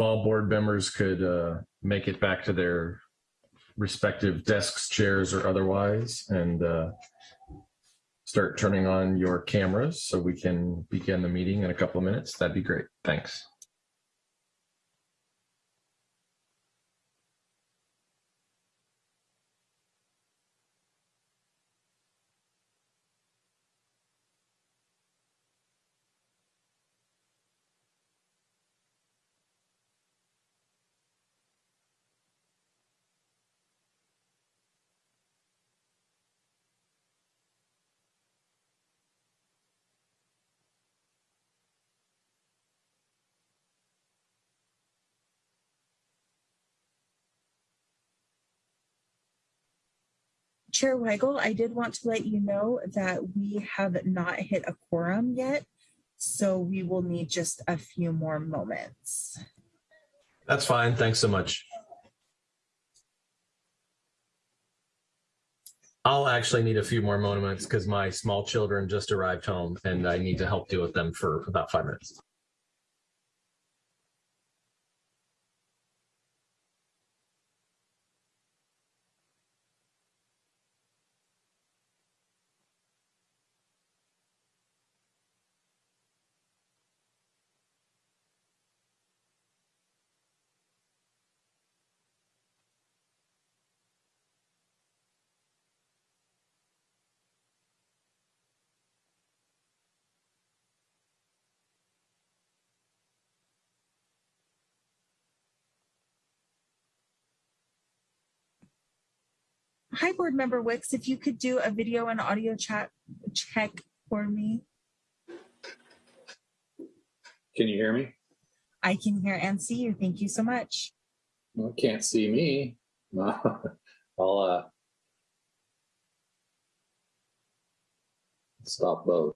all board members could uh, make it back to their respective desks, chairs, or otherwise, and uh, start turning on your cameras so we can begin the meeting in a couple of minutes, that'd be great. Thanks. Chair Weigel, I did want to let you know that we have not hit a quorum yet, so we will need just a few more moments. That's fine. Thanks so much. I'll actually need a few more moments because my small children just arrived home and I need to help deal with them for about five minutes. Hi, Board Member Wicks, if you could do a video and audio chat check for me. Can you hear me? I can hear and see you. Thank you so much. Well, can't see me. I'll uh, stop both.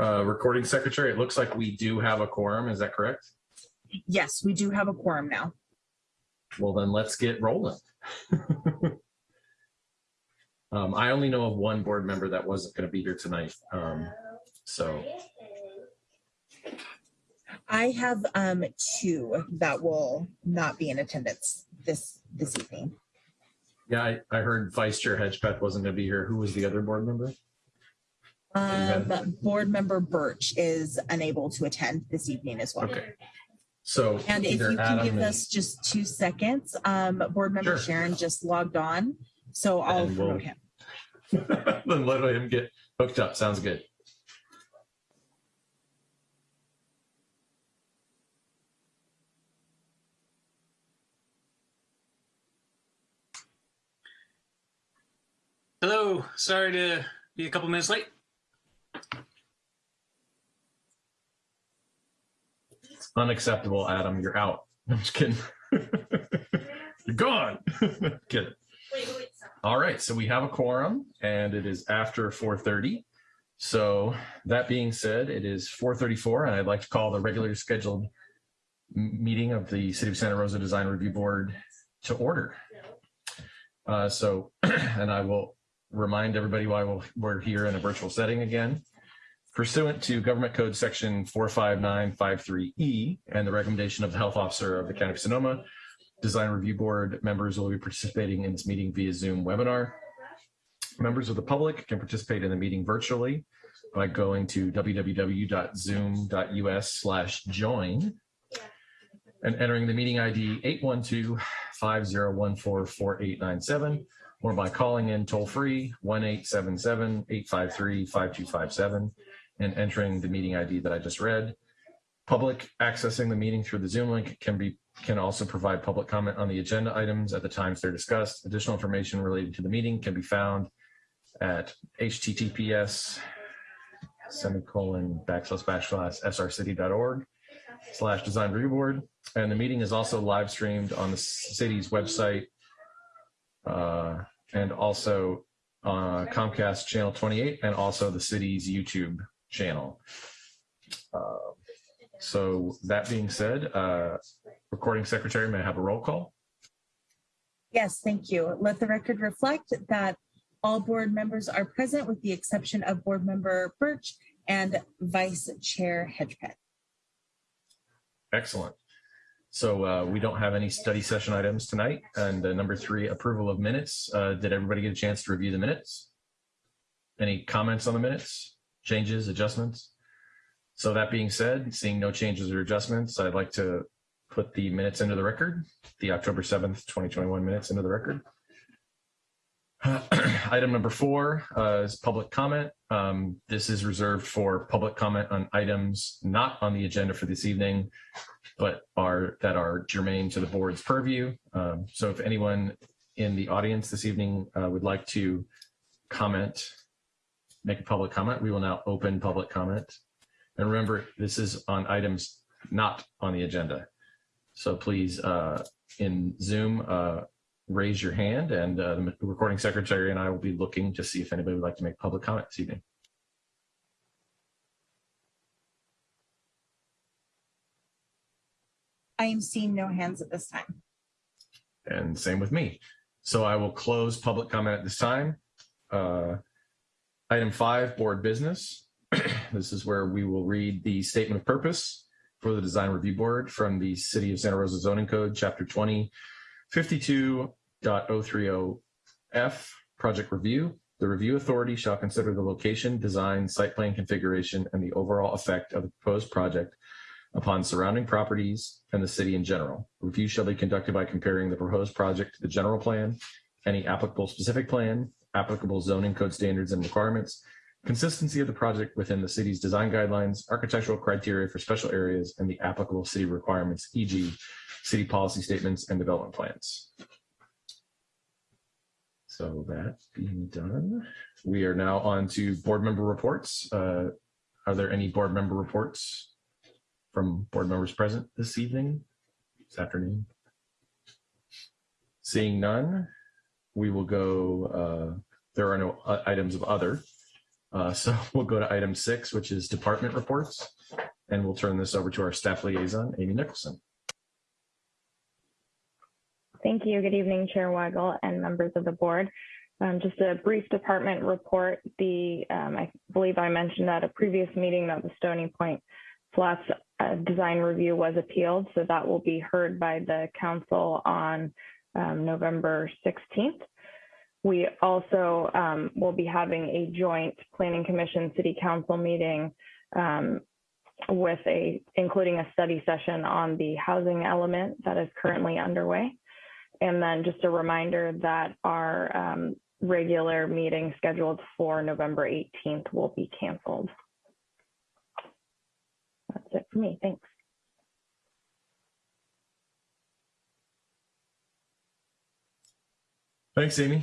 Uh, recording secretary, it looks like we do have a quorum. Is that correct? Yes, we do have a quorum now. Well, then let's get rolling. um, I only know of one board member that wasn't going to be here tonight. Um, so I have um two that will not be in attendance this this evening. yeah, I, I heard Vice Chair Hedgepeth wasn't going to be here. Who was the other board member? Um, board member Birch is unable to attend this evening as well. Okay. So And if you can Adam give and- us just two seconds, um, board member Sure. Sharon just logged on, so I'll And we'll- promote him. then let him get hooked up. Sounds good. Hello, sorry to be a couple minutes late. Unacceptable, Adam. You're out. I'm just kidding. You're gone. kidding. All right, so we have a quorum and it is after 4:30. So that being said, it is 4:34 and I'd like to call the regularly scheduled meeting of the City of Santa Rosa Design Review Board to order. Uh, so, and I will remind everybody why we'll- we're here in a virtual setting again. Pursuant to Government Code Section 45953E and the recommendation of the Health Officer of the County of Sonoma, Design Review Board members will be participating in this meeting via Zoom webinar. Members of the public can participate in the meeting virtually by going to www.zoom.us slash join and entering the meeting ID 812-5014-4897 or by calling in toll-free 1-877-853-5257 and entering the meeting ID that I just read. Public accessing the meeting through the Zoom link can be can also provide public comment on the agenda items at the times they're discussed. Additional information related to the meeting can be found at https semicolon backslash backslash srcity.org slash design review board. And the meeting is also live streamed on the city's website uh, and also uh, Comcast channel 28 and also the city's YouTube channel. Uh, so that being said, uh, recording secretary may I have a roll call. Yes, thank you. Let the record reflect that all board members are present with the exception of board member Birch and vice chair Hedgepeth. Excellent. So uh, we don't have any study session items tonight. And uh, number three, approval of minutes. Uh, Did everybody get a chance to review the minutes? Any comments on the minutes, changes, adjustments? So that being said, seeing no changes or adjustments, I'd like to put the minutes into the record, the October 7th, 2021 minutes into the record. Item number four uh, is public comment. Um, This is reserved for public comment on items not on the agenda for this evening but are that are germane to the board's purview. Um, so if anyone in the audience this evening uh, would like to comment, make a public comment, we will now open public comment. And remember, this is on items not on the agenda. So please, uh, in Zoom, uh, raise your hand and uh, the recording secretary and I will be looking to see if anybody would like to make public comment this evening. I am seeing no hands at this time. And same with me. So I will close public comment at this time. Uh, Item five, board business. This is where we will read the statement of purpose for the Design Review Board from the City of Santa Rosa Zoning Code, Chapter 20, 52.030F, Project Review. The review authority shall consider the location, design, site plan configuration, and the overall effect of the proposed project upon surrounding properties and the city in general. Review shall be conducted by comparing the proposed project to the general plan, any applicable specific plan, applicable zoning code standards and requirements, consistency of the project within the city's design guidelines, architectural criteria for special areas, and the applicable city requirements, e.g. city policy statements and development plans. So that being done, we are now on to board member reports. Uh, Are there any board member reports? from board members present this evening, this afternoon? Seeing none, we will go, uh, there are no uh, items of other. Uh, So we'll go to item six, which is department reports. and we'll turn this over to our staff liaison, Amy Nicholson. Thank you. Good evening, Chair Weigel and members of the board. Um, just a brief department report. The um, I believe I mentioned at a previous meeting that the Stony Point Flats uh, design review was appealed, so that will be heard by the council on um, November 16th. We also um, will be having a joint Planning Commission City Council meeting um, with a including a study session on the housing element that is currently underway. And then just a reminder that our um, regular meeting scheduled for November 18th will be canceled. That's it for me. Thanks. Thanks, Amy.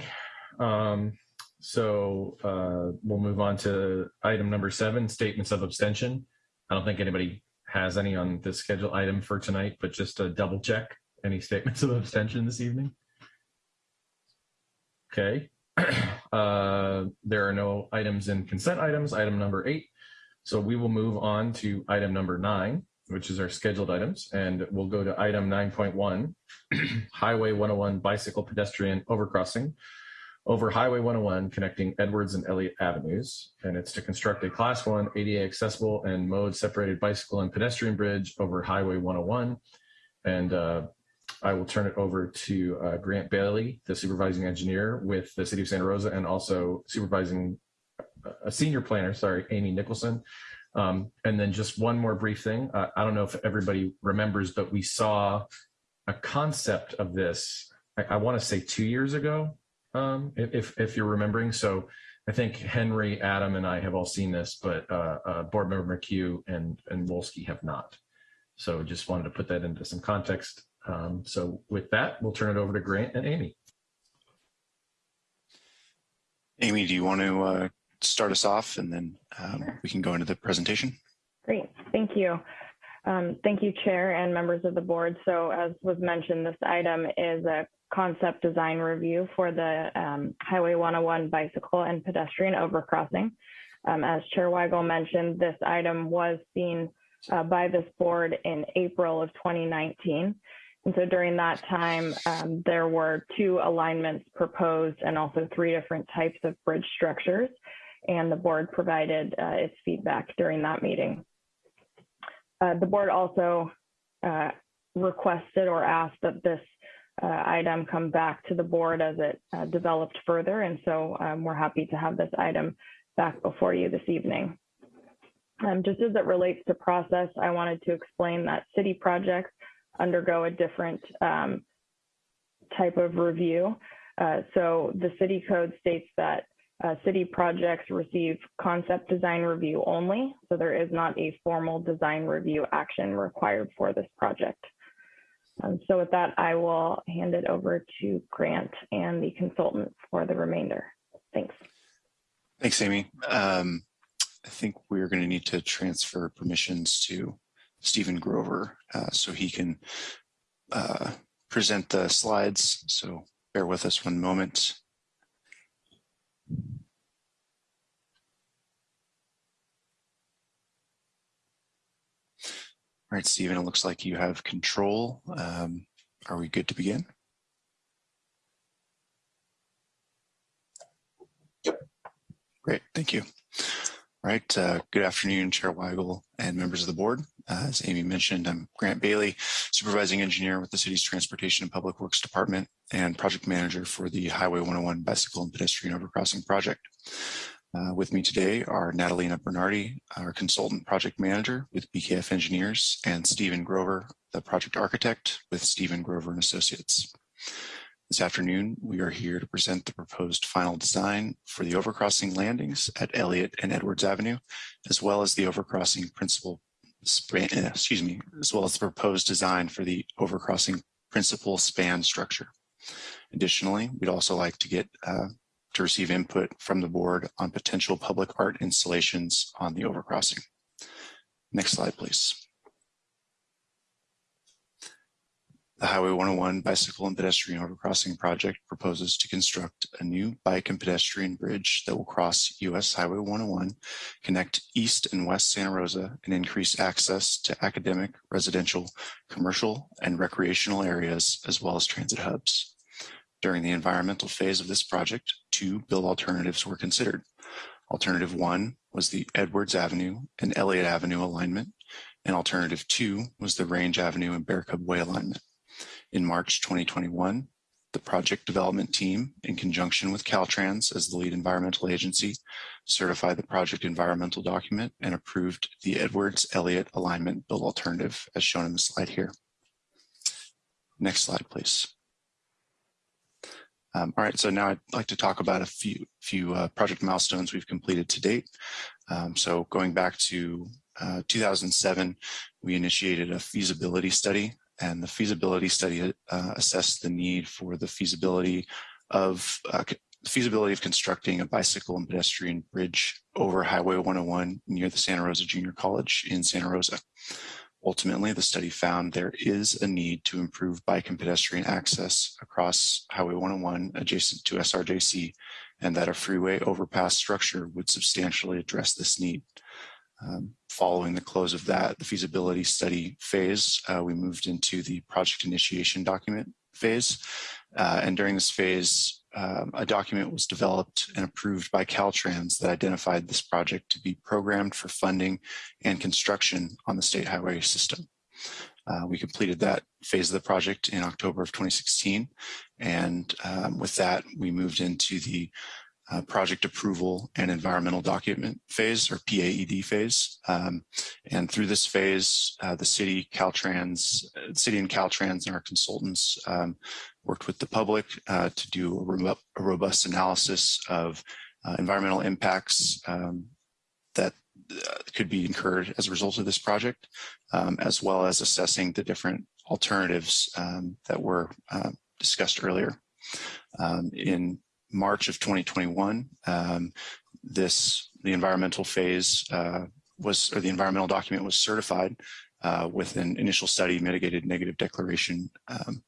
Um, so uh, we'll move on to item number seven, statements of abstention. I don't think anybody has any on this schedule item for tonight, but just a double check. Any statements of abstention this evening? Okay. Uh, there are no items in consent items, item number eight. So we will move on to item number nine, which is our scheduled items, and we'll go to item 9.1, Highway 101 bicycle pedestrian overcrossing over Highway 101 connecting Edwards and Elliott Avenues. And it's to construct a class one ADA accessible and mode separated bicycle and pedestrian bridge over Highway 101. And uh, I will turn it over to uh, Grant Bailey, the supervising engineer with the city of Santa Rosa and also supervising uh, a senior planner, sorry, Amy Nicholson. Um, and then just one more brief thing. Uh, I don't know if everybody remembers, but we saw a concept of this, I, I want to say two years ago, um, if, if you're remembering. So I think Henry, Adam, and I have all seen this, but uh, uh, Board Member McHugh and, and Wolski have not. So just wanted to put that into some context. Um, so with that, we'll turn it over to Grant and Amy. Amy, do you want to uh, start us off and then um, we can go into the presentation? Great. Thank you. Um, thank you, Chair and members of the board. So as was mentioned, this item is a concept design review for the um, Highway 101 bicycle and pedestrian overcrossing. Um, as Chair Weigel mentioned, this item was seen uh, by this board in April of 2019. And so during that time, um, there were two alignments proposed and also three different types of bridge structures. And the board provided uh, its feedback during that meeting. Uh, the board also uh, requested or asked that this uh, item come back to the board as it uh, developed further. And so um, we're happy to have this item back before you this evening. Um, just as it relates to process, I wanted to explain that city projects undergo a different um, type of review. Uh, so the city code states that uh, city projects receive concept design review only. So there is not a formal design review action required for this project. Um, so with that, I will hand it over to Grant and the consultant for the remainder. Thanks. Thanks, Amy. Um, I think we're going to need to transfer permissions to Stephen Grover uh, so he can uh, present the slides. So bear with us one moment. All right, Stephen, it looks like you have control. Um, are we good to begin? Yep. Great, thank you. All right, uh, good afternoon, Chair Weigel and members of the board. Uh, as Amy mentioned, I'm Grant Bailey, supervising engineer with the city's Transportation and Public Works Department and project manager for the Highway 101 bicycle and pedestrian overcrossing project. Uh, with me today are Natalina Bernardi, our consultant project manager with BKF Engineers, and Stephen Grover, the project architect with Stephen Grover and Associates. This afternoon, we are here to present the proposed final design for the overcrossing landings at Elliott and Edwards Avenue, as well as the overcrossing principal, span, excuse me, as well as the proposed design for the overcrossing principal span structure. Additionally, we'd also like to get uh, to receive input from the board on potential public art installations on the overcrossing. Next slide, please. The Highway 101 bicycle and pedestrian overcrossing project proposes to construct a new bike and pedestrian bridge that will cross US Highway 101, connect East and West Santa Rosa, and increase access to academic, residential, commercial, and recreational areas, as well as transit hubs. During the environmental phase of this project, two build alternatives were considered. Alternative one was the Edwards Avenue and Elliott Avenue alignment, and alternative two was the Range Avenue and Bear Cub Way alignment. In March 2021, the project development team, in conjunction with Caltrans as the lead environmental agency, certified the project environmental document and approved the Edwards Elliott alignment build alternative as shown in the slide here. Next slide, please. Um, all right, so now I'd like to talk about a few, few uh, project milestones we've completed to date. Um, so going back to uh, 2007, we initiated a feasibility study and the feasibility study uh, assessed the need for the feasibility of uh, feasibility of constructing a bicycle and pedestrian bridge over Highway 101 near the Santa Rosa Junior College in Santa Rosa. Ultimately, the study found there is a need to improve bike and pedestrian access across Highway 101 adjacent to SRJC and that a freeway overpass structure would substantially address this need. Um, following the close of that, the feasibility study phase, uh, we moved into the project initiation document phase. Uh, and during this phase, um, a document was developed and approved by Caltrans that identified this project to be programmed for funding and construction on the state highway system. Uh, we completed that phase of the project in October of 2016. And um, with that, we moved into the uh, project approval and environmental document phase or PAED phase. Um, and through this phase, uh, the city, Caltrans, uh, city and Caltrans and our consultants um, worked with the public uh, to do a, a, robust analysis of uh, environmental impacts um, that uh, could be incurred as a result of this project, um, as well as assessing the different alternatives um, that were discussed earlier. Um, in March of 2021, um, this the environmental phase uh, was, or the environmental document was certified uh, with an initial study mitigated negative declaration. Um,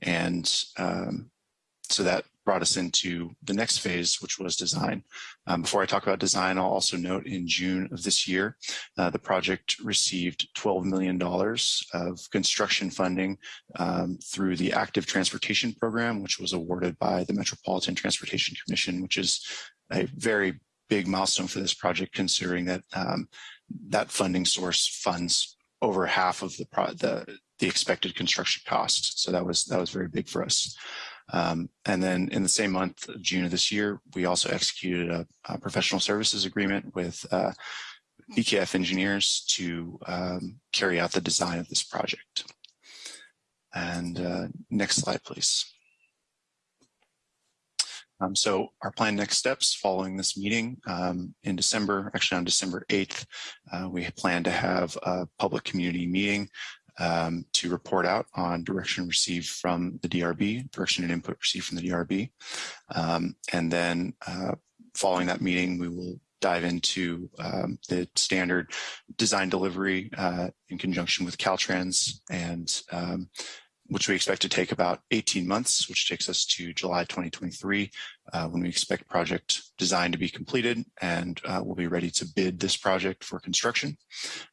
and um, so that brought us into the next phase, which was design. Um, before I talk about design, I'll also note in June of this year, uh, the project received $12 million of construction funding um, through the Active Transportation Program, which was awarded by the Metropolitan Transportation Commission, which is a very big milestone for this project, considering that um, that funding source funds over half of the, the, the expected construction cost. So that was that was very big for us. Um, and then in the same month June of this year, we also executed a, a professional services agreement with uh, BKF engineers to um, carry out the design of this project. And uh, next slide, please. Um, so our planned next steps following this meeting um, in December, actually on December 8th, uh, we plan to have a public community meeting um, to report out on direction received from the DRB, direction and input received from the DRB. Um, and then uh, following that meeting, we will dive into um, the standard design delivery uh, in conjunction with Caltrans and um, which we expect to take about 18 months, which takes us to July 2023, uh, when we expect project design to be completed and uh, we'll be ready to bid this project for construction.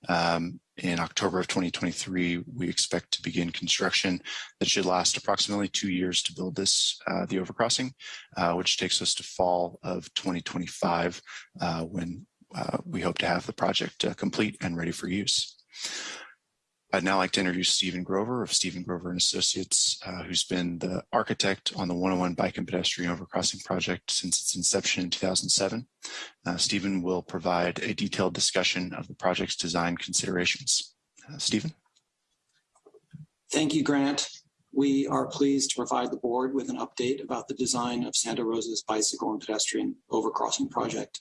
Um, in October of 2023, we expect to begin construction that should last approximately two years to build this, uh, the overcrossing, uh, which takes us to fall of 2025, uh, when uh, we hope to have the project complete and ready for use. I'd now like to introduce Stephen Grover of Stephen Grover and Associates, uh, who's been the architect on the 101 Bike and Pedestrian Overcrossing project since its inception in 2007. Uh, Stephen will provide a detailed discussion of the project's design considerations. Uh, Stephen? Thank you, Grant. We are pleased to provide the board with an update about the design of Santa Rosa's bicycle and pedestrian overcrossing project.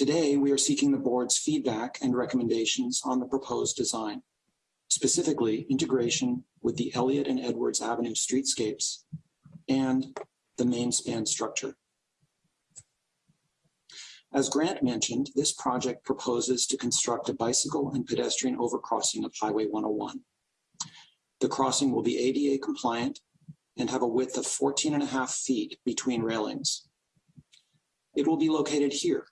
Today, we are seeking the board's feedback and recommendations on the proposed design, specifically integration with the Elliott and Edwards Avenue streetscapes and the main span structure. As Grant mentioned, this project proposes to construct a bicycle and pedestrian overcrossing of Highway 101. The crossing will be ADA compliant and have a width of 14 and a half feet between railings. It will be located here,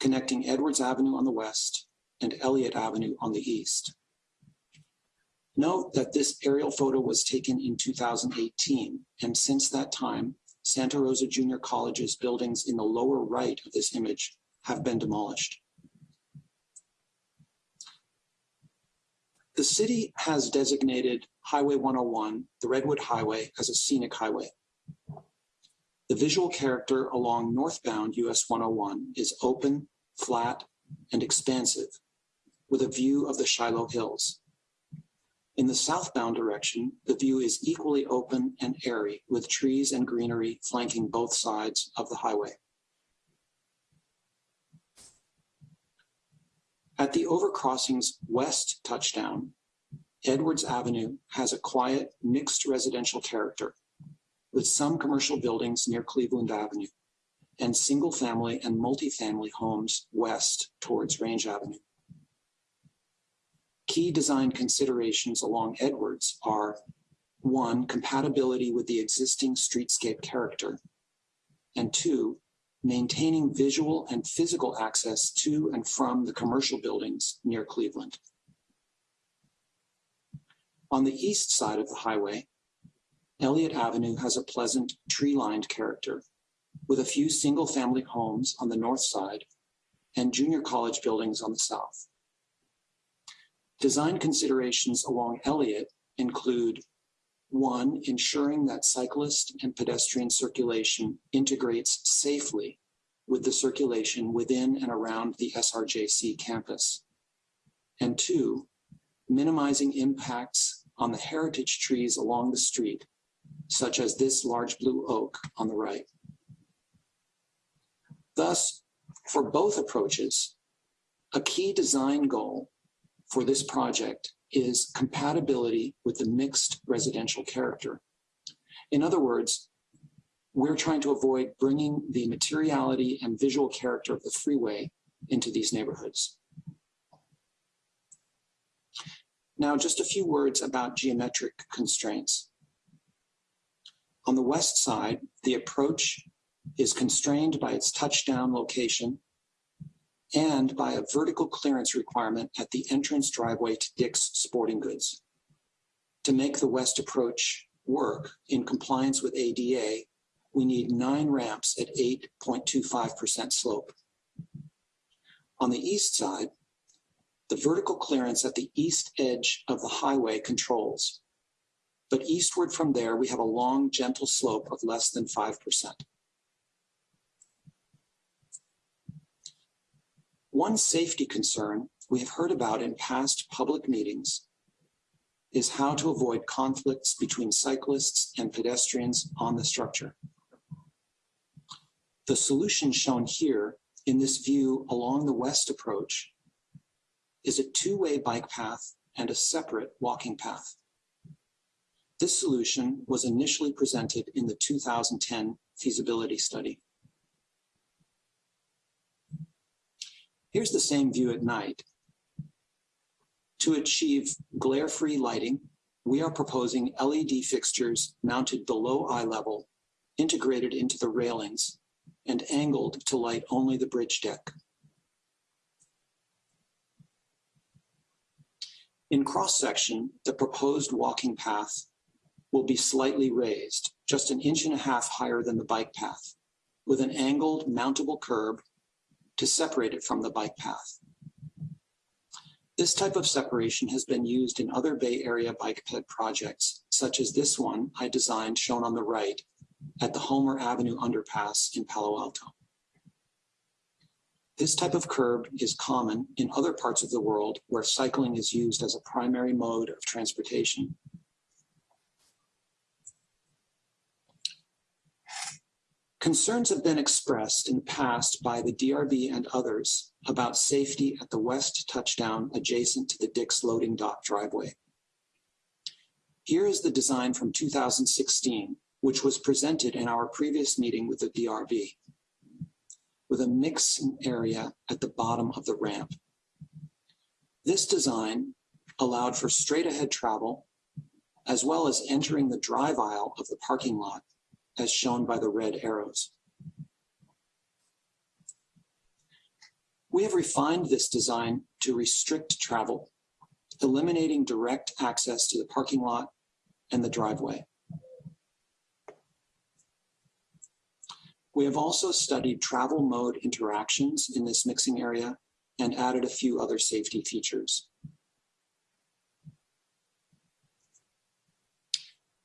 connecting Edwards Avenue on the west and Elliott Avenue on the east. Note that this aerial photo was taken in 2018, and since that time, Santa Rosa Junior College's buildings in the lower right of this image have been demolished. The city has designated Highway 101, the Redwood Highway, as a scenic highway. The visual character along northbound US 101 is open, flat, and expansive, with a view of the Shiloh Hills. In the southbound direction, the view is equally open and airy, with trees and greenery flanking both sides of the highway. At the overcrossing's west touchdown, Edwards Avenue has a quiet, mixed residential character, with some commercial buildings near Cleveland Avenue and single-family and multifamily homes west towards Range Avenue. Key design considerations along Edwards are one, compatibility with the existing streetscape character, and two, maintaining visual and physical access to and from the commercial buildings near Cleveland. On the east side of the highway, Elliott Avenue has a pleasant tree-lined character with a few single-family homes on the north side and junior college buildings on the south. Design considerations along Elliott include one, ensuring that cyclist and pedestrian circulation integrates safely with the circulation within and around the SRJC campus. And two, minimizing impacts on the heritage trees along the street, such as this large blue oak on the right. Thus, for both approaches, a key design goal for this project is compatibility with the mixed residential character. In other words, we're trying to avoid bringing the materiality and visual character of the freeway into these neighborhoods. Now, just a few words about geometric constraints. On the west side, the approach is constrained by its touchdown location and by a vertical clearance requirement at the entrance driveway to Dick's Sporting Goods. To make the west approach work in compliance with ADA, we need nine ramps at 8.25% slope. On the east side, the vertical clearance at the east edge of the highway controls. But eastward from there, we have a long, gentle slope of less than 5%. One safety concern we have heard about in past public meetings is how to avoid conflicts between cyclists and pedestrians on the structure. The solution shown here in this view along the west approach is a two-way bike path and a separate walking path. This solution was initially presented in the 2010 feasibility study. Here's the same view at night. To achieve glare-free lighting, we are proposing LED fixtures mounted below eye level, integrated into the railings, and angled to light only the bridge deck. In cross-section, the proposed walking path will be slightly raised, just an inch and a half higher than the bike path, with an angled mountable curb to separate it from the bike path. This type of separation has been used in other Bay Area bike ped projects, such as this one I designed shown on the right at the Homer Avenue underpass in Palo Alto. This type of curb is common in other parts of the world where cycling is used as a primary mode of transportation. Concerns have been expressed in the past by the DRB and others about safety at the west touchdown adjacent to the Dick's loading dock driveway. Here is the design from 2016, which was presented in our previous meeting with the DRB, with a mixing area at the bottom of the ramp. This design allowed for straight ahead travel as well as entering the drive aisle of the parking lot, as shown by the red arrows. We have refined this design to restrict travel, eliminating direct access to the parking lot and the driveway. We have also studied travel mode interactions in this mixing area and added a few other safety features.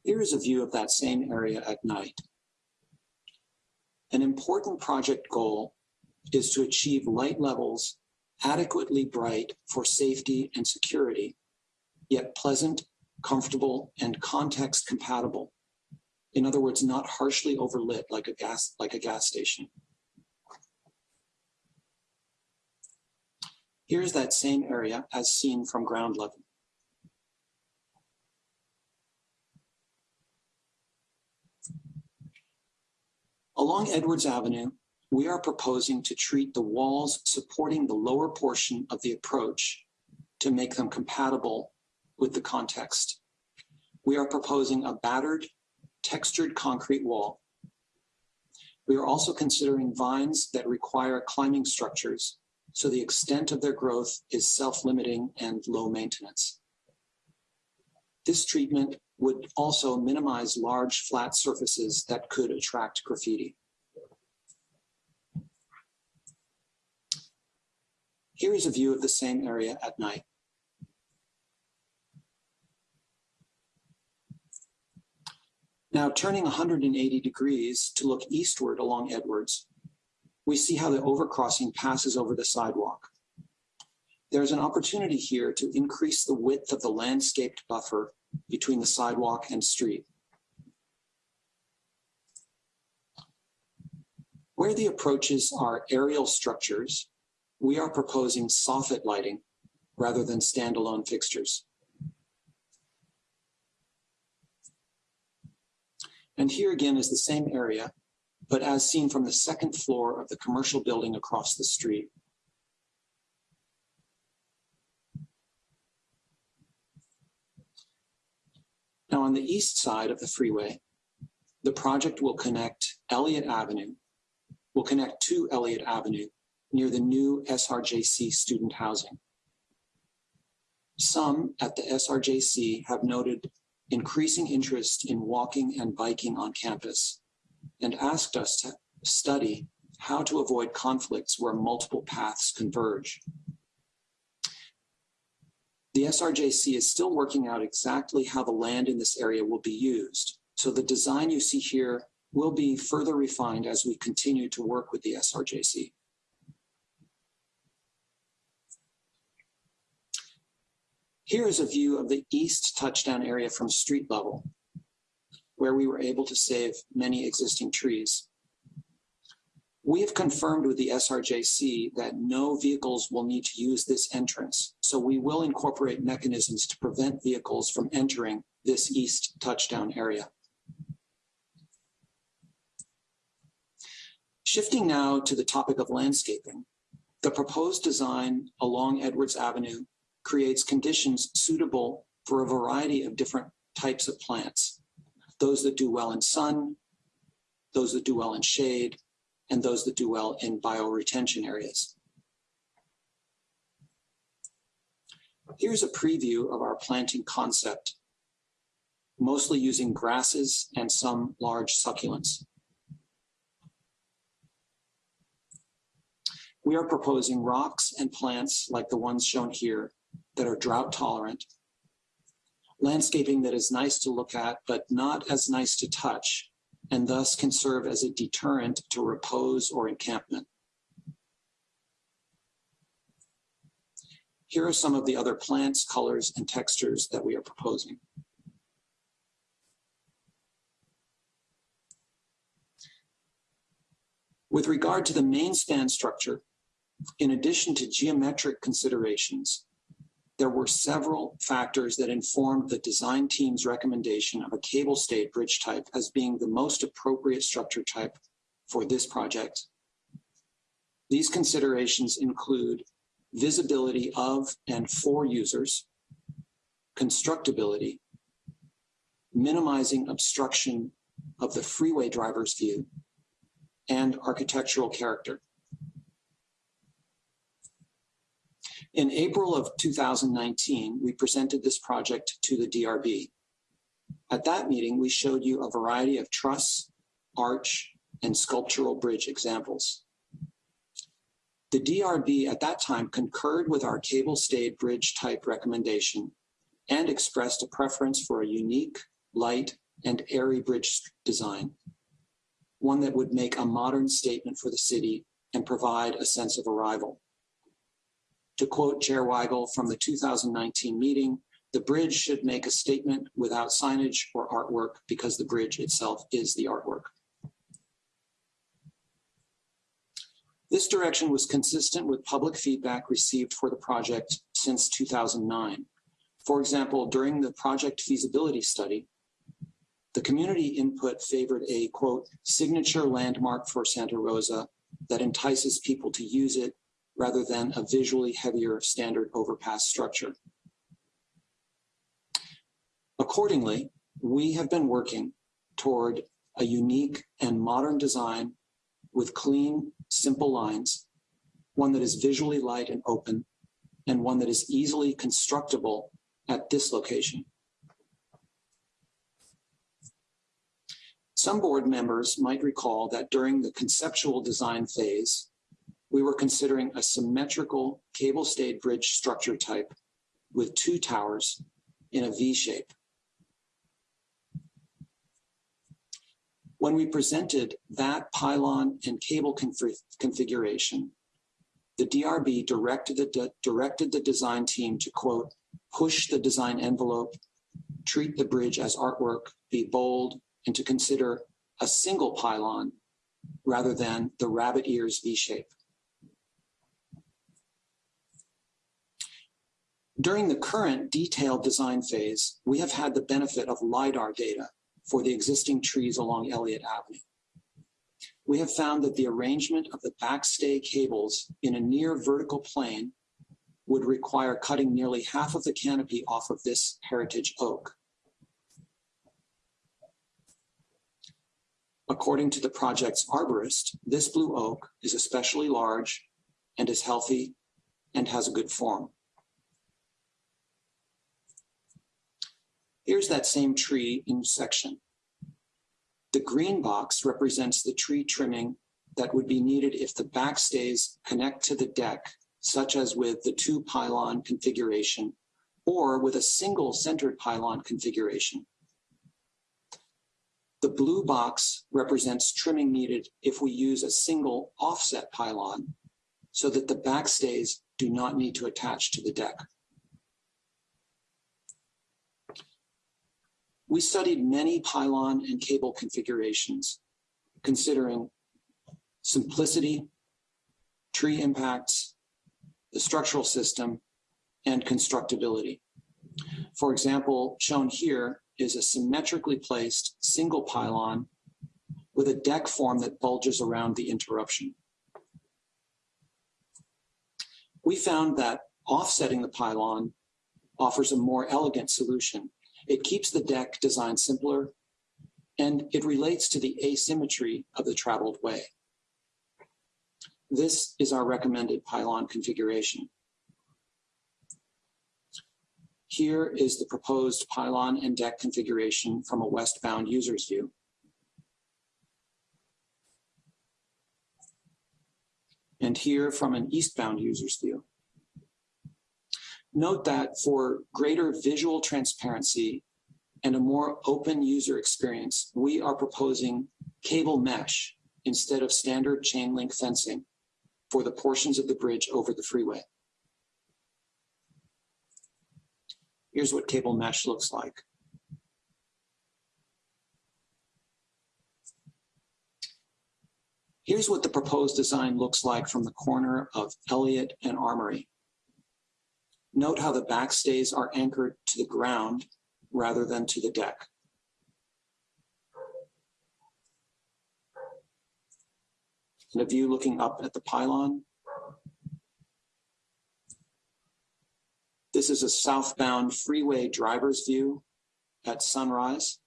Here is a view of that same area at night. An important project goal is to achieve light levels adequately bright for safety and security, yet pleasant, comfortable, and context compatible. In other words, not harshly overlit like a gas, like a gas station. Here's that same area as seen from ground level. Along Edwards Avenue, we are proposing to treat the walls supporting the lower portion of the approach to make them compatible with the context. We are proposing a battered, textured concrete wall. We are also considering vines that require climbing structures, so the extent of their growth is self-limiting and low maintenance. This treatment would also minimize large flat surfaces that could attract graffiti. Here is a view of the same area at night. Now turning 180 degrees to look eastward along Edwards, we see how the overcrossing passes over the sidewalk. There's an opportunity here to increase the width of the landscaped buffer between the sidewalk and street. Where the approaches are aerial structures, we are proposing soffit lighting rather than standalone fixtures. And here again is the same area, but as seen from the second floor of the commercial building across the street. Now on the east side of the freeway, the project will connect Elliott Avenue, will connect to Elliott Avenue near the new SRJC student housing. Some at the SRJC have noted increasing interest in walking and biking on campus and asked us to study how to avoid conflicts where multiple paths converge. The SRJC is still working out exactly how the land in this area will be used. So the design you see here will be further refined as we continue to work with the SRJC. Here is a view of the east touchdown area from street level, where we were able to save many existing trees. We have confirmed with the SRJC that no vehicles will need to use this entrance, so we will incorporate mechanisms to prevent vehicles from entering this east touchdown area. Shifting now to the topic of landscaping, the proposed design along Edwards Avenue creates conditions suitable for a variety of different types of plants. Those that do well in sun, those that do well in shade, and those that do well in bioretention areas. Here's a preview of our planting concept, mostly using grasses and some large succulents. We are proposing rocks and plants like the ones shown here that are drought tolerant, landscaping that is nice to look at, but not as nice to touch, and thus can serve as a deterrent to repose or encampment. Here are some of the other plants, colors, and textures that we are proposing. With regard to the main span structure, in addition to geometric considerations, there were several factors that informed the design team's recommendation of a cable stayed bridge type as being the most appropriate structure type for this project. These considerations include visibility of and for users, constructability, minimizing obstruction of the freeway driver's view, and architectural character. In April of 2019, we presented this project to the DRB. At that meeting, we showed you a variety of truss, arch, and sculptural bridge examples. The DRB at that time concurred with our cable stayed bridge type recommendation and expressed a preference for a unique, light, and airy bridge design, one that would make a modern statement for the city and provide a sense of arrival. To quote Chair Weigel from the 2019 meeting, the bridge should make a statement without signage or artwork because the bridge itself is the artwork. This direction was consistent with public feedback received for the project since 2009. For example, during the project feasibility study, the community input favored a quote, signature landmark for Santa Rosa that entices people to use it rather than a visually heavier standard overpass structure. Accordingly, we have been working toward a unique and modern design with clean, simple lines, one that is visually light and open, and one that is easily constructible at this location. Some board members might recall that during the conceptual design phase, we were considering a symmetrical cable stayed bridge structure type with two towers in a V shape. When we presented that pylon and cable config configuration, the DRB directed the, directed the design team to quote, push the design envelope, treat the bridge as artwork, be bold, and to consider a single pylon rather than the rabbit ears V shape. During the current detailed design phase, we have had the benefit of LiDAR data for the existing trees along Elliott Avenue. We have found that the arrangement of the backstay cables in a near vertical plane would require cutting nearly half of the canopy off of this heritage oak. According to the project's arborist, this blue oak is especially large and is healthy and has a good form. Here's that same tree in section. The green box represents the tree trimming that would be needed if the backstays connect to the deck, such as with the two pylon configuration or with a single centered pylon configuration. The blue box represents trimming needed if we use a single offset pylon so that the backstays do not need to attach to the deck. We studied many pylon and cable configurations, considering simplicity, tree impacts, the structural system, and constructability. For example, shown here is a symmetrically placed single pylon with a deck form that bulges around the interruption. We found that offsetting the pylon offers a more elegant solution it keeps the deck design simpler, and it relates to the asymmetry of the traveled way. This is our recommended pylon configuration. Here is the proposed pylon and deck configuration from a westbound user's view. And here from an eastbound user's view. Note that for greater visual transparency and a more open user experience, we are proposing cable mesh instead of standard chain link fencing for the portions of the bridge over the freeway. Here's what cable mesh looks like. Here's what the proposed design looks like from the corner of Elliott and Armory. Note how the backstays are anchored to the ground rather than to the deck. And a view looking up at the pylon. This is a southbound freeway driver's view at sunrise.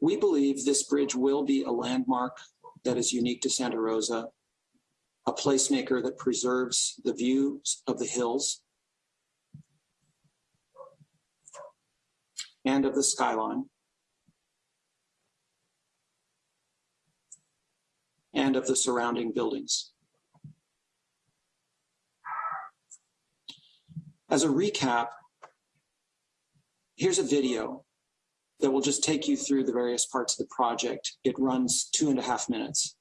We believe this bridge will be a landmark that is unique to Santa Rosa, a placemaker that preserves the views of the hills and of the skyline, and of the surrounding buildings. As a recap, here's a video that will just take you through the various parts of the project. It runs two and a half minutes.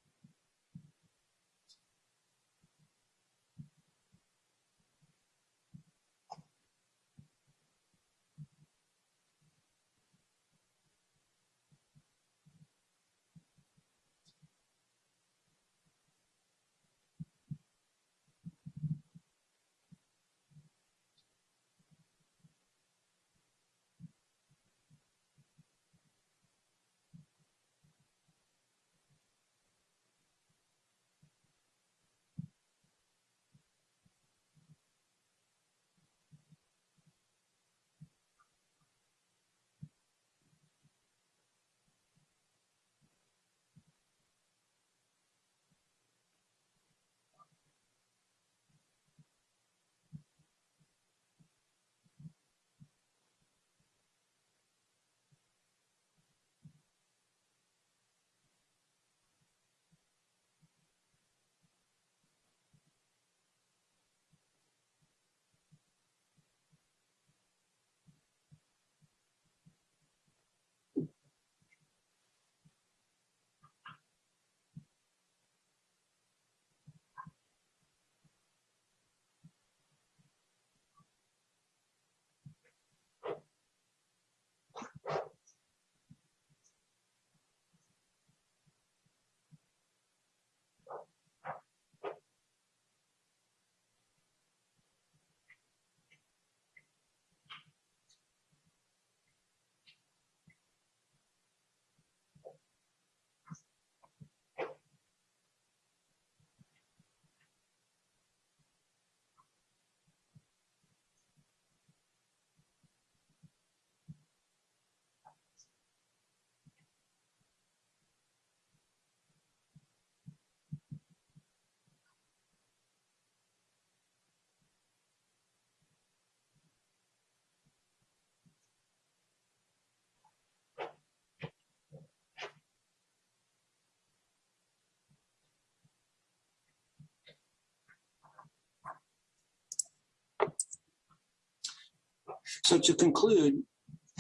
So to conclude,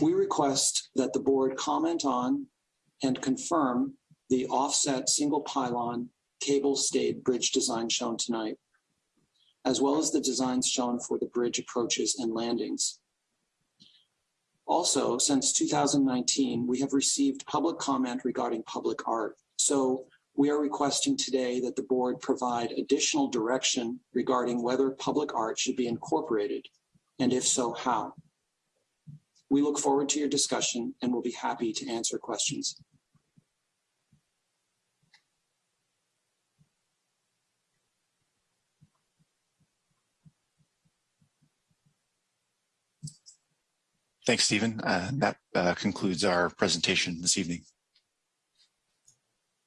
we request that the board comment on and confirm the offset single pylon cable stayed bridge design shown tonight, as well as the designs shown for the bridge approaches and landings. Also, since 2019, we have received public comment regarding public art. So we are requesting today that the board provide additional direction regarding whether public art should be incorporated, and if so, how. We look forward to your discussion and we'll be happy to answer questions. Thanks, Stephen. Uh, that uh, concludes our presentation this evening.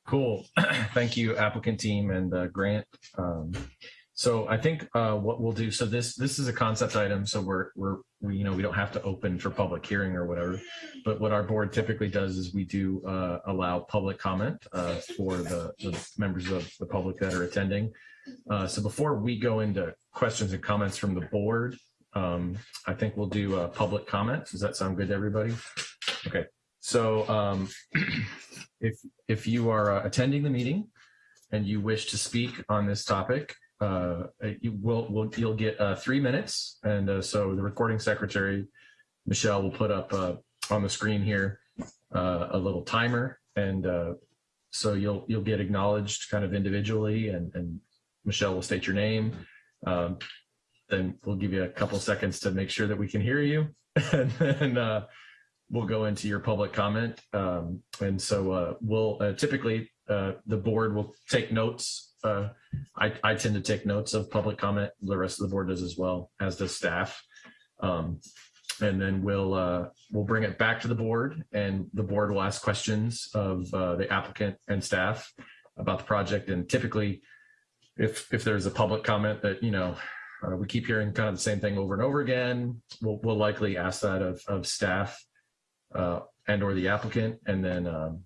Cool. Thank you, applicant team and uh, Grant. Um, so I think uh, what we'll do. So this this is a concept item. So we're we're we, you know we don't have to open for public hearing or whatever. But what our board typically does is we do uh, allow public comment uh, for the, the members of the public that are attending. Uh, so before we go into questions and comments from the board, um, I think we'll do a public comment. Does that sound good to everybody? Okay. So um, if if you are uh, attending the meeting and you wish to speak on this topic, uh, you will, will you'll get uh, three minutes. And uh, so the recording secretary, Michelle, will put up uh, on the screen here uh, a little timer, and uh, so you'll you'll get acknowledged kind of individually, and, and Michelle will state your name. Um, then we'll give you a couple seconds to make sure that we can hear you, and then we'll go into your public comment. Um, and so we'll typically the board will take notes. Uh, I, I tend to take notes of public comment. The rest of the board does as well, as does staff. Um, and then we'll uh, we'll bring it back to the board, and the board will ask questions of uh, the applicant and staff about the project. And typically, if if there's a public comment that you know uh, we keep hearing kind of the same thing over and over again, we'll we'll likely ask that of of staff uh, and or the applicant, and then um,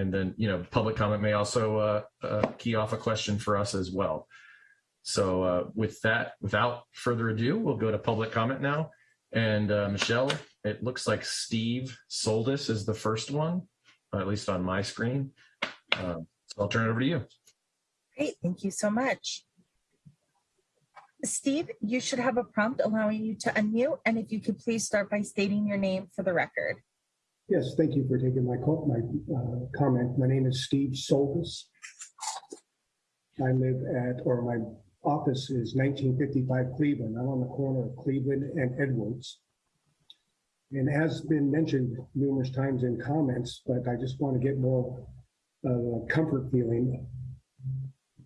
and then you know public comment may also uh, uh, key off a question for us as well. So uh, with that, without further ado, we'll go to public comment now. And Michelle, it looks like Steve Soldis is the first one, at least on my screen. Uh, so I'll turn it over to you. Great, thank you so much. Steve, you should have a prompt allowing you to unmute, and if you could please start by stating your name for the record. Yes, thank you for taking my call, my uh, comment. My name is Steve Soltis. I live at, or my office is 1955 Cleveland. I'm on the corner of Cleveland and Edwards. And as been mentioned numerous times in comments, but I just want to get more uh, comfort feeling.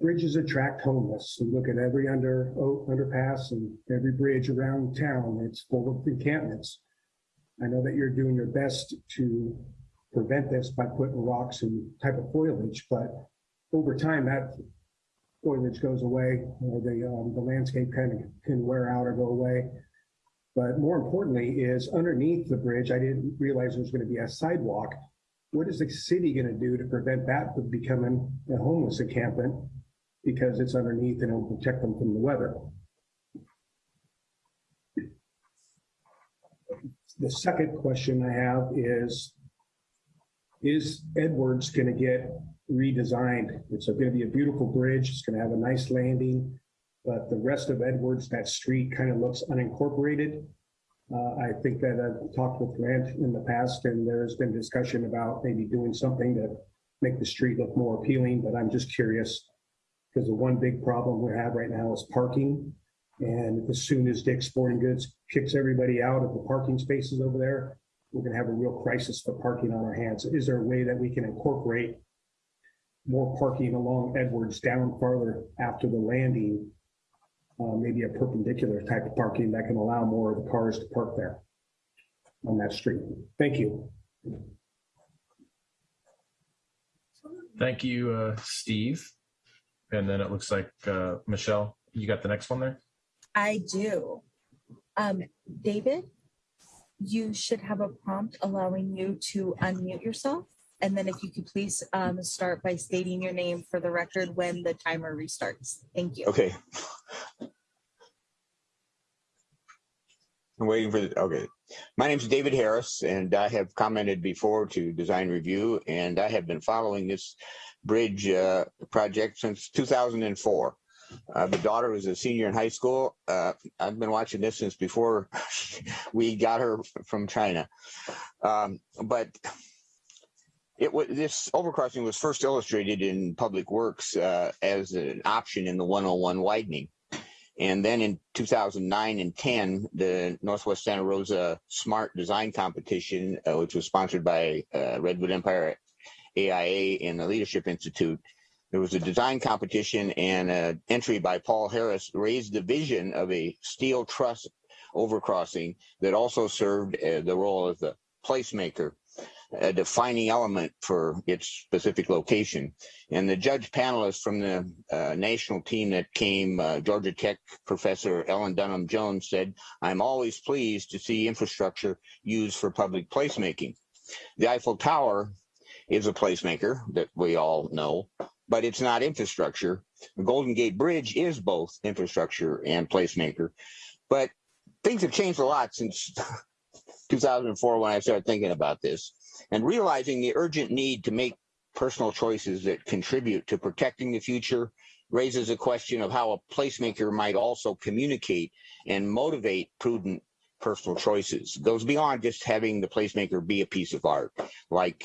Bridges attract homeless. You look at every under oh, underpass and every bridge around town, it's full of encampments. I know that you're doing your best to prevent this by putting rocks and type of foliage, but over time that foliage goes away, or the um, the landscape kind of can wear out or go away. But more importantly, is underneath the bridge, I didn't realize there was going to be a sidewalk. What is the city going to do to prevent that from becoming a homeless encampment because it's underneath and it will protect them from the weather? The second question I have is, is Edwards going to get redesigned? It's going to be a beautiful bridge. It's going to have a nice landing, but the rest of Edwards, that street kind of looks unincorporated. Uh, I think that I've talked with Grant in the past, and there's been discussion about maybe doing something to make the street look more appealing, but I'm just curious because the one big problem we have right now is parking. And as soon as Dick's Sporting Goods kicks everybody out of the parking spaces over there, we're going to have a real crisis for parking on our hands. Is there a way that we can incorporate more parking along Edwards down farther after the landing? Uh, maybe a perpendicular type of parking that can allow more of the cars to park there on that street. Thank you. Thank you, uh, Steve. And then it looks like uh, Michelle, you got the next one there. I do. Um, David, you should have a prompt allowing you to unmute yourself. And then if you could please um, start by stating your name for the record when the timer restarts. Thank you. Okay. I'm waiting for the, okay. My name is David Harris and I have commented before to design review and I have been following this bridge uh, project since 2004. Uh, my daughter was a senior in high school. Uh, I've been watching this since before we got her from China. Um, but it was this overcrossing was first illustrated in Public Works uh, as an option in the 101 widening. And then in 2009 and 10, the Northwest Santa Rosa Smart Design Competition, uh, which was sponsored by uh, Redwood Empire AIA and the Leadership Institute, there was a design competition and an entry by Paul Harris raised the vision of a steel truss overcrossing that also served uh, the role of the placemaker a defining element for its specific location. And the judge panelists from the uh, national team that came, uh, Georgia Tech professor Ellen Dunham Jones said, I'm always pleased to see infrastructure used for public placemaking. The Eiffel Tower is a placemaker that we all know, but it's not infrastructure. The Golden Gate Bridge is both infrastructure and placemaker. But things have changed a lot since 2004 when I started thinking about this and realizing the urgent need to make personal choices that contribute to protecting the future raises a question of how a placemaker might also communicate and motivate prudent personal choices. It goes beyond just having the placemaker be a piece of art, like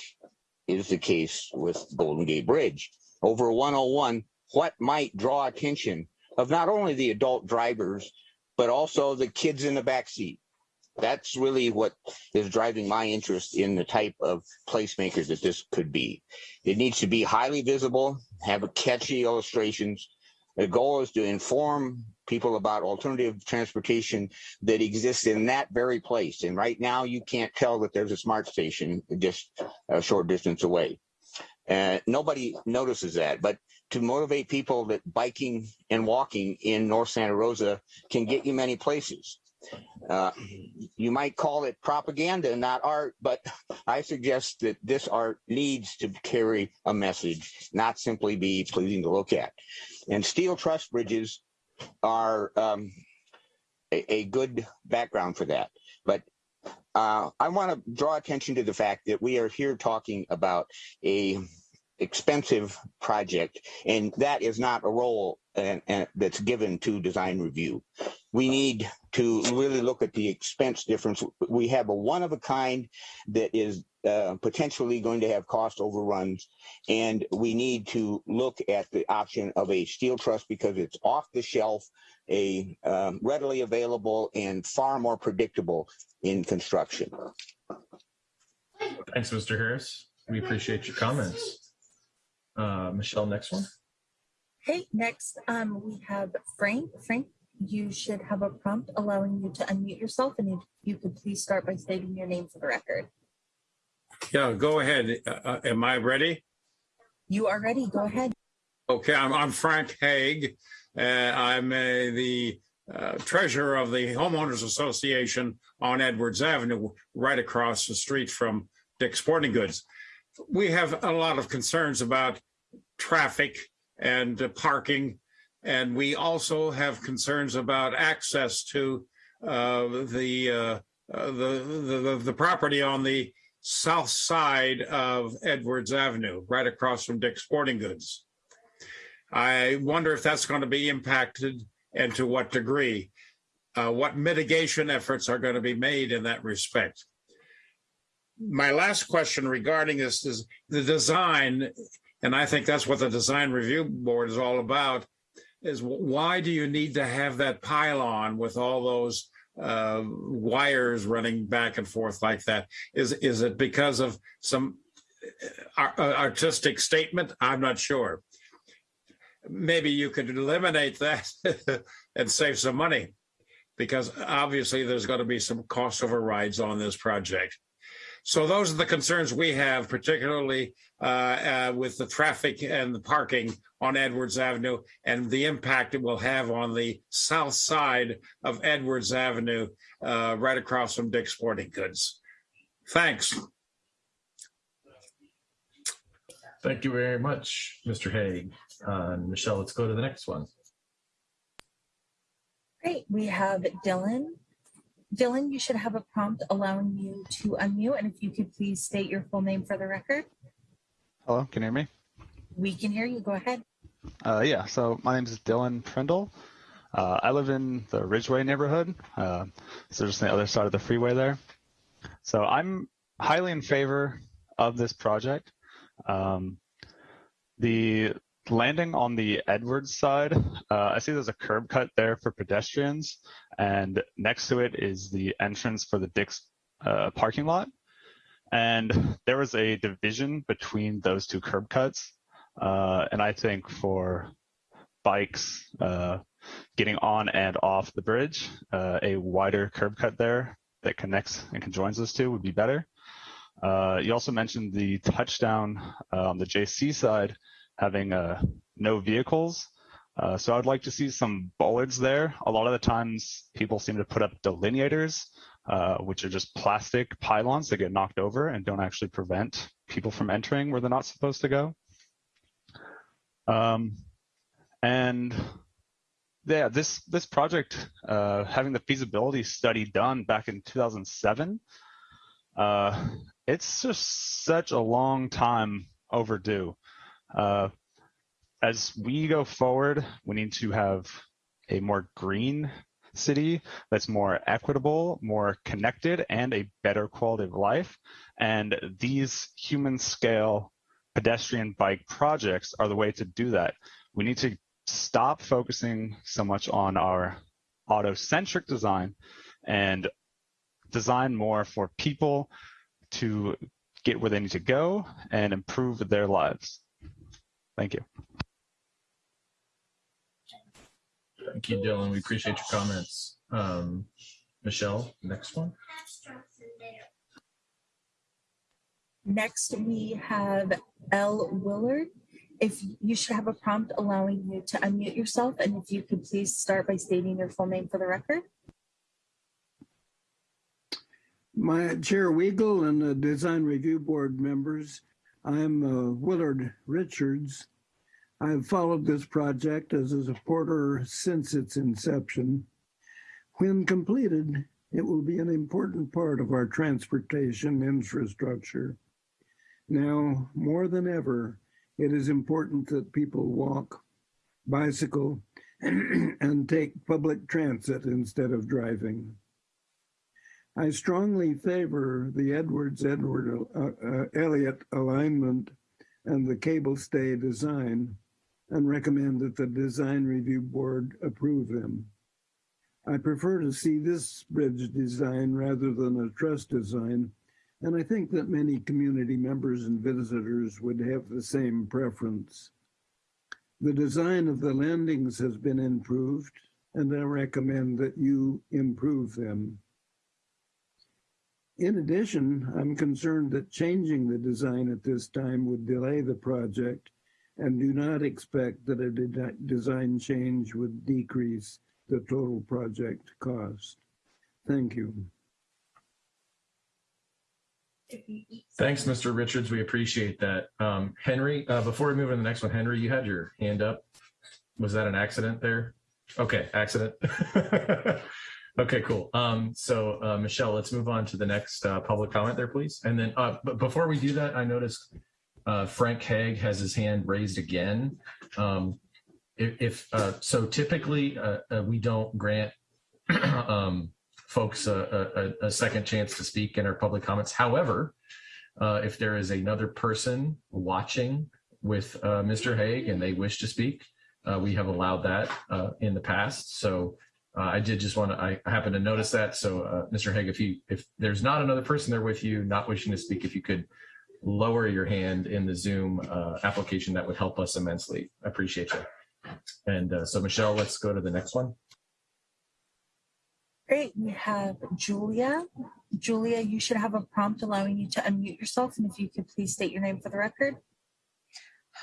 is the case with Golden Gate Bridge. Over 101, what might draw attention of not only the adult drivers, but also the kids in the back seat that's really what is driving my interest in the type of placemakers that this could be. It needs to be highly visible, have catchy illustrations, The goal is to inform people about alternative transportation that exists in that very place. And right now, you can't tell that there's a smart station just a short distance away. Uh, nobody notices that, but to motivate people that biking and walking in North Santa Rosa can get you many places. Uh, you might call it propaganda, not art, but I suggest that this art needs to carry a message, not simply be pleasing to look at. And steel truss bridges are um, a, a good background for that. But uh, I want to draw attention to the fact that we are here talking about a expensive project, and that is not a role and, and that's given to design review. We need to really look at the expense difference. We have a one of a kind that is uh, potentially going to have cost overruns, and we need to look at the option of a steel truss because it's off the shelf, a um, readily available, and far more predictable in construction. Thanks, Mr. Harris. We appreciate your comments. Uh, Michelle, next one. Hey, next, um, we have Frank. Frank, you should have a prompt allowing you to unmute yourself and if you could please start by stating your name for the record. Yeah, go ahead. Uh, uh, am I ready? You are ready, go ahead. Okay, I'm, I'm Frank Haig. Uh, I'm uh, the uh, treasurer of the Homeowners Association on Edwards Avenue, right across the street from Dick's Sporting Goods. We have a lot of concerns about traffic and uh, parking, and we also have concerns about access to uh, the, uh, the, the the property on the south side of Edwards Avenue, right across from Dick's Sporting Goods. I wonder if that's going to be impacted and to what degree. Uh, what mitigation efforts are going to be made in that respect? My last question regarding this is the design, and I think that's what the design review board is all about, is why do you need to have that pylon with all those uh, wires running back and forth like that? Is is it because of some uh, artistic statement? I'm not sure. Maybe you could eliminate that and save some money, because obviously there's going to be some cost overrides on this project. So those are the concerns we have, particularly uh, uh, with the traffic and the parking on Edwards Avenue and the impact it will have on the south side of Edwards Avenue, uh, right across from Dick's Sporting Goods. Thanks. Thank you very much, Mr. Haig. Uh, Michelle, let's go to the next one. Great, we have Dylan. Dylan, you should have a prompt allowing you to unmute, and if you could please state your full name for the record. Hello, can you hear me? We can hear you, go ahead. Uh, yeah, so my name is Dylan Prindle. Uh, I live in the Ridgeway neighborhood, uh, so just on the other side of the freeway there. So I'm highly in favor of this project. Um, the landing on the Edwards side, uh, I see there's a curb cut there for pedestrians, and next to it is the entrance for the Dick's uh, parking lot. And there was a division between those two curb cuts. Uh, and I think for bikes uh, getting on and off the bridge, uh, a wider curb cut there that connects and conjoins those two would be better. Uh, you also mentioned the touchdown on the JC side having uh, no vehicles. Uh, so I'd like to see some bollards there. A lot of the times people seem to put up delineators, uh, which are just plastic pylons that get knocked over and don't actually prevent people from entering where they're not supposed to go. Um, and yeah, this this project, uh, having the feasibility study done back in 2007, uh, it's just such a long time overdue. Uh, as we go forward, we need to have a more green city that's more equitable, more connected, and a better quality of life. And these human scale pedestrian bike projects are the way to do that. We need to stop focusing so much on our auto-centric design and design more for people to get where they need to go and improve their lives. Thank you. Thank you, Dylan. We appreciate your comments. Um, Michelle, next one. Next, we have L. Willard. If you should have a prompt allowing you to unmute yourself, and if you could please start by stating your full name for the record. My Chair Weigel and the Design Review Board members, I'm uh, Willard Richards. I've followed this project as a supporter since its inception. When completed, it will be an important part of our transportation infrastructure. Now, more than ever, it is important that people walk, bicycle, and take public transit instead of driving. I strongly favor the Edwards Edward uh, uh, Elliott alignment and the cable stay design and recommend that the design review board approve them. I prefer to see this bridge design rather than a truss design, and I think that many community members and visitors would have the same preference. The design of the landings has been improved, and I recommend that you improve them. In addition, I'm concerned that changing the design at this time would delay the project and do not expect that a de design change would decrease the total project cost. Thank you. Thanks, Mr. Richards. We appreciate that. Um, Henry, uh, before we move on to the next one, Henry, you had your hand up. Was that an accident there? Okay, accident. okay, cool. Um, so, uh, Michelle, let's move on to the next uh, public comment there, please. And then, uh, but before we do that, I noticed uh, Frank Haig has his hand raised again. Um, if, if uh, so, typically uh, we don't grant um, folks a, a, a, second chance to speak in our public comments. However, if there is another person watching with Mr. Haig and they wish to speak, we have allowed that in the past. So Uh, I did just want to, I happen to notice that. So uh, Mr. Haig, if you, if there's not another person there with you, not wishing to speak, if you could lower your hand in the Zoom uh, application, that would help us immensely. I appreciate you. And uh, so, Michelle, let's go to the next one. Great. We have Julia. Julia, you should have a prompt allowing you to unmute yourself. And if you could please state your name for the record.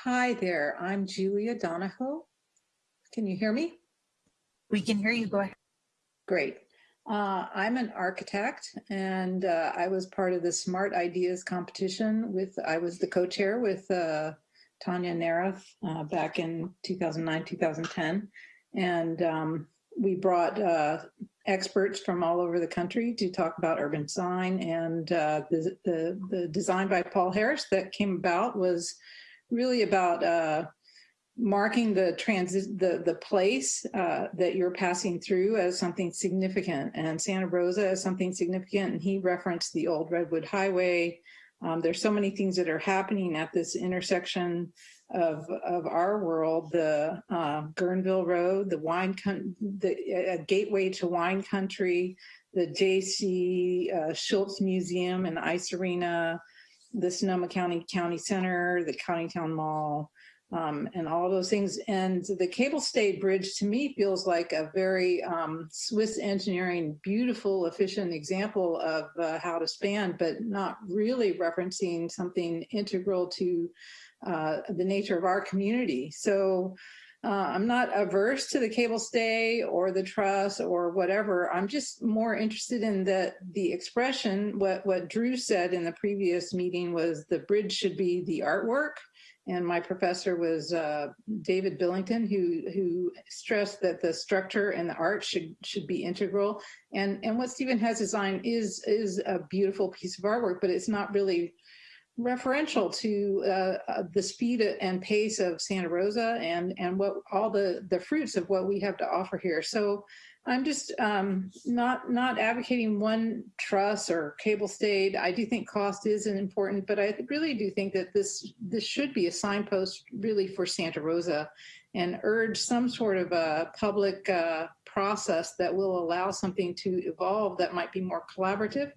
Hi there. I'm Julia Donahoe. Can you hear me? We can hear you. Go ahead. Great. Uh, I'm an architect and uh, I was part of the Smart Ideas competition with, I was the co-chair with uh, Tanya Narath uh, back in 2009, 2010. And um, we brought uh, experts from all over the country to talk about urban design. And uh, the, the, the, design by Paul Harris that came about was really about marking the transit, the, the place uh, that you're passing through as something significant and Santa Rosa as something significant. And he referenced the old Redwood Highway, um, there's so many things that are happening at this intersection of of our world. The uh, Guerneville Road, the wine, the gateway to wine country, the J.C. Uh, Schulz Museum and Ice Arena, the Sonoma County County Center, the Coddingtown Mall, um, and all those things. And the cable stayed bridge to me feels like a very um, Swiss engineering, beautiful, efficient example of uh, how to span, but not really referencing something integral to uh, the nature of our community. So uh, I'm not averse to the cable stay or the truss or whatever. I'm just more interested in that the expression, what, what Drew said in the previous meeting was the bridge should be the artwork and my professor was uh, David Billington, who who stressed that the structure and the art should should be integral. And and what Stephen has designed is is a beautiful piece of artwork, but it's not really referential to uh, uh, the speed and pace of Santa Rosa and and what all the the fruits of what we have to offer here. So I'm just um, not not advocating one truss or cable stayed. I do think cost is an important, but I really do think that this this should be a signpost really for Santa Rosa and urge some sort of a public uh, process that will allow something to evolve that might be more collaborative.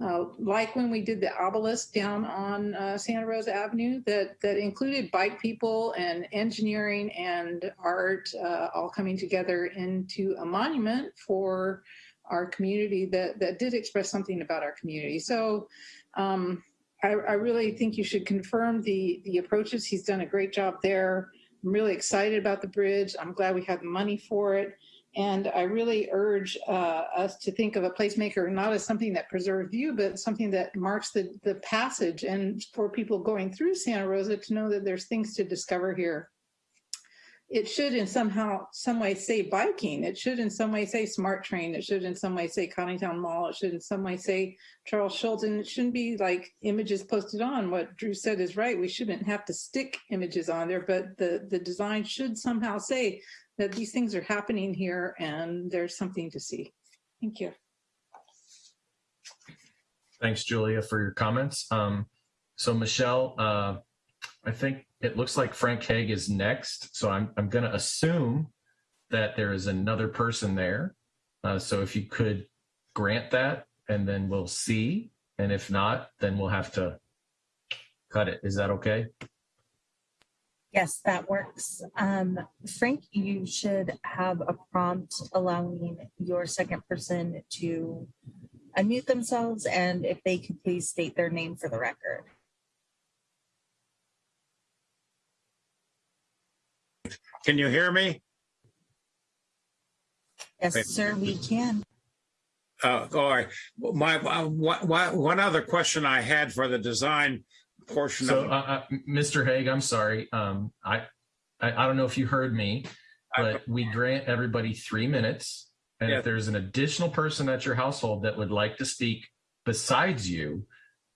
Uh, like when we did the obelisk down on uh, Santa Rosa Avenue, that that included bike people and engineering and art uh, all coming together into a monument for our community that that did express something about our community. So. Um, I, I really think you should confirm the the approaches. He's done a great job there. I'm really excited about the bridge. I'm glad we had the money for it. And I really urge uh, us to think of a placemaker not as something that preserves view, but something that marks the, the passage and for people going through Santa Rosa to know that there's things to discover here. It should in somehow, some way say biking. It should in some way say smart train. It should in some way say Coddingtown Mall. It should in some way say Charles Schulz. And it shouldn't be like images posted on. What Drew said is right. We shouldn't have to stick images on there, but the, the design should somehow say that these things are happening here and there's something to see. Thank you. Thanks, Julia, for your comments. Um, so Michelle, uh, I think it looks like Frank Hague is next. So I'm, I'm going to assume that there is another person there. Uh, so if you could grant that and then we'll see. And if not, then we'll have to cut it. Is that okay? Yes, that works. Um, Frank, you should have a prompt allowing your second person to unmute themselves and if they could please state their name for the record. Can you hear me? Yes, Okay. sir, we can. Uh, all right. My, uh, one other question I had for the design portion So, of uh, uh, Mr. Hague, I'm sorry. Um, I, I, I don't know if you heard me, but we grant everybody three minutes. And Yeah. if there's an additional person at your household that would like to speak besides you,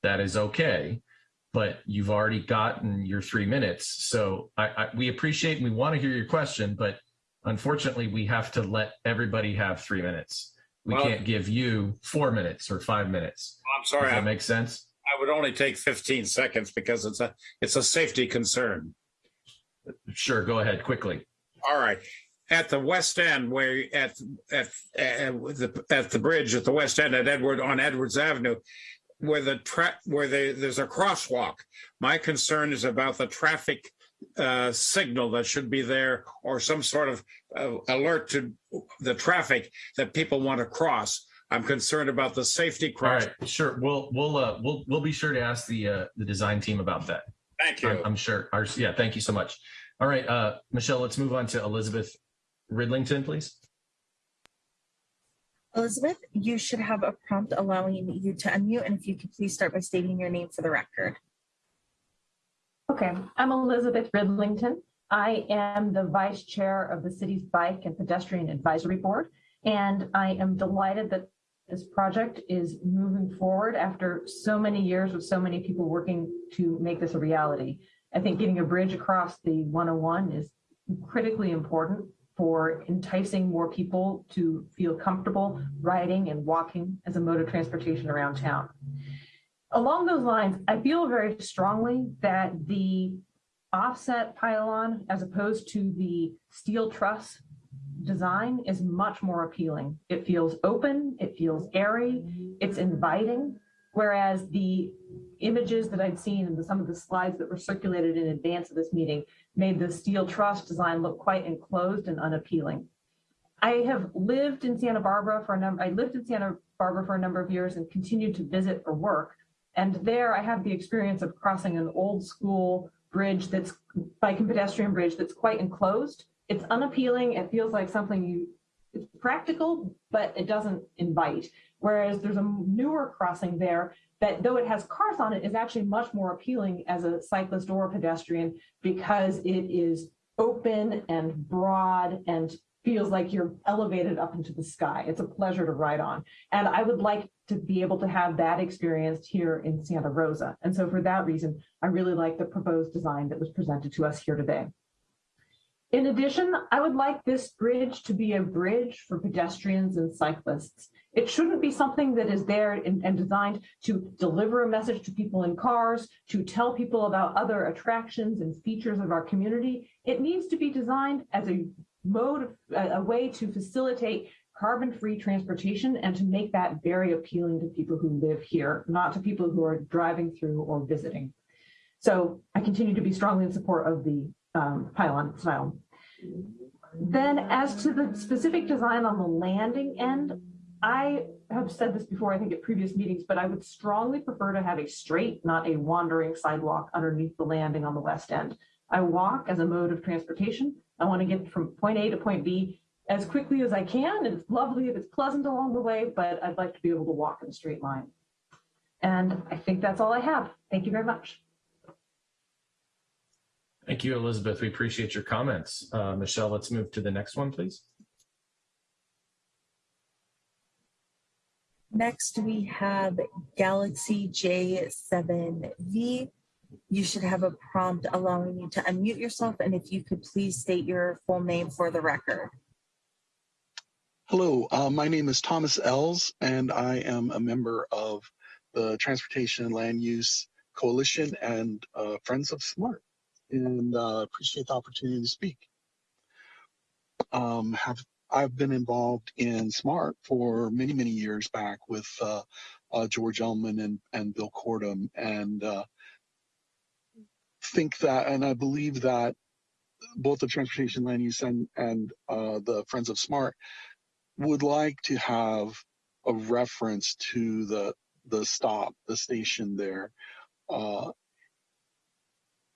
that is okay. But you've already gotten your three minutes. So I, I, we appreciate and we want to hear your question, but unfortunately, we have to let everybody have three minutes. We Well- can't give you four minutes or five minutes. I'm sorry, Does that I, make sense? I would only take 15 seconds because it's a it's a safety concern. Sure, go ahead quickly. All right. At the west end, where at at at the at the bridge at the west end at Edward on Edwards Avenue, where the tra- where the, there's a crosswalk. My concern is about the traffic uh, signal that should be there, or some sort of uh, alert to the traffic that people want to cross. I'm concerned about the safety All cross. right, sure. We'll we'll uh, we'll we'll be sure to ask the uh, the design team about that. Thank you. I'm, I'm sure. Our, yeah, thank you so much. All right, uh, Michelle, let's move on to Elizabeth Ridlington, please. Elizabeth, you should have a prompt allowing you to unmute and if you could please start by stating your name for the record. Okay, I'm Elizabeth Ridlington. I am the vice chair of the city's Bike and Pedestrian Advisory Board, and I am delighted that this project is moving forward after so many years with so many people working to make this a reality. I think getting a bridge across the 101 is critically important for enticing more people to feel comfortable riding and walking as a mode of transportation around town. Along those lines, I feel very strongly that the offset pylon as opposed to the steel truss design is much more appealing. It feels open, it feels airy, it's inviting, whereas the images that I'd seen and some of the slides that were circulated in advance of this meeting made the steel truss design look quite enclosed and unappealing. I have lived in Santa Barbara for a number, I lived in Santa Barbara for a number of years and continued to visit for work. And there I have the experience of crossing an old school bridge that's bike and pedestrian bridge that's quite enclosed. It's unappealing. It feels like something you, it's practical, but it doesn't invite. Whereas there's a newer crossing there that though it has cars on it is actually much more appealing as a cyclist or a pedestrian because it is open and broad and feels like you're elevated up into the sky. It's a pleasure to ride on. And I would like to be able to have that experience here in Santa Rosa. And so for that reason, I really like the proposed design that was presented to us here today. In addition, I would like this bridge to be a bridge for pedestrians and cyclists. It shouldn't be something that is there and, designed to deliver a message to people in cars, to tell people about other attractions and features of our community. It needs to be designed as a mode, a, a way to facilitate carbon-free transportation and to make that very appealing to people who live here, not to people who are driving through or visiting. So I continue to be strongly in support of the um, pylon style. Then as to the specific design on the landing end, I have said this before, I think at previous meetings, but I would strongly prefer to have a straight, not a wandering sidewalk underneath the landing on the west end. I walk as a mode of transportation. I want to get from point A to point B as quickly as I can. And it's lovely if it's pleasant along the way, but I'd like to be able to walk in a straight line. And I think that's all I have. Thank you very much. Thank you, Elizabeth. We appreciate your comments. Uh, Michelle, let's move to the next one, please. Next, we have Galaxy J7V. You should have a prompt allowing you to unmute yourself, and if you could please state your full name for the record. Hello, uh, my name is Thomas Ells, and I am a member of the Transportation and Land Use Coalition and uh, Friends of Smart, and uh, appreciate the opportunity to speak. Um, have I've been involved in Smart for many, many years back with uh, uh, George Elman and, and Bill Cordham, and uh, think that, and I believe that both the Transportation Land Use and, and uh, the Friends of Smart would like to have a reference to the the stop, the station there.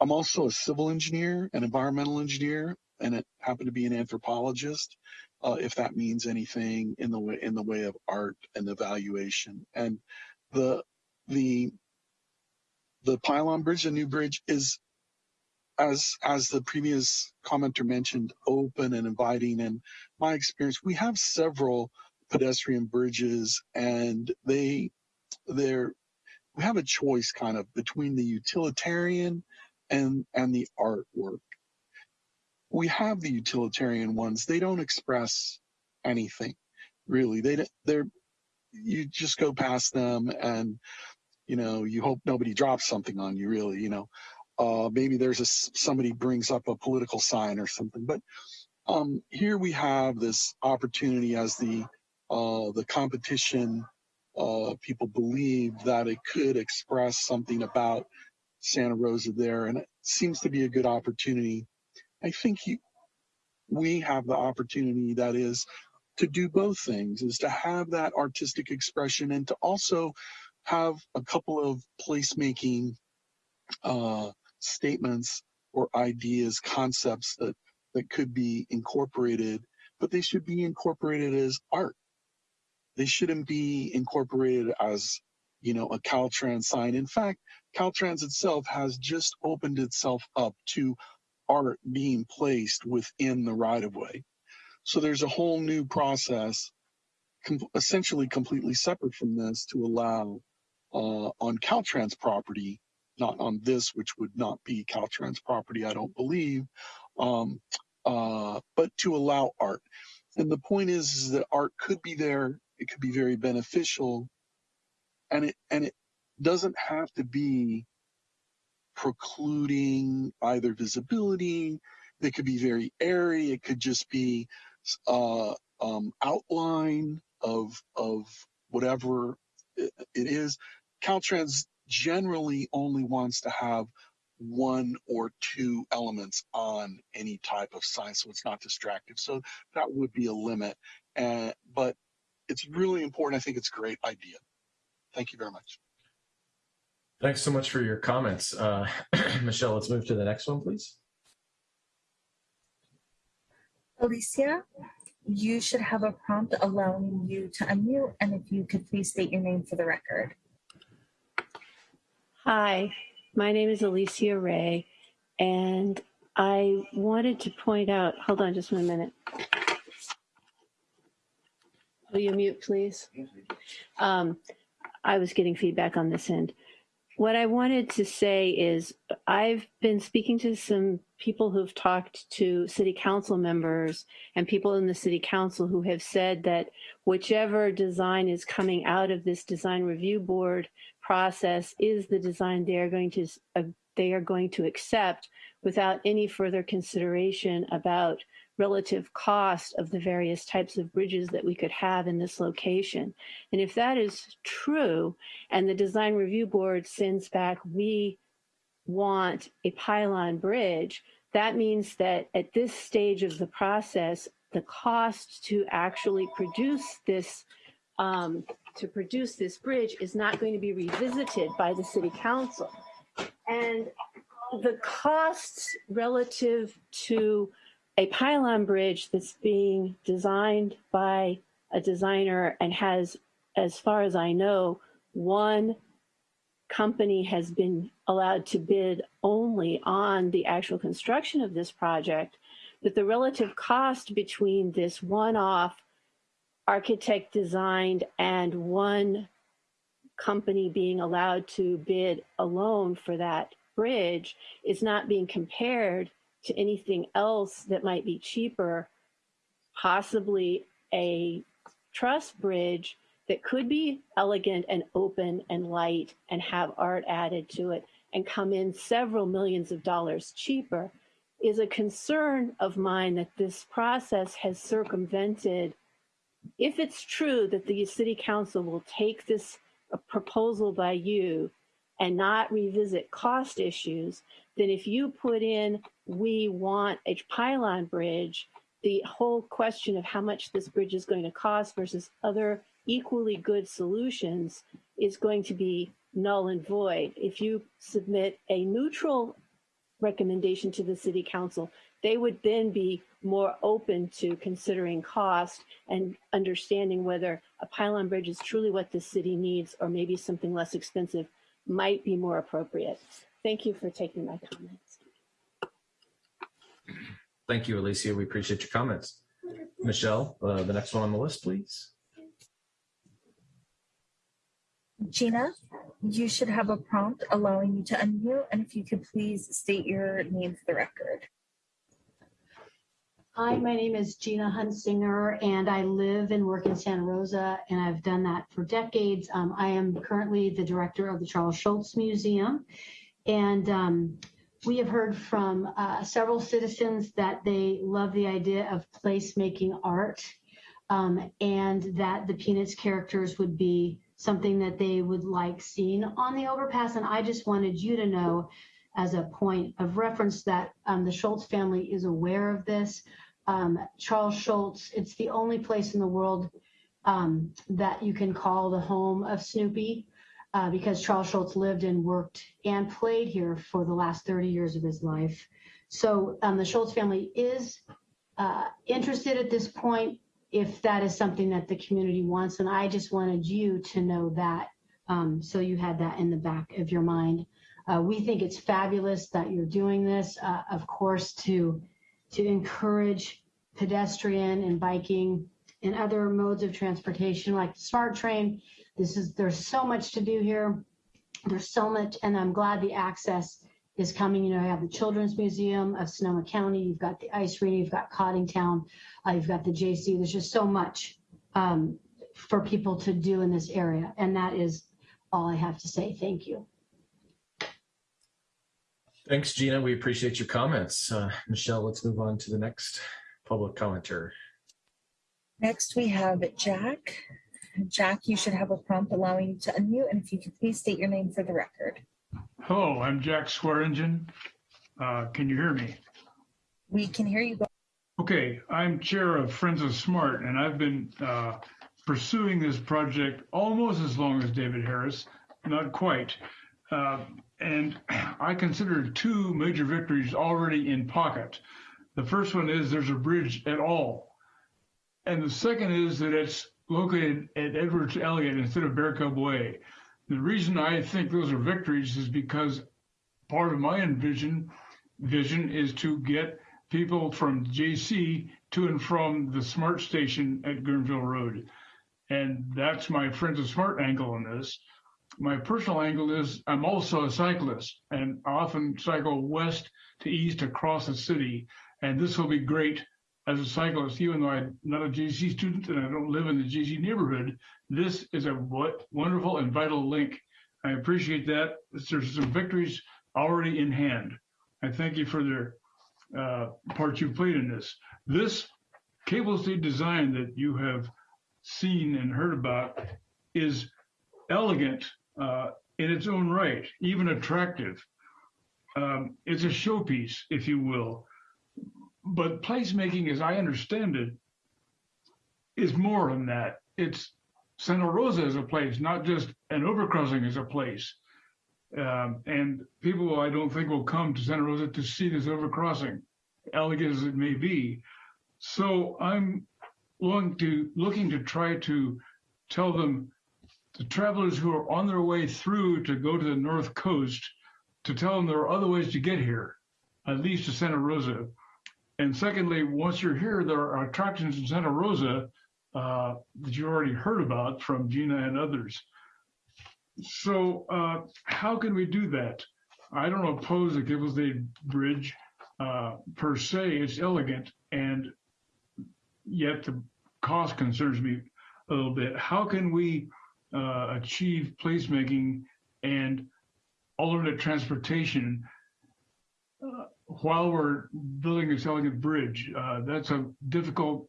I'm also a civil engineer, an environmental engineer, and it happened to be an anthropologist uh, if that means anything in the way in the way of art and evaluation. And the the the pylon bridge, the new bridge, is as as the previous commenter mentioned, open and inviting. And my experience, we have several pedestrian bridges, and they they're we have a choice kind of between the utilitarian and and the artwork we have the utilitarian ones. They don't express anything really. They they're you just go past them and you know you hope nobody drops something on you. Really, you know, uh, maybe there's a somebody brings up a political sign or something. But um, here we have this opportunity as the uh, the competition. Uh, people believe that it could express something about Santa Rosa there, and it seems to be a good opportunity I think he, we have the opportunity that is to do both things is to have that artistic expression and to also have a couple of placemaking uh, statements or ideas, concepts that, that could be incorporated, but they should be incorporated as art. They shouldn't be incorporated as, you know, a Caltrans sign. In fact, Caltrans itself has just opened itself up to art being placed within the right of way. So there's a whole new process, com- essentially completely separate from this, to allow uh, on Caltrans property, not on this, which would not be Caltrans property, I don't believe, um, uh, but to allow art. And the point is, is that art could be there, it could be very beneficial, and it and it doesn't have to be precluding either visibility. They could be very airy. It could just be uh, um, outline of of whatever it is. Caltrans generally only wants to have one or two elements on any type of sign, so it's not distractive. So that would be a limit. Uh, but it's really important. I think it's a great idea. Thank you very much. Thanks so much for your comments. Uh, Michelle, let's move to the next one, please. Alicia, you should have a prompt allowing you to unmute, and if you could please state your name for the record. Hi, my name is Alicia Ray, and I wanted to point out, hold on just one minute. Will you mute, please? Um, I was getting feedback on this end what I wanted to say is I've been speaking to some people who've talked to city council members and people in the city council who have said that whichever design is coming out of this design review board process is the design they are going to uh, they are going to accept without any further consideration about relative cost of the various types of bridges that we could have in this location. And if that is true, and the design review board sends back, we want a pylon bridge, that means that at this stage of the process, the cost to actually produce this um, to produce this bridge is not going to be revisited by the city council. And the costs relative to a pylon bridge that's being designed by a designer and has, as far as I know, one company has been allowed to bid only on the actual construction of this project, that the relative cost between this one-off architect designed and one company being allowed to bid alone for that bridge is not being compared to anything else that might be cheaper, possibly a truss bridge that could be elegant and open and light and have art added to it and come in several millions of dollars cheaper is a concern of mine that this process has circumvented. If it's true that the city council will take this proposal by you and not revisit cost issues, then if you put in, we want a pylon bridge, the whole question of how much this bridge is going to cost versus other equally good solutions is going to be null and void. If you submit a neutral recommendation to the city council, they would then be more open to considering cost and understanding whether a pylon bridge is truly what the city needs or maybe something less expensive might be more appropriate. Thank you for taking my comments. Thank you, Alicia. We appreciate your comments. Michelle, uh, the next one on the list, please. Gina, you should have a prompt allowing you to unmute, and if you could please state your name for the record. Hi, my name is Gina Huntsinger, and I live and work in Santa Rosa, and I've done that for decades. Um, I am currently the director of the Charles Schulz Museum, and um, we have heard from uh, several citizens that they love the idea of placemaking art, um, and that the Peanuts characters would be something that they would like seen on the overpass. And I just wanted you to know as a point of reference that um, the Schulz family is aware of this. Um, Charles Schulz, it's the only place in the world um, that you can call the home of Snoopy uh, because Charles Schulz lived and worked and played here for the last 30 years of his life. So um, the Schulz family is uh, interested at this point if that is something that the community wants. And I just wanted you to know that um, so you had that in the back of your mind. Uh, we think it's fabulous that you're doing this, uh, of course, to to encourage pedestrian and biking and other modes of transportation like the smart train. This is there's so much to do here. There's so much, and I'm glad the access is coming. You know, you have the Children's Museum of Sonoma County, you've got the ice arena, you've got Coddingtown, uh, you've got the JC. There's just so much um, for people to do in this area, and that is all I have to say. Thank you. Thanks, Gina. We appreciate your comments. Uh, Michelle, let's move on to the next public commenter. Next, we have Jack. Jack, you should have a prompt allowing you to unmute, and if you could please state your name for the record. Hello, I'm Jack Swearingen. Uh, can you hear me? We can hear you. Okay, I'm chair of Friends of Smart, and I've been uh, pursuing this project almost as long as David Harris, not quite. Uh, and I consider two major victories already in pocket. The first one is there's a bridge at all. And the second is that it's located at Edwards Elliott instead of Bear Cub Way. The reason I think those are victories is because part of my envision vision is to get people from JC to and from the smart station at Guerneville Road. And that's my Friends of Smart angle on this my personal angle is I'm also a cyclist and often cycle west to east across the city. And this will be great as a cyclist, even though I'm not a JC student and I don't live in the JC neighborhood. This is a wonderful and vital link. I appreciate that. There's some victories already in hand. I thank you for their uh, part you played in this. This cable stayed design that you have seen and heard about is elegant uh, in its own right, even attractive. Um, it's a showpiece, if you will. But placemaking, as I understand it, is more than that. It's Santa Rosa as a place, not just an overcrossing as a place. Um, and people, I don't think, will come to Santa Rosa to see this overcrossing, elegant as it may be. So I'm looking to looking to try to tell them, the travelers who are on their way through to go to the north coast, to tell them there are other ways to get here, at least to Santa Rosa. And secondly, once you're here, there are attractions in Santa Rosa uh, that you already heard about from Gina and others. So uh, how can we do that? I don't oppose the Gibblesdale Bridge uh, per se. It's elegant, and yet the cost concerns me a little bit. How can we uh, achieve placemaking and alternate transportation uh, while we're building this elegant bridge? Uh, that's a difficult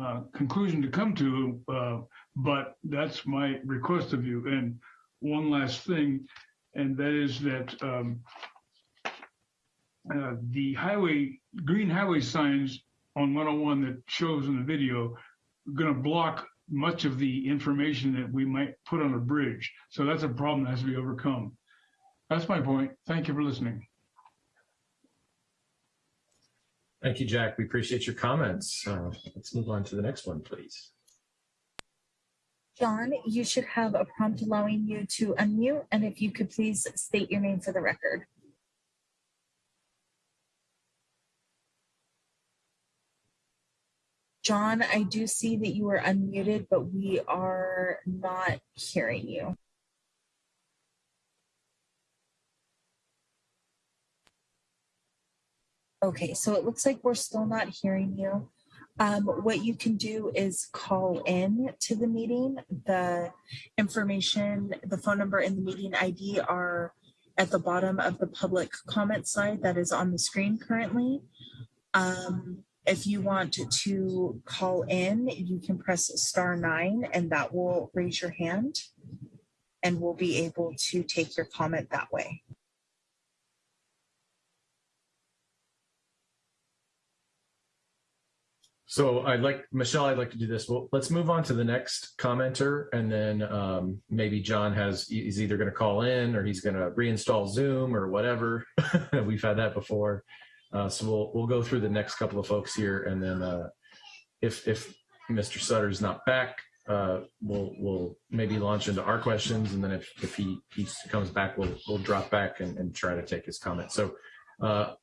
uh, conclusion to come to, uh, but that's my request of you. And one last thing, and that is that um, uh, the highway, green highway signs on 101 that shows in the video going to block much of the information that we might put on a bridge. So that's a problem that has to be overcome. That's my point. Thank you for listening. Thank you, Jack. We appreciate your comments. Uh, let's move on to the next one, please. John, you should have a prompt allowing you to unmute, and if you could please state your name for the record. John, I do see that you are unmuted, but we are not hearing you. Okay, so it looks like we're still not hearing you. Um, what you can do is call in to the meeting. The information, the phone number and the meeting ID are at the bottom of the public comment slide that is on the screen currently. Um, if you want to call in, you can press star nine and that will raise your hand and we'll be able to take your comment that way. So I'd like, Michelle, I'd like to do this. Well, let's move on to the next commenter and then um, maybe John has, he's either going to call in or he's going to reinstall Zoom or whatever. We've had that before. Uh, so we'll, we'll go through the next couple of folks here and then uh, if, if Mr. Sutter's not back, uh, we'll, we'll maybe launch into our questions. And then if, if he, he comes back, we'll, we'll drop back and, and try to take his comment. So uh,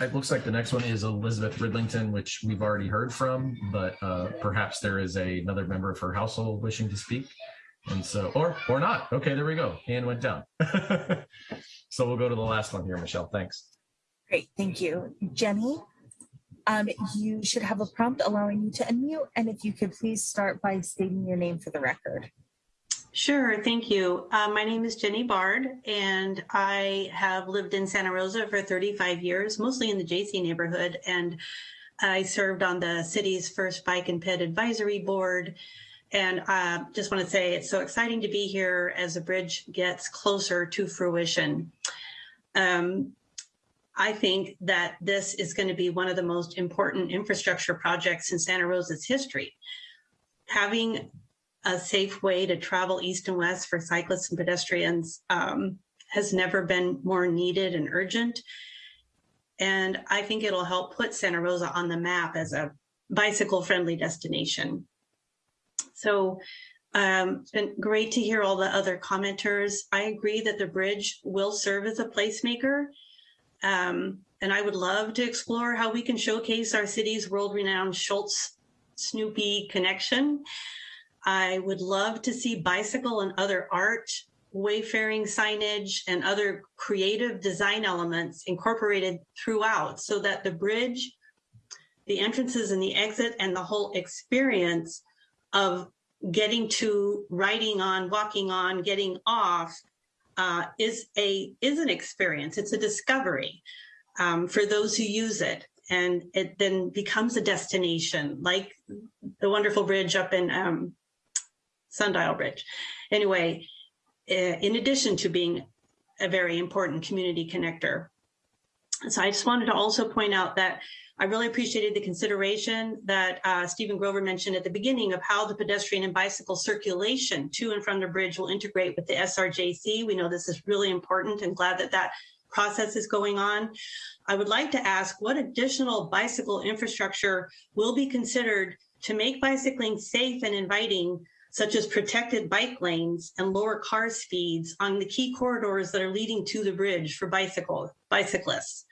it looks like the next one is Elizabeth Ridlington, which we've already heard from, but uh, perhaps there is a, another member of her household wishing to speak. And so, or, or not. Okay, there we go. Hand went down. so we'll go to the last one here, Michelle. Thanks. Great, thank you. Jenny, um, you should have a prompt allowing you to unmute. And if you could please start by stating your name for the record. Sure, thank you. Uh, my name is Jenny Bard, and I have lived in Santa Rosa for 35 years, mostly in the JC neighborhood. And I served on the city's first bike and ped advisory board. And uh, just want to say it's so exciting to be here as the bridge gets closer to fruition. Um, I think that this is going to be one of the most important infrastructure projects in Santa Rosa's history. Having a safe way to travel east and west for cyclists and pedestrians um, has never been more needed and urgent. And I think it'll help put Santa Rosa on the map as a bicycle friendly destination. So um, it's been great to hear all the other commenters. I agree that the bridge will serve as a placemaker. Um, and I would love to explore how we can showcase our city's world renowned Schulz Snoopy connection. I would love to see bicycle and other art, wayfaring signage, and other creative design elements incorporated throughout so that the bridge, the entrances and the exit, and the whole experience of getting to riding on, walking on, getting off uh, is a is an experience. It's a discovery um, for those who use it. and it then becomes a destination, like the wonderful bridge up in um, Sundial Bridge. Anyway, uh, in addition to being a very important community connector. So I just wanted to also point out that I really appreciated the consideration that uh, Stephen Grover mentioned at the beginning of how the pedestrian and bicycle circulation to and from the bridge will integrate with the SRJC. We know this is really important and glad that that process is going on. I would like to ask what additional bicycle infrastructure will be considered to make bicycling safe and inviting such as protected bike lanes and lower car speeds on the key corridors that are leading to the bridge for bicycle bicyclists.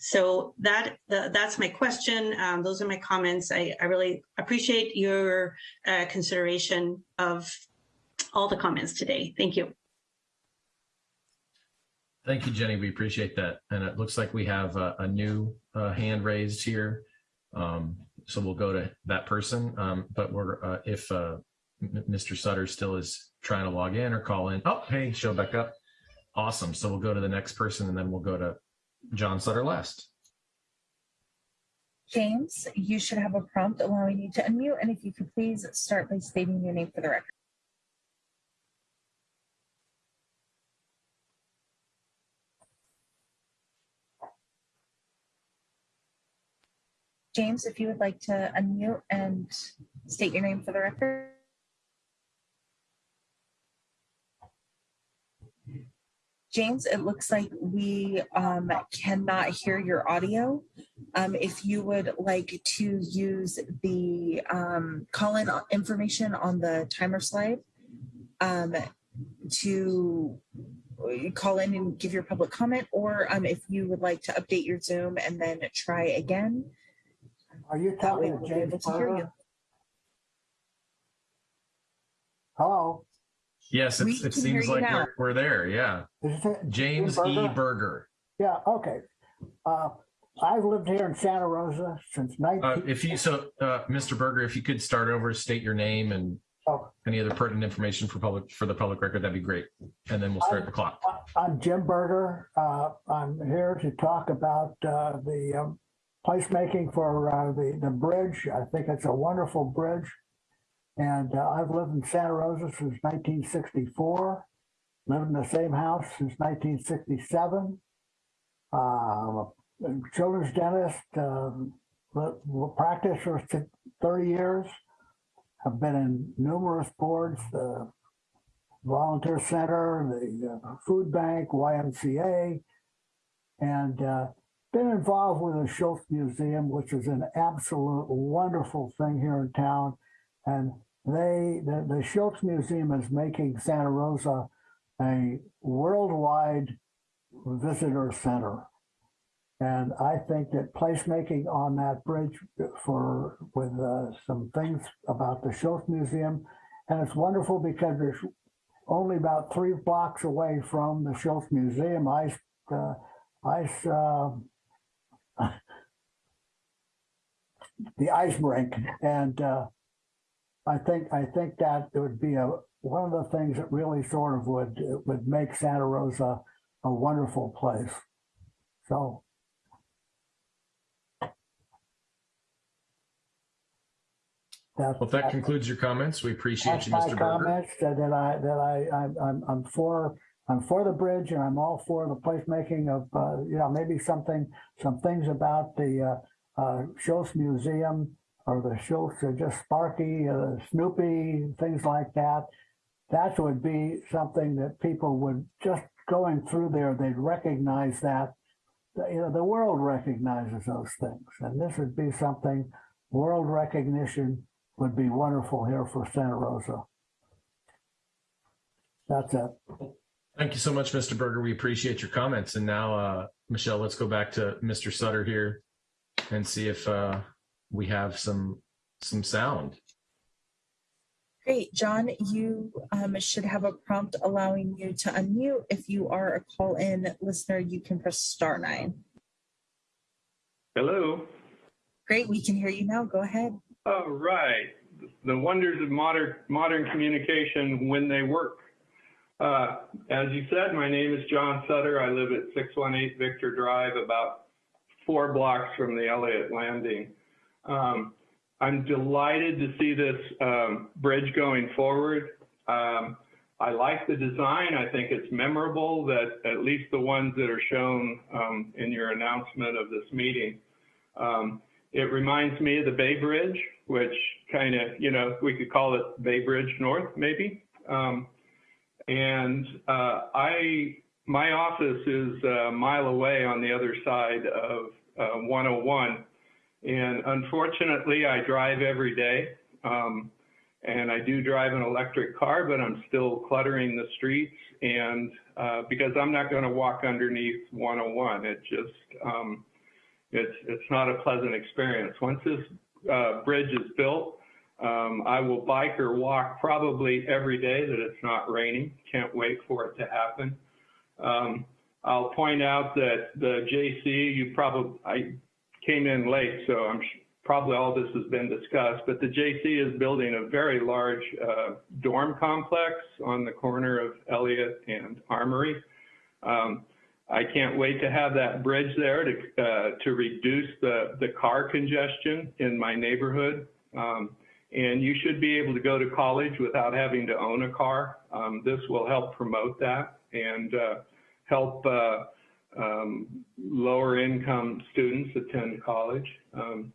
So that uh, that's my question. Um, those are my comments. I, I really appreciate your uh, consideration of all the comments today. Thank you. Thank you, Jenny. We appreciate that. And it looks like we have a, a new uh, hand raised here. Um, so we'll go to that person. Um, but we're uh, if uh, Mr. Sutter still is trying to log in or call in. Oh, hey, show back up. Awesome. So we'll go to the next person and then we'll go to John Sutter last. James, you should have a prompt allowing you to unmute. And if you could please start by stating your name for the record. James, if you would like to unmute and state your name for the record. James, it looks like we um, cannot hear your audio. Um, if you would like to use the um, call-in information on the timer slide um, to call in and give your public comment, or um, if you would like to update your Zoom and then try again. Are you talking to be James able to hear you. Hello? Yes, We it's, it seems like we're, we're there. Yeah. James Jim E. Berger? Berger. Yeah, okay. Uh, I've lived here in Santa Rosa since Uh, 19... if you so, uh, Mr. Berger, if you could start over, state your name and Oh. any other pertinent information for public for the public record, that'd be great. And then we'll start the clock. I'm Jim Berger. Uh, I'm here to talk about uh, the um, placemaking for uh, the, the bridge. I think it's a wonderful bridge. And uh, I've lived in Santa Rosa since 1964, lived in the same house since 1967. Uh, I'm a children's dentist, um, practiced for 30 years. I've been in numerous boards, the Volunteer Center, the uh, Food Bank, YMCA, and uh, been involved with the Schulz Museum, which is an absolute wonderful thing here in town. And they, the, the Schulz Museum is making Santa Rosa a worldwide visitor center. And I think that placemaking on that bridge for with uh, some things about the Schulz Museum, and it's wonderful because there's only about three blocks away from the Schulz Museum, ice, uh, ice, uh, the ice rink, and uh, I think I think that it would be a one of the things that really sort of would would make Santa Rosa a wonderful place. So That's, Well, that concludes your comments, we appreciate you, Mr. Berger. comments that, that I that I I'm, I'm I'm for I'm for the bridge and I'm all for the placemaking of uh, you know maybe something some things about the uh, uh, Schulz Museum or the Schulz or just Sparky, uh, Snoopy, things like that. That would be something that people would just going through there. They'd recognize that. You know, the world recognizes those things, and this would be something world recognition would be wonderful here for Santa Rosa. That's it. Thank you so much, Mr. Berger. We appreciate your comments. And now, uh, Michelle, let's go back to Mr. Sutter here and see if uh, we have some some sound. Great, John, you um, should have a prompt allowing you to unmute. If you are a call-in listener, you can press star nine. Hello. Great, we can hear you now. Go ahead. All right. The wonders of modern modern communication when they work. Uh, as you said, my name is John Sutter. I live at 618 Victor Drive, about four blocks from the Elliott Landing. Um, I'm delighted to see this um, bridge going forward. Um, I like the design. I think it's memorable that at least the ones that are shown um, in your announcement of this meeting. Um, it reminds me of the Bay Bridge, which kind of, you know, we could call it Bay Bridge North, maybe. Um, and uh, I, my office is a mile away on the other side of uh, 101. And unfortunately, I drive every day. Um, and I do drive an electric car, but I'm still cluttering the streets. And uh, because I'm not going to walk underneath 101, it just, um, it's, it's not a pleasant experience. Once this uh, bridge is built, um, I will bike or walk probably every day that it's not raining. Can't wait for it to happen. Um, I'll point out that the JC, you probably, I came in late, so I'm probably all this has been discussed, but the JC is building a very large uh, dorm complex on the corner of Elliott and Armory. Um, I can't wait to have that bridge there to, uh, to reduce the, the car congestion in my neighborhood. Um, and you should be able to go to college without having to own a car. Um, this will help promote that and uh, help uh, um, lower income students attend college. Um,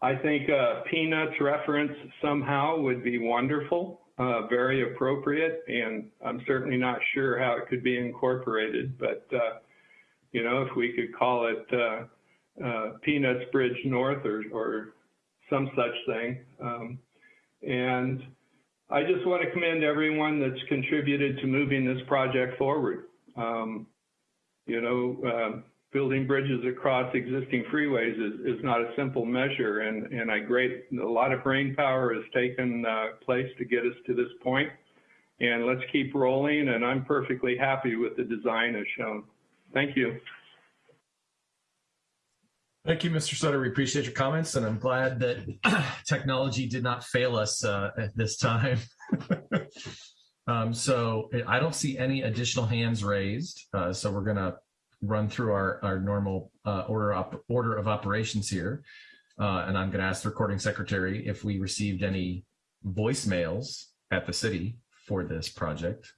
I think uh, Peanuts reference somehow would be wonderful, uh, very appropriate, and I'm certainly not sure how it could be incorporated, but uh, you know, if we could call it uh, uh, Peanuts Bridge North or, or some such thing. Um, and I just want to commend everyone that's contributed to moving this project forward. Um, you know, um, building bridges across existing freeways is, is not a simple measure. And, and I great, a lot of brain power has taken uh, place to get us to this point. And let's keep rolling. And I'm perfectly happy with the design as shown. Thank you. Thank you, Mr. Sutter. We appreciate your comments, and I'm glad that technology did not fail us uh, at this time. um, so I don't see any additional hands raised. Uh, so we're going to run through our, our normal uh, order, op order of operations here. Uh, and I'm going to ask the recording secretary if we received any voicemails at the city for this project.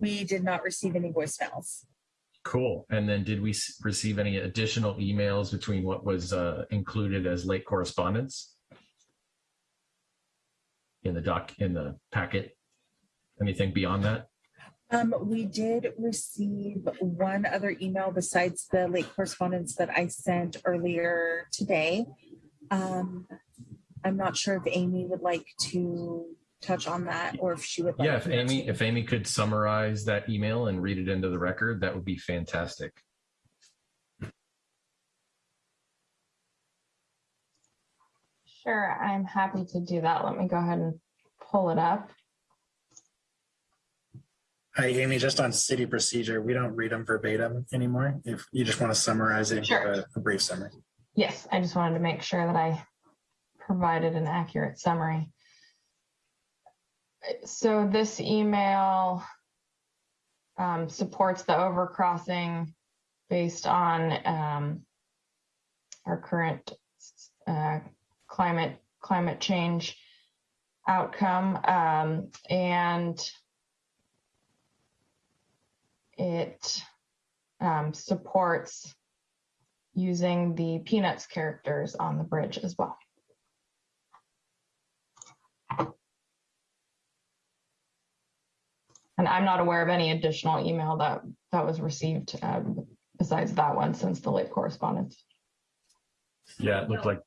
We did not receive any voicemails. Cool. And then did we receive any additional emails between what was uh, included as late correspondence in the doc in the packet? Anything beyond that? Um, we did receive one other email besides the late correspondence that I sent earlier today. Um, I'm not sure if Amy would like to touch on that or if she would like yeah if to. amy if amy could summarize that email and read it into the record that would be fantastic Sure, I'm happy to do that. Let me go ahead and pull it up. Hi, Amy, just on city procedure, we don't read them verbatim anymore. If you just want to summarize it, Sure. a, a brief summary. Yes, I just wanted to make sure that I provided an accurate summary. So this email um, supports the overcrossing based on um, our current uh, climate climate change outcome, um, and it um, supports using the Peanuts characters on the bridge as well. And I'm not aware of any additional email that that was received um, besides that one since the late correspondence. yeah it looked like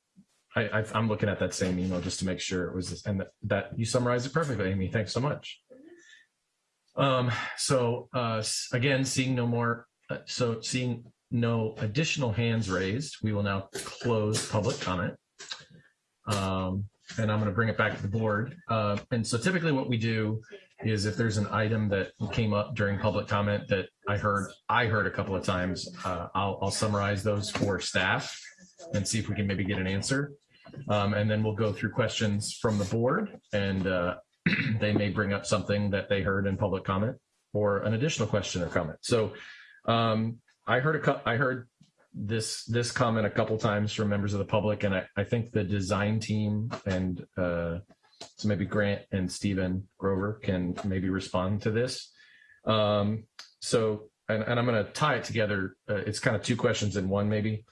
I, i'm looking at that same email just to make sure it was this, and that, that you summarized it perfectly amy thanks so much um so uh again seeing no more uh, so seeing no additional hands raised we will now close public comment um and i'm going to bring it back to the board uh, and so typically what we do is if there's an item that came up during public comment that I heard I heard a couple of times, uh, I'll, I'll summarize those for staff and see if we can maybe get an answer. Um, and then we'll go through questions from the board and uh, they may bring up something that they heard in public comment or an additional question or comment. So um, I heard a I heard this this comment a couple times from members of the public, and I, I think the design team and uh, so maybe Grant and Stephen Grover can maybe respond to this. Um, so, and, and I'm going to tie it together. Uh, it's kind of two questions in one, maybe.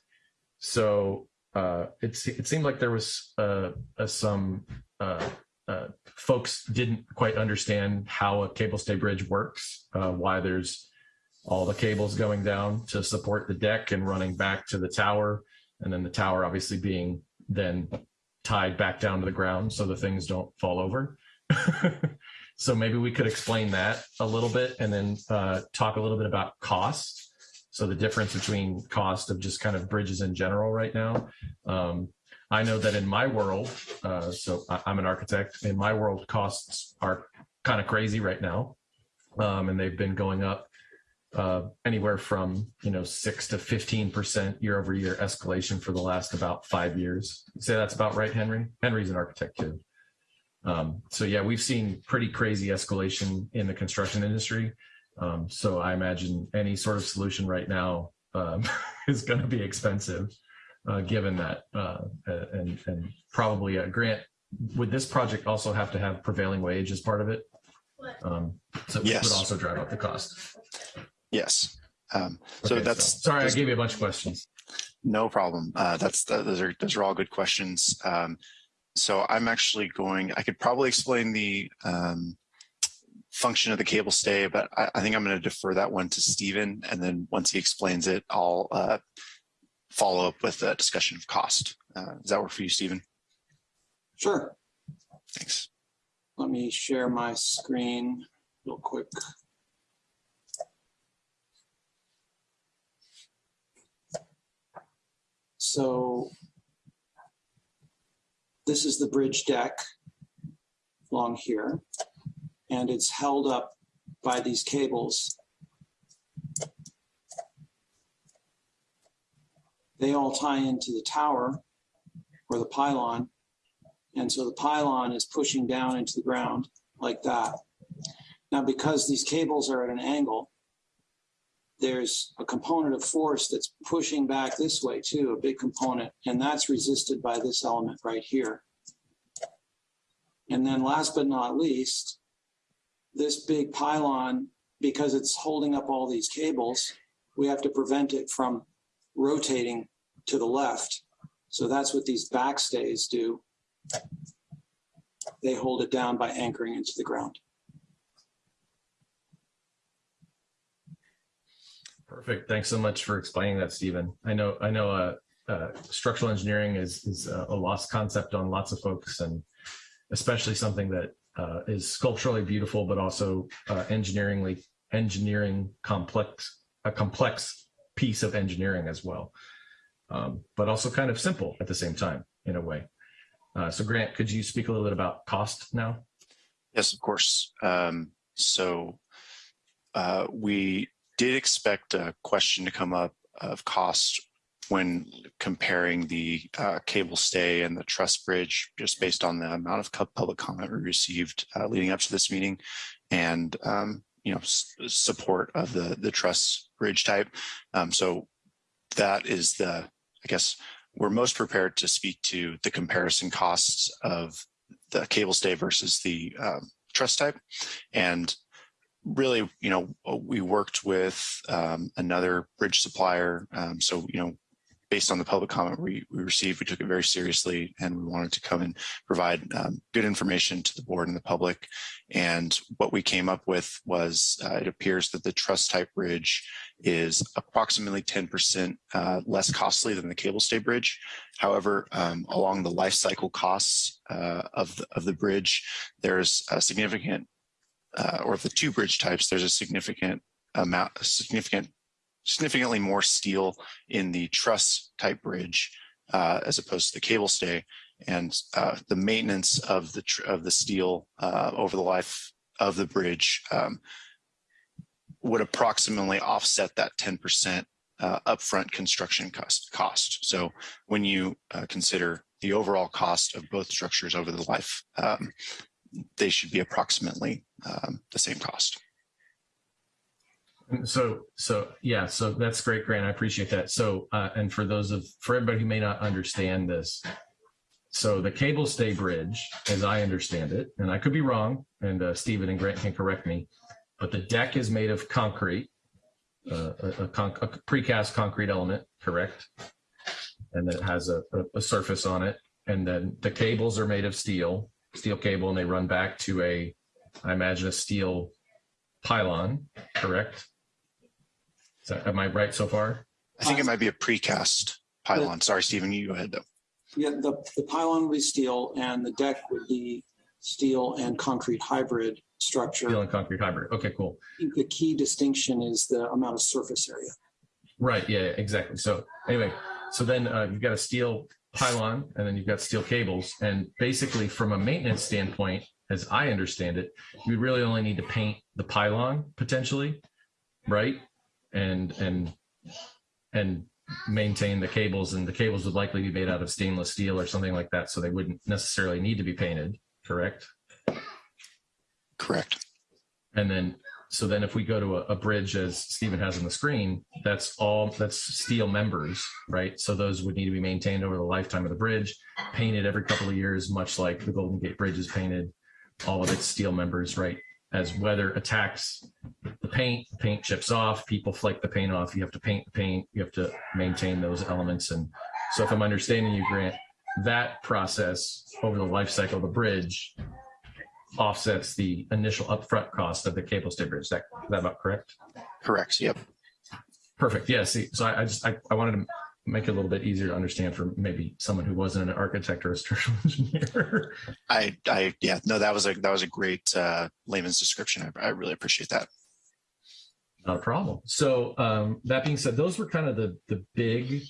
So uh, it's it seemed like there was uh, uh, some uh, folks didn't quite understand how a cable stay bridge works, uh, why there's all the cables going down to support the deck and running back to the tower, and then the tower obviously being then tied back down to the ground so the things don't fall over. so maybe we could explain that a little bit and then uh, talk a little bit about cost. So the difference between cost of just kind of bridges in general right now. Um, I know that in my world, uh, so I, I'm an architect, in my world costs are kind of crazy right now. Um, and they've been going up uh, anywhere from you know six to fifteen percent year over year escalation for the last about five years. Say that's about right, Henry. Henry's an architect too. Um, so yeah, we've seen pretty crazy escalation in the construction industry. Um, so I imagine any sort of solution right now um, is going to be expensive, given that, uh, and and probably a grant. Would this project also have to have prevailing wage as part of it? Um, so it Yes. would also drive up the cost. Yes. Um, so Okay, that's sorry, I gave you a bunch of questions. No problem. Uh, that's those are those are all good questions. Um, so I'm actually going. I could probably explain the um, function of the cable stay, but I, I think I'm going to defer that one to Stephen, and then once he explains it, I'll uh, follow up with a discussion of cost. Uh, does that work for you, Stephen? Sure. Thanks. Let me share my screen real quick. So this is the bridge deck along here, and it's held up by these cables. They all tie into the tower or the pylon. And so the pylon is pushing down into the ground like that. Now, because these cables are at an angle, there's a component of force that's pushing back this way too, a big component, and that's resisted by this element right here. And then last but not least, this big pylon, because it's holding up all these cables, we have to prevent it from rotating to the left. So that's what these backstays do. They hold it down by anchoring into the ground. Perfect. Thanks so much for explaining that, Stephen. I know I know uh, uh, structural engineering is is uh, a lost concept on lots of folks, and especially something that uh, is sculpturally beautiful, but also uh, engineeringly engineering complex a complex piece of engineering as well, um, but also kind of simple at the same time in a way. Uh, so, Grant, could you speak a little bit about cost now? Yes, of course. Um, so uh, we did expect a question to come up of cost when comparing the uh, cable stay and the truss bridge, just based on the amount of public comment we received uh, leading up to this meeting, and um, you know support of the the truss bridge type. Um, so that is the, I guess, we're most prepared to speak to the comparison costs of the cable stay versus the um, truss type, and really, you know, we worked with um, another bridge supplier. Um, so, you know, based on the public comment we, we received, we took it very seriously and we wanted to come and provide um, good information to the board and the public. And what we came up with was uh, it appears that the truss type bridge is approximately 10% uh, less costly than the cable stay bridge. However, um, along the life cycle costs uh, of, the, of the bridge, there's a significant uh, or of the two bridge types, there's a significant amount, significant, significantly more steel in the truss type bridge uh, as opposed to the cable stay, and uh, the maintenance of the of the steel uh, over the life of the bridge um, would approximately offset that 10% uh, upfront construction cost. Cost. So when you uh, consider the overall cost of both structures over the life, um, they should be approximately um, the same cost. So, so yeah, so that's great, Grant. I appreciate that. So, uh, and for those of, for everybody who may not understand this, so the cable stay bridge, as I understand it, and I could be wrong, and uh, Stephen and Grant can correct me, but the deck is made of concrete, uh, a, a, a precast concrete element, correct? And then it has a, a surface on it, and then the cables are made of steel, steel cable, and they run back to a, I imagine a steel pylon, correct? Is that, am I right so far? I think it might be a precast pylon. Sorry, Stephen, you go ahead though. Yeah, the, the pylon would be steel and the deck would be steel and concrete hybrid structure. Steel and concrete hybrid. Okay, cool. I think the key distinction is the amount of surface area. Right. Yeah, exactly. So anyway, so then uh, you've got a steel pylon and then you've got steel cables. And basically from a maintenance standpoint, as I understand it, you really only need to paint the pylon potentially, right? And, and, and maintain the cables and the cables would likely be made out of stainless steel or something like that. So they wouldn't necessarily need to be painted, correct? Correct. And then, so then if we go to a, a bridge as Stephen has on the screen, that's all, that's steel members, right? So those would need to be maintained over the lifetime of the bridge, painted every couple of years, much like the Golden Gate Bridge is painted, all of its steel members, right? As weather attacks the paint, the paint chips off, people flake the paint off, you have to paint the paint, you have to maintain those elements. And so if I'm understanding you, Grant, that process over the life cycle of the bridge offsets the initial upfront cost of the cable stay bridge. Is that, is that about correct? Correct. Yep. Perfect. Yeah. See, so I, I just, I, I wanted to make it a little bit easier to understand for maybe someone who wasn't an architect or a structural engineer. I, I, yeah, no, that was a, that was a great uh, layman's description. I, I really appreciate that. Not a problem. So um, that being said, those were kind of the, the big,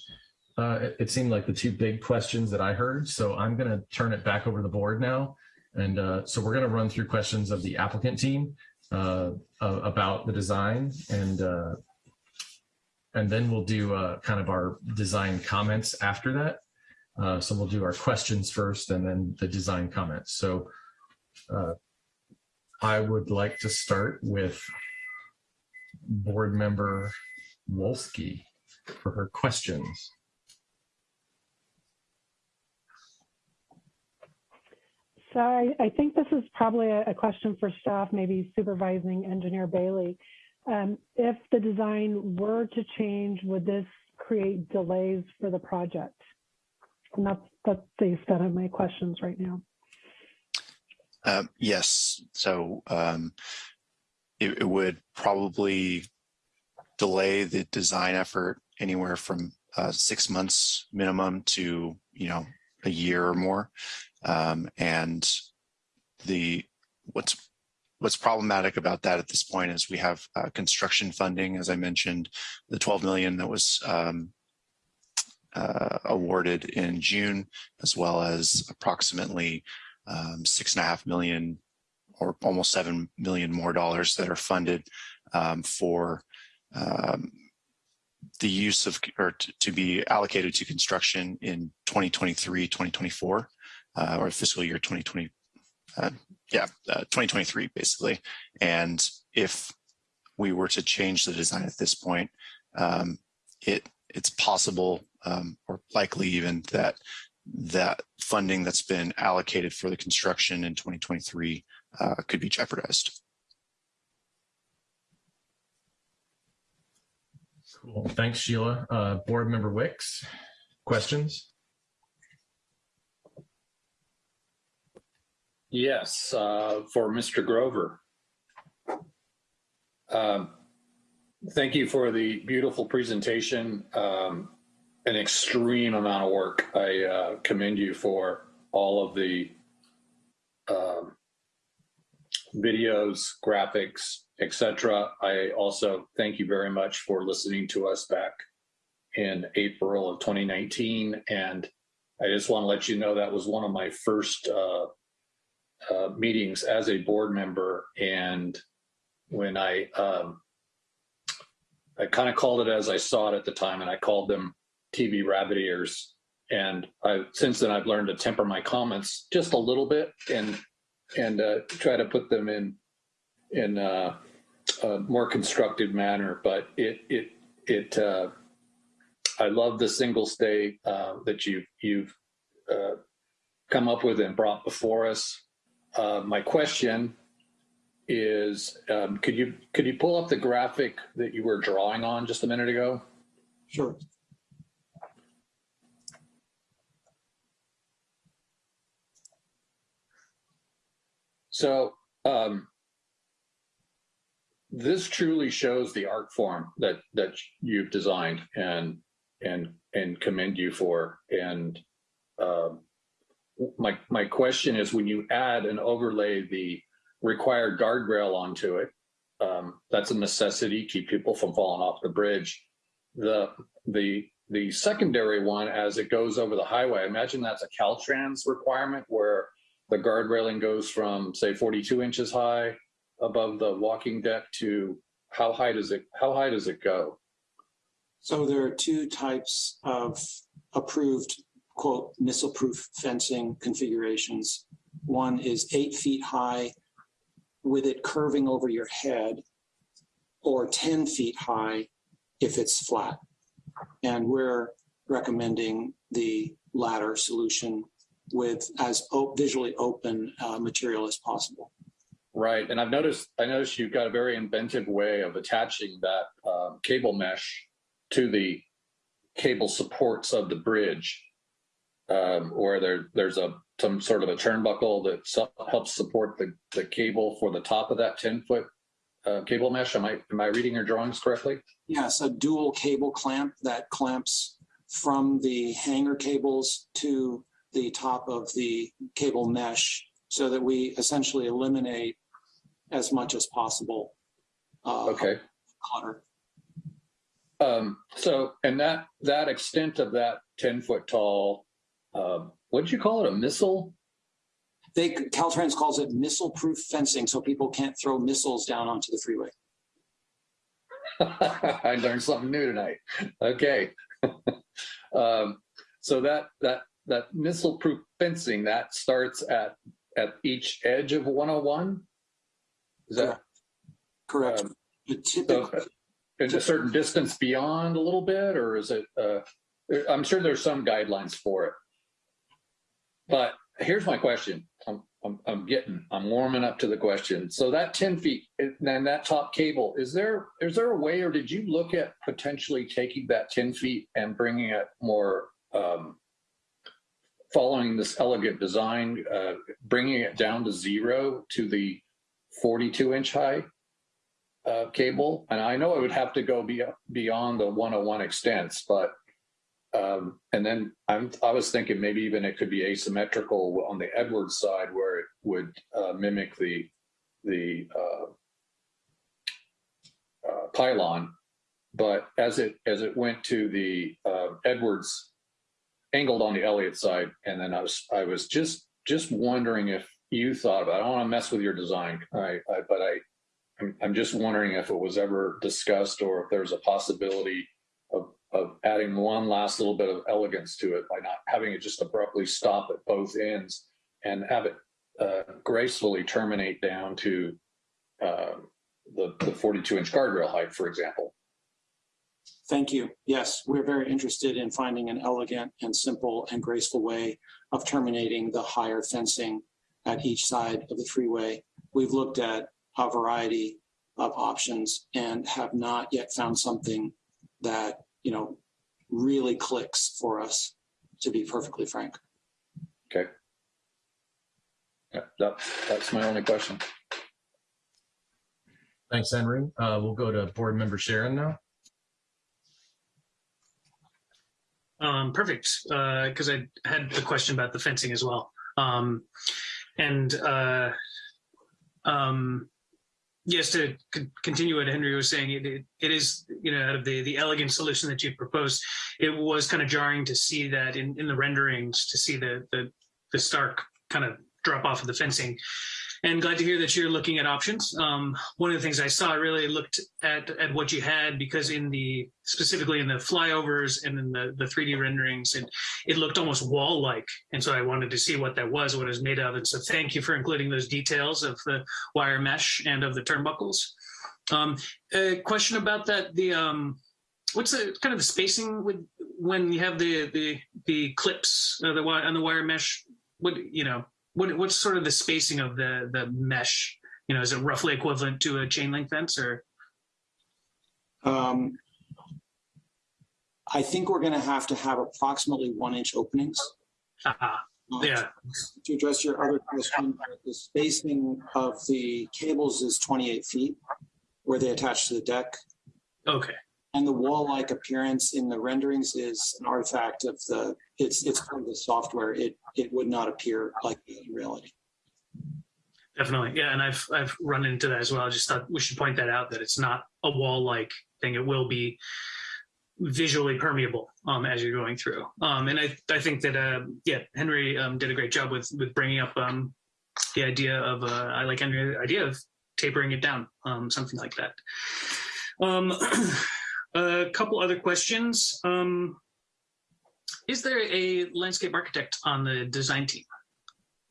uh, it, it seemed like the two big questions that I heard. So I'm going to turn it back over to the board now. And uh, so we're going to run through questions of the applicant team uh, uh, about the design and uh, and then we'll do uh, kind of our design comments after that. Uh, so we'll do our questions first and then the design comments. So I would like to start with board member Wolski for her questions. So I, I think this is probably a, a, question for staff, maybe supervising engineer Bailey. Um, if the design were to change, would this create delays for the project? And that's, that's the extent of my questions right now. Um, yes. So um, it, it, would probably delay the design effort anywhere from uh, six months minimum to, you know, a year or more. Um, and the what's what's problematic about that at this point is we have uh, construction funding, as I mentioned, the 12 million that was um, uh, awarded in June, as well as approximately um, six and a half million or almost seven million more dollars that are funded um, for um, the use of or to be allocated to construction in 2023, 2024 uh, or fiscal year 2020, uh, yeah, uh, 2023 basically. And if we were to change the design at this point, um, it it's possible um, or likely even that that funding that's been allocated for the construction in 2023 uh, could be jeopardized. Cool. Thanks, Sheila. Uh, Board Member Wicks, questions? Yes, uh, for Mr. Grover. Um, thank you for the beautiful presentation. Um, an extreme amount of work. I uh, commend you for all of the um, videos, graphics, etc. I also thank you very much for listening to us back in April of 2019. And I just want to let you know that was one of my first uh, uh, meetings as a board member, and when I um, I kind of called it as I saw it at the time, and I called them TV rabbit ears. And I since then I've learned to temper my comments just a little bit and and uh, try to put them in in uh, a more constructive manner, but it, it, it, uh, I love the single stay, uh, that you, you've, uh, come up with and brought before us. Uh, my question is, um, could you, could you pull up the graphic that you were drawing on just a minute ago? Sure. So, um, this truly shows the art form that that you've designed and and and commend you for. And um, my my question is, when you add and overlay the required guardrail onto it, um, that's a necessity. Keep people from falling off the bridge. The the the secondary one, as it goes over the highway, I imagine that's a Caltrans requirement where the guard railing goes from say 42 inches high above the walking deck to how high does it how high does it go? So there are two types of approved quote missile proof fencing configurations. One is eight feet high with it curving over your head or 10 feet high if it's flat. And we're recommending the latter solution with as visually open uh, material as possible. Right, and I've noticed I noticed you've got a very inventive way of attaching that um, cable mesh to the cable supports of the bridge, um, where there there's a some sort of a turnbuckle that su helps support the the cable for the top of that ten foot uh, cable mesh. Am I am I reading your drawings correctly? Yes, a dual cable clamp that clamps from the hanger cables to the top of the cable mesh so that we essentially eliminate as much as possible. Uh, okay. Clutter. Um, so, and that that extent of that ten foot tall, um, what did you call it? A missile? They Caltrans calls it missile proof fencing, so people can't throw missiles down onto the freeway. I learned something new tonight. Okay. um, so that that that missile proof fencing that starts at at each edge of 101 is that correct um, so, is a certain distance beyond a little bit or is it uh, i'm sure there's some guidelines for it but here's my question I'm, I'm, I'm getting i'm warming up to the question so that 10 feet and that top cable is there is there a way or did you look at potentially taking that 10 feet and bringing it more um, following this elegant design, uh, bringing it down to zero to the 42 inch high uh, cable. And I know it would have to go be, beyond the 101 extents, but um, and then I'm, I was thinking maybe even it could be asymmetrical on the Edwards side where it would uh, mimic the the uh, uh, pylon. But as it as it went to the uh, Edwards angled on the Elliott side, and then I was I was just just wondering if you thought about. It. I don't want to mess with your design, I, I but I I'm, I'm just wondering if it was ever discussed or if there's a possibility of adding one last little bit of elegance to it by not having it just abruptly stop at both ends and have it uh, gracefully terminate down to uh, the the 42 inch guardrail height, for example. Thank you. Yes, we're very interested in finding an elegant and simple and graceful way of terminating the higher fencing at each side of the freeway. We've looked at a variety of options and have not yet found something that, you know, really clicks for us, to be perfectly frank. Okay. Yeah, that, that's my only question. Thanks, Henry. Uh, we'll go to board member Sharon now. Um, perfect, because uh, I had the question about the fencing as well. Um, and uh, um, yes, to continue what Henry was saying, it, it, it is, you know, out of the, the elegant solution that you proposed, it was kind of jarring to see that in, in the renderings, to see the, the, the stark kind of drop off of the fencing and glad to hear that you're looking at options. Um, one of the things I saw, I really looked at, at what you had because in the, specifically in the flyovers and in the, the 3D renderings, and it looked almost wall-like. And so I wanted to see what that was, what it was made of. And so thank you for including those details of the wire mesh and of the turnbuckles. Um, a question about that. The um, what's the kind of the spacing with when you have the the the clips uh, the on the wire mesh? What you know? What what's sort of the spacing of the the mesh? You know, is it roughly equivalent to a chain link fence or? Um, I think we're going to have to have approximately one inch openings. Uh, yeah. To address your other question, the spacing of the cables is 28 feet where they attach to the deck. Okay. And the wall-like appearance in the renderings is an artifact of the, it's, it's part of the software. It, it would not appear like in reality. Definitely, yeah, and I've I've run into that as well. I just thought we should point that out that it's not a wall-like thing. It will be visually permeable um, as you're going through. Um, and I I think that uh, yeah, Henry um, did a great job with with bringing up um, the idea of uh, I like Henry's idea of tapering it down, um, something like that. Um, a couple other questions. Um, is there a landscape architect on the design team?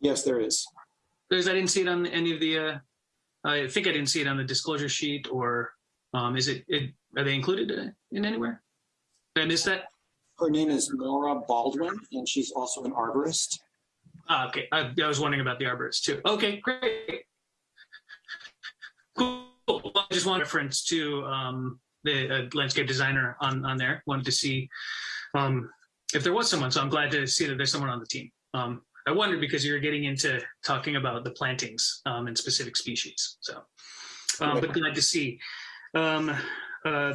Yes, there is. Because I didn't see it on any of the. Uh, I think I didn't see it on the disclosure sheet, or um, is it, it? Are they included in anywhere? Did I miss that? Her name is Nora Baldwin, and she's also an arborist. Ah, okay. I, I was wondering about the arborist too. Okay, great. Cool. I just want reference to um, the uh, landscape designer on on there. Wanted to see um, if there was someone. So I'm glad to see that there's someone on the team. Um, I wondered because you're getting into talking about the plantings um, and specific species. So, um, but glad to see um, uh,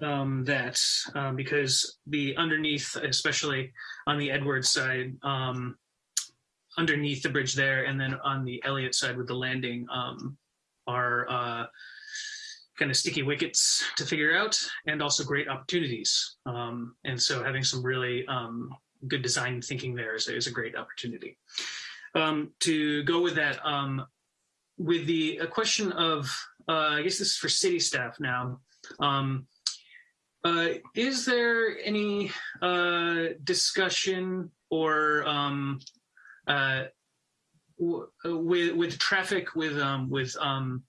um, that um, because the underneath, especially on the Edwards side, um, underneath the bridge there, and then on the Elliott side with the landing, are uh, kind of sticky wickets to figure out, and also great opportunities. Um, and so having some really um, good design thinking there is, is a great opportunity. Um, to go with that, um, with the question of, uh, I guess this is for city staff now. Um, uh, is there any uh, discussion or um, uh, w- with with traffic with with uh,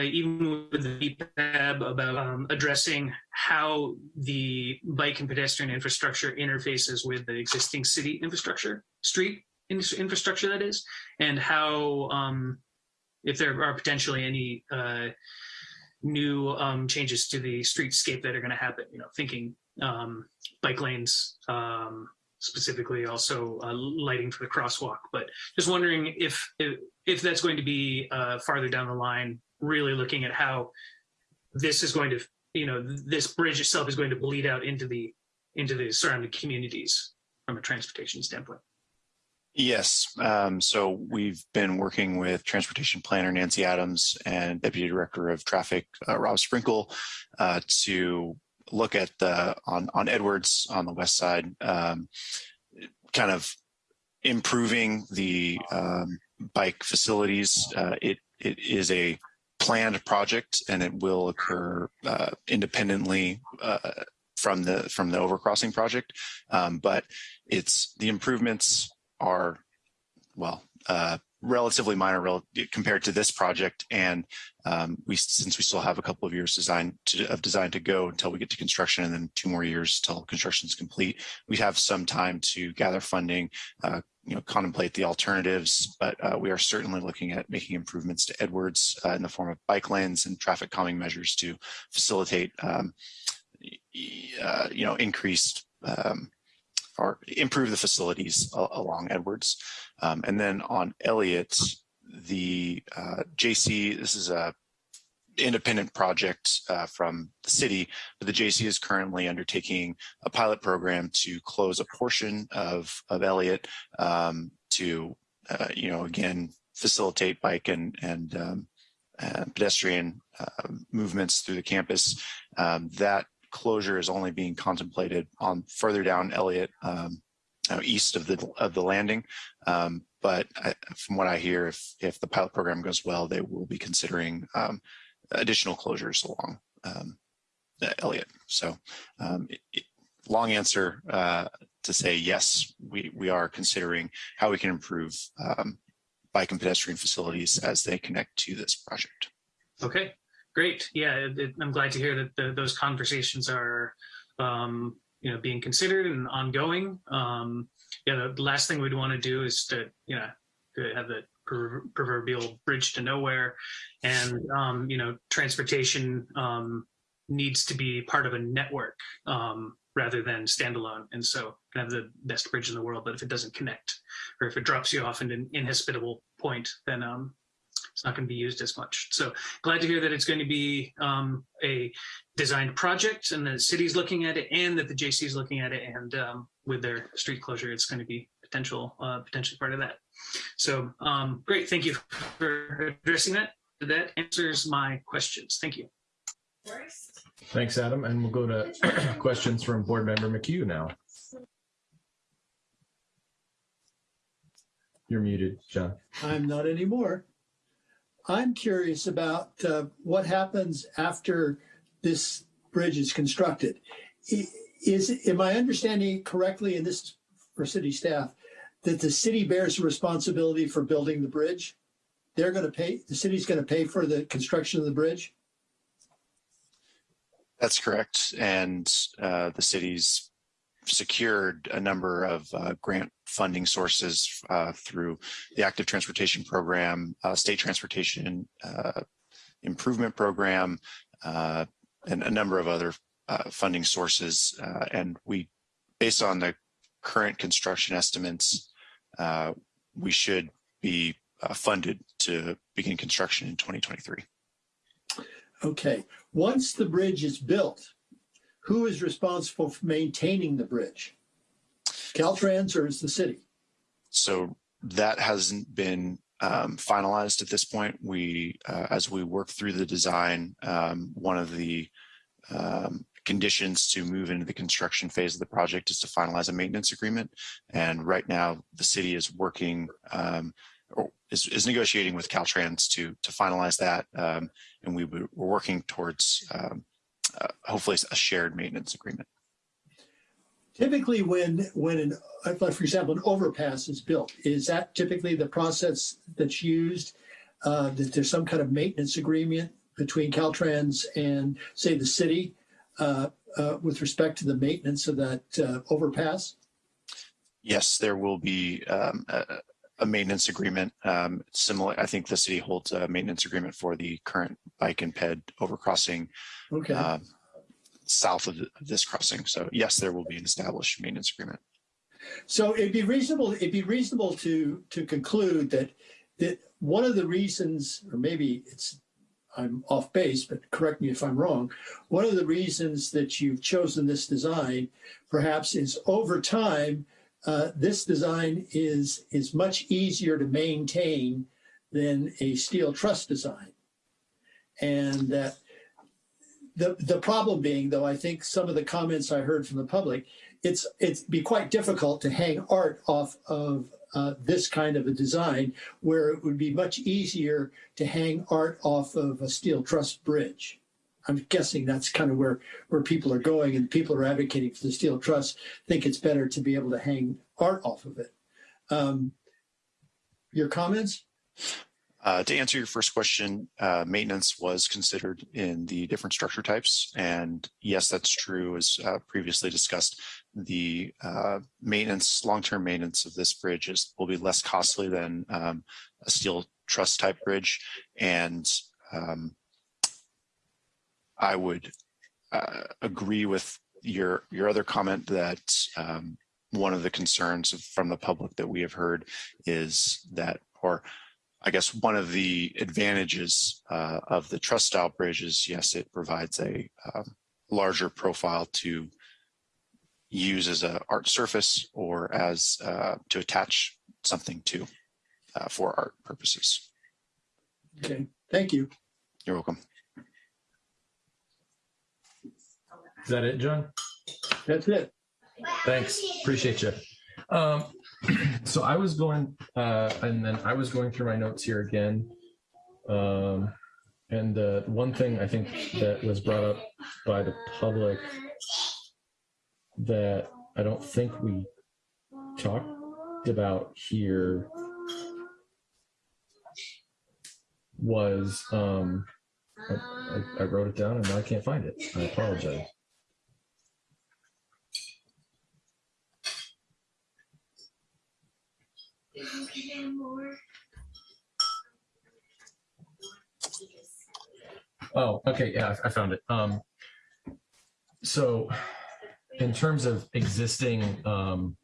even with the BPAB about um, addressing how the bike and pedestrian infrastructure interfaces with the existing city infrastructure, street in- infrastructure that is, and how um, if there are potentially any uh, new um, changes to the streetscape that are going to happen. You know, thinking um, bike lanes, um, specifically also uh, lighting for the crosswalk. But just wondering if if, if that's going to be uh, farther down the line, really looking at how this is going to, you know, this bridge itself is going to bleed out into the into the surrounding communities from a transportation standpoint. Yes. Um, so we've been working with transportation planner Nancy Adams and deputy director of traffic uh, Rob Sprinkle uh, to look at the on on Edwards on the west side, um, kind of improving the um, bike facilities. Uh, it it is a planned project and it will occur uh, independently uh, from the from the overcrossing project, um, but it's the improvements are, well, uh, relatively minor rel- compared to this project. And um, we, since we still have a couple of years design to, of design to go until we get to construction and then two more years till construction is complete, we have some time to gather funding, uh, you know, contemplate the alternatives, but uh, we are certainly looking at making improvements to Edwards uh, in the form of bike lanes and traffic calming measures to facilitate, um, uh, you know, increased um, or improve the facilities along Edwards. Um, and then on Elliott, the uh, JC, this is a independent project uh, from the city, but the JC is currently undertaking a pilot program to close a portion of, of Elliott um, to, uh, you know, again, facilitate bike and, and um, uh, pedestrian uh, movements through the campus. Um, that closure is only being contemplated on further down Elliott, um, uh, east of the of the landing. Um, but I, from what I hear, if if the pilot program goes well, they will be considering um, additional closures along um. So, um, it, long answer uh, to say yes, we we are considering how we can improve um, bike and pedestrian facilities as they connect to this project. Okay, great. Yeah, it, I'm glad to hear that the, those conversations are, um, you know, being considered and ongoing. Um, yeah, the, last thing we'd want to do is to, you know, to have the proverbial bridge to nowhere, and um, you know, transportation um, needs to be part of a network um, rather than standalone. And so, can have the best bridge in the world, but if it doesn't connect, or if it drops you off in an inhospitable point, then um, it's not going to be used as much. So glad to hear that it's going to be um, a designed project and the city's looking at it and that the JC is looking at it. And um, with their street closure, it's going to be potential, uh, potentially part of that. So um, great. Thank you for addressing that. That answers my questions. Thank you. Thanks, Adam. And we'll go to questions from Board Member McHugh now. You're muted, John. I'm not anymore. I'm curious about uh, what happens after this bridge is constructed. I- Is, am I understanding correctly, and this is for city staff, that the city bears the responsibility for building the bridge? They're going to pay, the city's going to pay for the construction of the bridge? That's correct. And uh, the city's secured a number of uh, grant funding sources uh, through the active transportation program, uh, state transportation uh, improvement program, uh, and a number of other funding sources. And we, based on the current construction estimates, we should be uh, funded to begin construction in 2023. Okay, once the bridge is built, who is responsible for maintaining the bridge? Caltrans or is the city? So that hasn't been um, finalized at this point. We, uh, as we work through the design, um, one of the um, conditions to move into the construction phase of the project is to finalize a maintenance agreement. And right now, the city is working um, or is, is negotiating with Caltrans to to finalize that, um, and we were- working towards um, uh, hopefully a shared maintenance agreement. Typically, when, when, an, for example, an overpass is built, is that typically the process that's used? Uh, that there's some kind of maintenance agreement between Caltrans and, say, the city with respect to the maintenance of that uh, overpass? Yes, there will be um, a, a maintenance agreement. Um, similar, I think the city holds a maintenance agreement for the current bike and ped overcrossing Okay. um, south of, th- of this crossing. So yes, there will be an established maintenance agreement. So it'd be reasonable, it'd be reasonable to, to conclude that, that one of the reasons, or maybe it's, I'm off base, but correct me if I'm wrong. One of the reasons that you've chosen this design perhaps is over time, uh, this design is, is much easier to maintain than a steel truss design. And that the, the problem being, though, I think some of the comments I heard from the public, it's it'd be quite difficult to hang art off of uh, this kind of a design, where it would be much easier to hang art off of a steel truss bridge. I'm guessing that's kind of where where people are going, and people are advocating for the steel truss think it's better to be able to hang art off of it. Um, your comments? Uh, to answer your first question, uh, maintenance was considered in the different structure types. And yes, that's true. As uh, previously discussed, the uh, maintenance, long-term maintenance of this bridge is will be less costly than um, a steel truss type bridge. And um, I would uh, agree with your your other comment that um, one of the concerns from the public that we have heard is that, or I guess one of the advantages uh, of the truss style bridge is yes, it provides a um, larger profile to use as a art surface or as uh, to attach something to uh, for art purposes. Okay, thank you. You're welcome. Is that it, John? That's it. Thanks. Appreciate you. Um, so I was going, uh, and then I was going through my notes here again. Um, and uh, one thing I think that was brought up by the public that I don't think we talked about here was um, I, I, wrote it down and now I can't find it. I apologize. Oh, okay, yeah, I I found it. Um, so in terms of existing, um,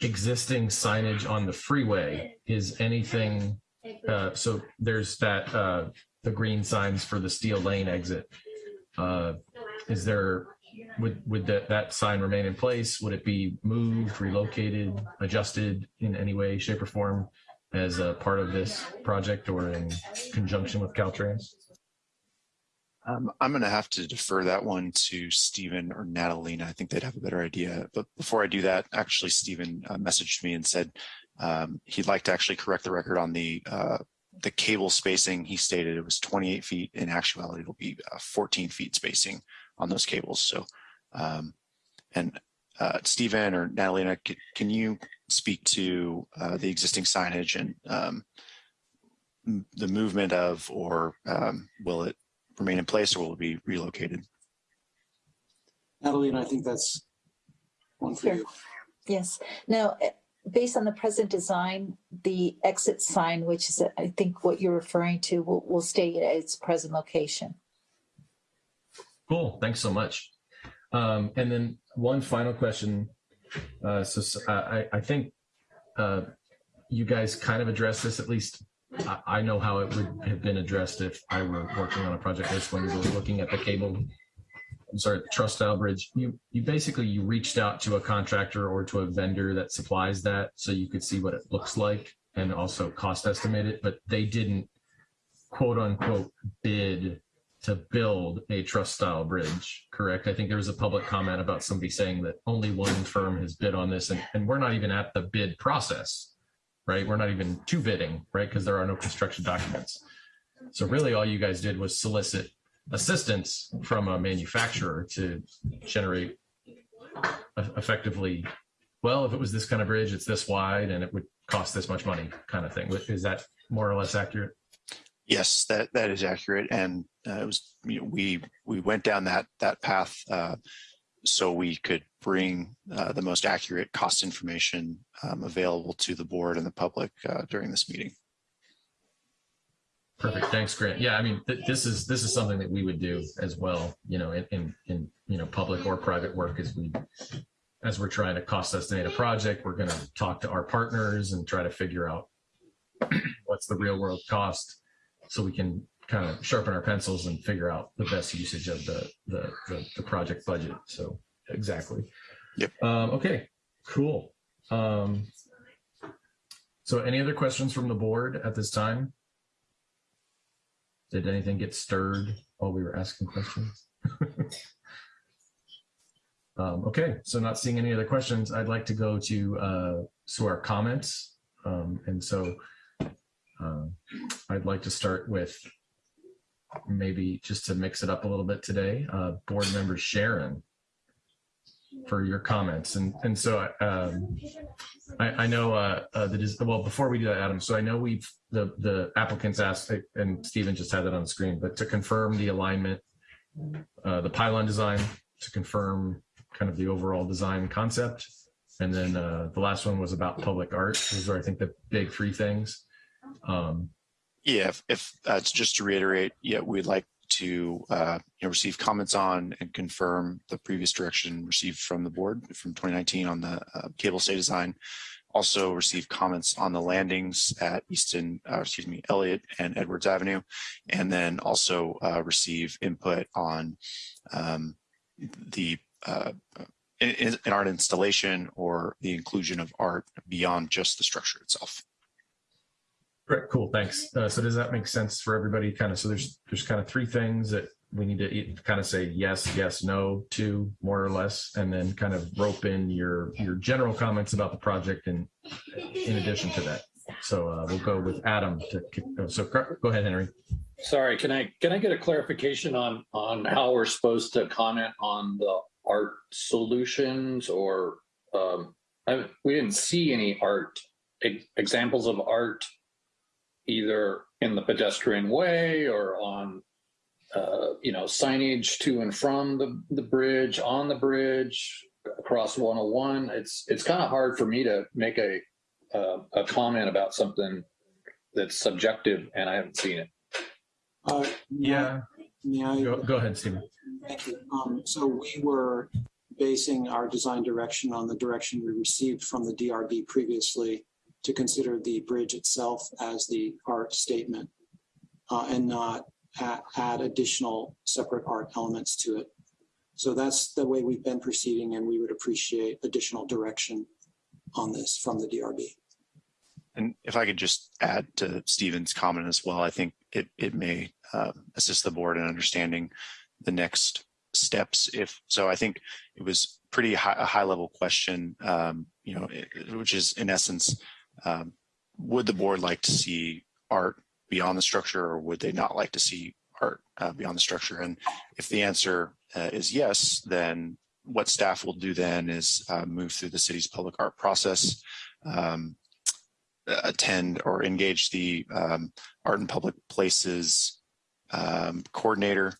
existing signage on the freeway, is anything, uh, so there's that, uh, the green signs for the Steele Lane exit. Uh, is there, would, would that, that sign remain in place? Would it be moved, relocated, adjusted in any way, shape or form as a part of this project or in conjunction with Caltrans? Um, I'm going to have to defer that one to Stephen or Natalina. I think they'd have a better idea. But before I do that, actually, Stephen uh, messaged me and said um, he'd like to actually correct the record on the uh, the cable spacing. He stated it was 28 feet. In actuality, it'll be uh, 14 feet spacing on those cables. So, um, and uh, Stephen or Natalina, can you speak to uh, the existing signage and um, the movement of, or um, will it remain in place or will it be relocated? Natalie, and I think that's one for Sure. you. Yes. Now, eh, based on the present design, the exit sign, which is, I think what you're referring to, will, will stay at its present location. Cool. Thanks so much. Um, and then one final question. Uh, so I think uh, you guys kind of addressed this. At least I, know how it would have been addressed if I were working on a project this when you were looking at the cable. I'm sorry, the truss style bridge. You you basically you reached out to a contractor or to a vendor that supplies that, so you could see what it looks like and also cost estimate it. But they didn't quote unquote bid to build a truss style bridge, correct? I think there was a public comment about somebody saying that only one firm has bid on this and, and we're not even at the bid process, right? We're not even to bidding, right? Because there are no construction documents. So really all you guys did was solicit assistance from a manufacturer to generate effectively, well, if it was this kind of bridge, it's this wide and it would cost this much money kind of thing. Is that more or less accurate? Yes, that that is accurate, and uh, it was you know, we we went down that that path uh, so we could bring uh, the most accurate cost information um, available to the board and the public uh, during this meeting. Perfect. Thanks, Grant. Yeah, I mean, th- this is this is something that we would do as well. You know, in, in in you know public or private work as we as we're trying to cost estimate a project, we're going to talk to our partners and try to figure out what's the real world cost, so we can kind of sharpen our pencils and figure out the best usage of the the the, the project budget. So exactly. Yep. Um, okay. Cool. Um, so any other questions from the board at this time? Did anything get stirred while we were asking questions? um, okay, so not seeing any other questions, I'd like to go to uh, to our comments, um, and so um I'd like to start with maybe just to mix it up a little bit today, uh, board member Sharon for your comments, and and so um, I, I know uh, uh, well before we do that, Adam. So I know we've the the applicants asked, and Stephen just had that on the screen, but to confirm the alignment, uh, the pylon design, to confirm kind of the overall design concept, and then uh, the last one was about public art. Those are I think the big three things. Um, Yeah, if, if uh, just to reiterate, yeah, we'd like to uh, you know, receive comments on and confirm the previous direction received from the board from 2019 on the uh, cable stay design. Also receive comments on the landings at Easton, uh, excuse me, Elliott and Edwards Avenue, and then also uh, receive input on um, the uh, in, in art installation or the inclusion of art beyond just the structure itself. Great, cool, thanks. Uh, so does that make sense for everybody? Kind of, so there's, there's kind of three things that we need to kind of say yes, yes, no to more or less, and then kind of rope in your, your general comments about the project and in addition to that. So uh, we'll go with Adam to, kick- uh, so go ahead, Henry. Sorry, can I, can I get a clarification on, on how we're supposed to comment on the art solutions or, um, I, we didn't see any art, examples of art either in the pedestrian way or on, uh, you know, signage to and from the, the bridge, on the bridge, across 101. It's it's kind of hard for me to make a uh, a comment about something that's subjective and I haven't seen it. Uh, Yeah. May I? Go, go ahead, Stephen. Thank you. Um, so we were basing our design direction on the direction we received from the DRB previously to consider the bridge itself as the art statement uh, and not add, add additional separate art elements to it. So that's the way we've been proceeding and we would appreciate additional direction on this from the DRB. And if I could just add to Stephen's comment as well, I think it, it may uh, assist the board in understanding the next steps. If so, I think it was pretty high, a high level question, um, you know, it, which is in essence, um, would the board like to see art beyond the structure or would they not like to see art uh, beyond the structure? And if the answer uh, is yes, then what staff will do then is uh, move through the city's public art process, um, attend or engage the um, art and public places um, coordinator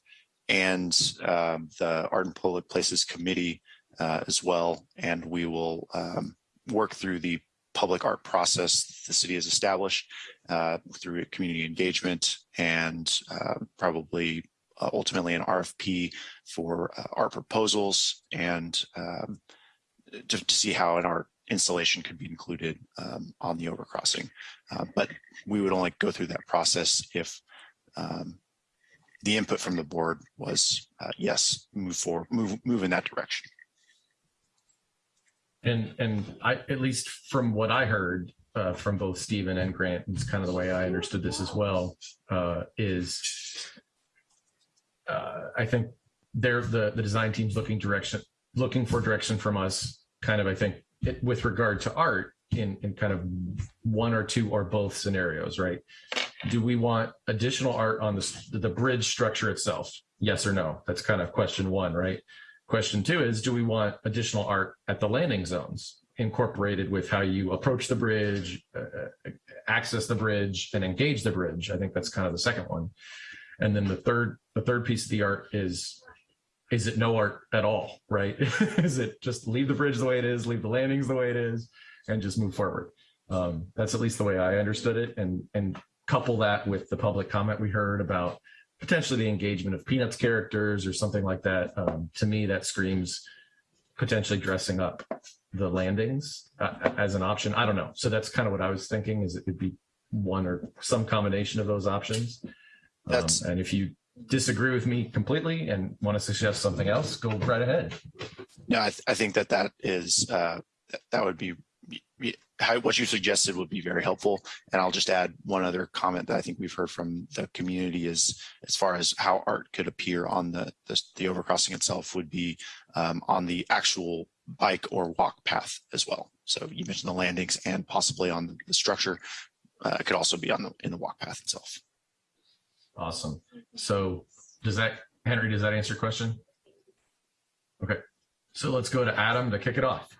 and um, the art and public places committee uh, as well. And we will um, work through the public art process the city has established uh, through community engagement and uh, probably uh, ultimately an RFP for uh, art proposals and um, to, to see how an art installation could be included um, on the overcrossing. Uh, but we would only go through that process if um, the input from the board was uh, yes, move forward, move move in that direction. And and I at least from what I heard uh, from both Stephen and Grant, it's kind of the way I understood this as well. Uh, is uh, I think they're the the design team's looking direction, looking for direction from us. Kind of, I think it, with regard to art in in kind of one or two or both scenarios, right? Do we want additional art on the the bridge structure itself? Yes or no? That's kind of question one, right? Question two is, do we want additional art at the landing zones incorporated with how you approach the bridge, uh, access the bridge, and engage the bridge? I think that's kind of the second one. And then the third, the third piece of the art is, is it no art at all, right? is it just leave the bridge the way it is, leave the landings the way it is, and just move forward? Um, that's at least the way I understood it. And, and couple that with the public comment we heard about potentially the engagement of Peanuts characters or something like that. Um, to me, that screams potentially dressing up the landings uh, as an option. I don't know. So that's kind of what I was thinking is it could be one or some combination of those options. Um, and if you disagree with me completely and want to suggest something else, go right ahead. No, I, th I think that that is, uh, that would be how, what you suggested would be very helpful. And I'll just add one other comment that I think we've heard from the community is as far as how art could appear on the, the, the overcrossing itself would be um, on the actual bike or walk path as well. So you mentioned the landings and possibly on the structure. Uh, it could also be on the in the walk path itself. Awesome. So does that, Henry, does that answer your question? Okay. So let's go to Adam to kick it off.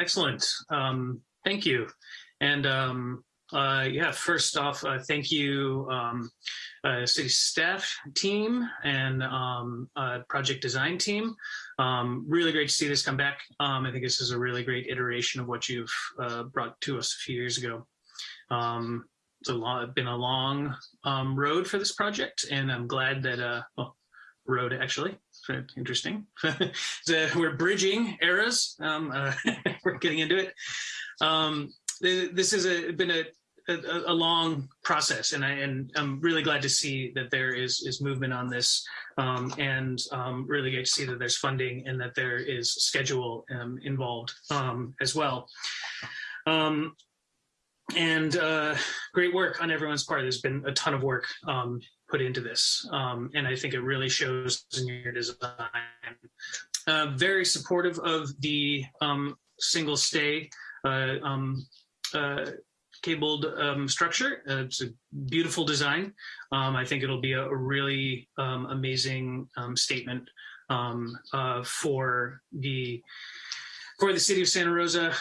Excellent. Um, thank you. And um, uh, yeah, first off, uh, thank you, um, uh, city staff team and um, uh, project design team. Um, really great to see this come back. Um, I think this is a really great iteration of what you've uh, brought to us a few years ago. Um, it's a long, been a long um, road for this project, and I'm glad that uh, well, road actually interesting. so we're bridging eras. Um, uh, we're getting into it. Um, this has been a, a, a, long process, and I and I'm really glad to see that there is is movement on this, um, and um, really great to see that there's funding and that there is schedule um, involved um, as well. And uh, great work on everyone's part. There's been a ton of work um, put into this. Um, and I think it really shows in your design. Uh, very supportive of the um, single stay uh, um, uh, cabled um, structure. Uh, it's a beautiful design. Um, I think it'll be a, a really um, amazing statement uh, for the for the city of Santa Rosa,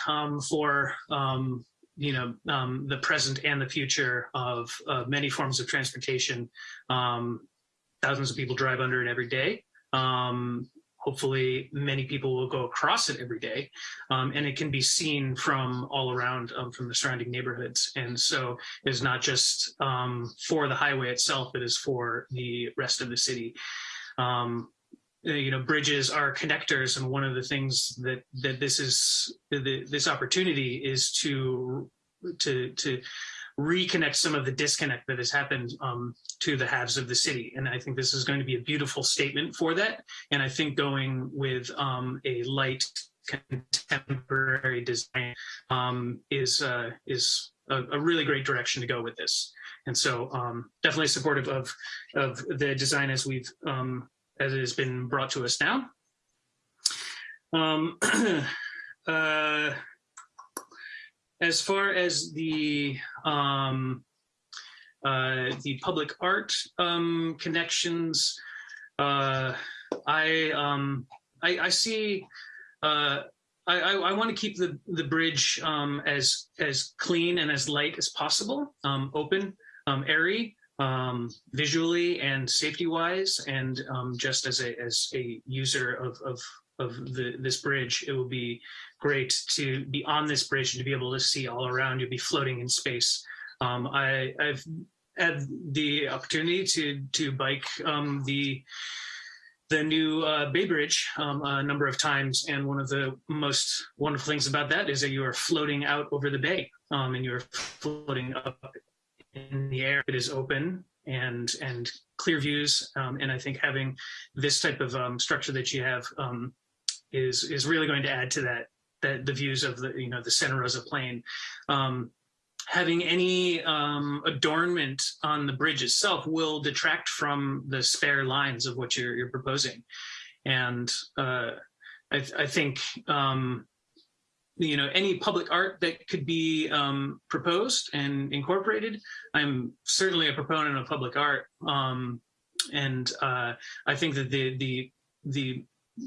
for you know um, the present and the future of uh, many forms of transportation. Um, thousands of people drive under it every day. Um, hopefully, many people will go across it every day, um, and it can be seen from all around um, from the surrounding neighborhoods. And so, it's not just um, for the highway itself; it is for the rest of the city. Um, you know bridges are connectors and one of the things that that this is the, this opportunity is to to to reconnect some of the disconnect that has happened um, to the halves of the city. And i think this is going to be a beautiful statement for that. And i think going with um, a light contemporary design um, is uh, is a, a, really great direction to go with this. And so um, definitely supportive of of the design as we've um, as it has been brought to us now. Um, uh, as far as the um, uh, the public art um, connections, uh, I, um, I, I see. Uh, I, I, I want to keep the the bridge um, as as clean and as light as possible, um, open, airy, um, visually and safety wise, and um, just as a as a user of of of the this bridge, it will be great to be on this bridge and to be able to see all around you, be floating in space. Um, I, I've had the opportunity to to bike um, the the new uh, Bay Bridge um, a number of times, and one of the most wonderful things about that is that you are floating out over the bay, um, and you're floating up in the air. It is open and and clear views. Um, and I think having this type of um, structure that you have um, is is really going to add to that that the views of the you know the Santa Rosa Plain. Having any um, adornment on the bridge itself will detract from the spare lines of what you're, you're proposing. And uh, I, I, think um, you know any public art that could be um, proposed and incorporated. I'm certainly a proponent of public art, um, and uh, I think that the the the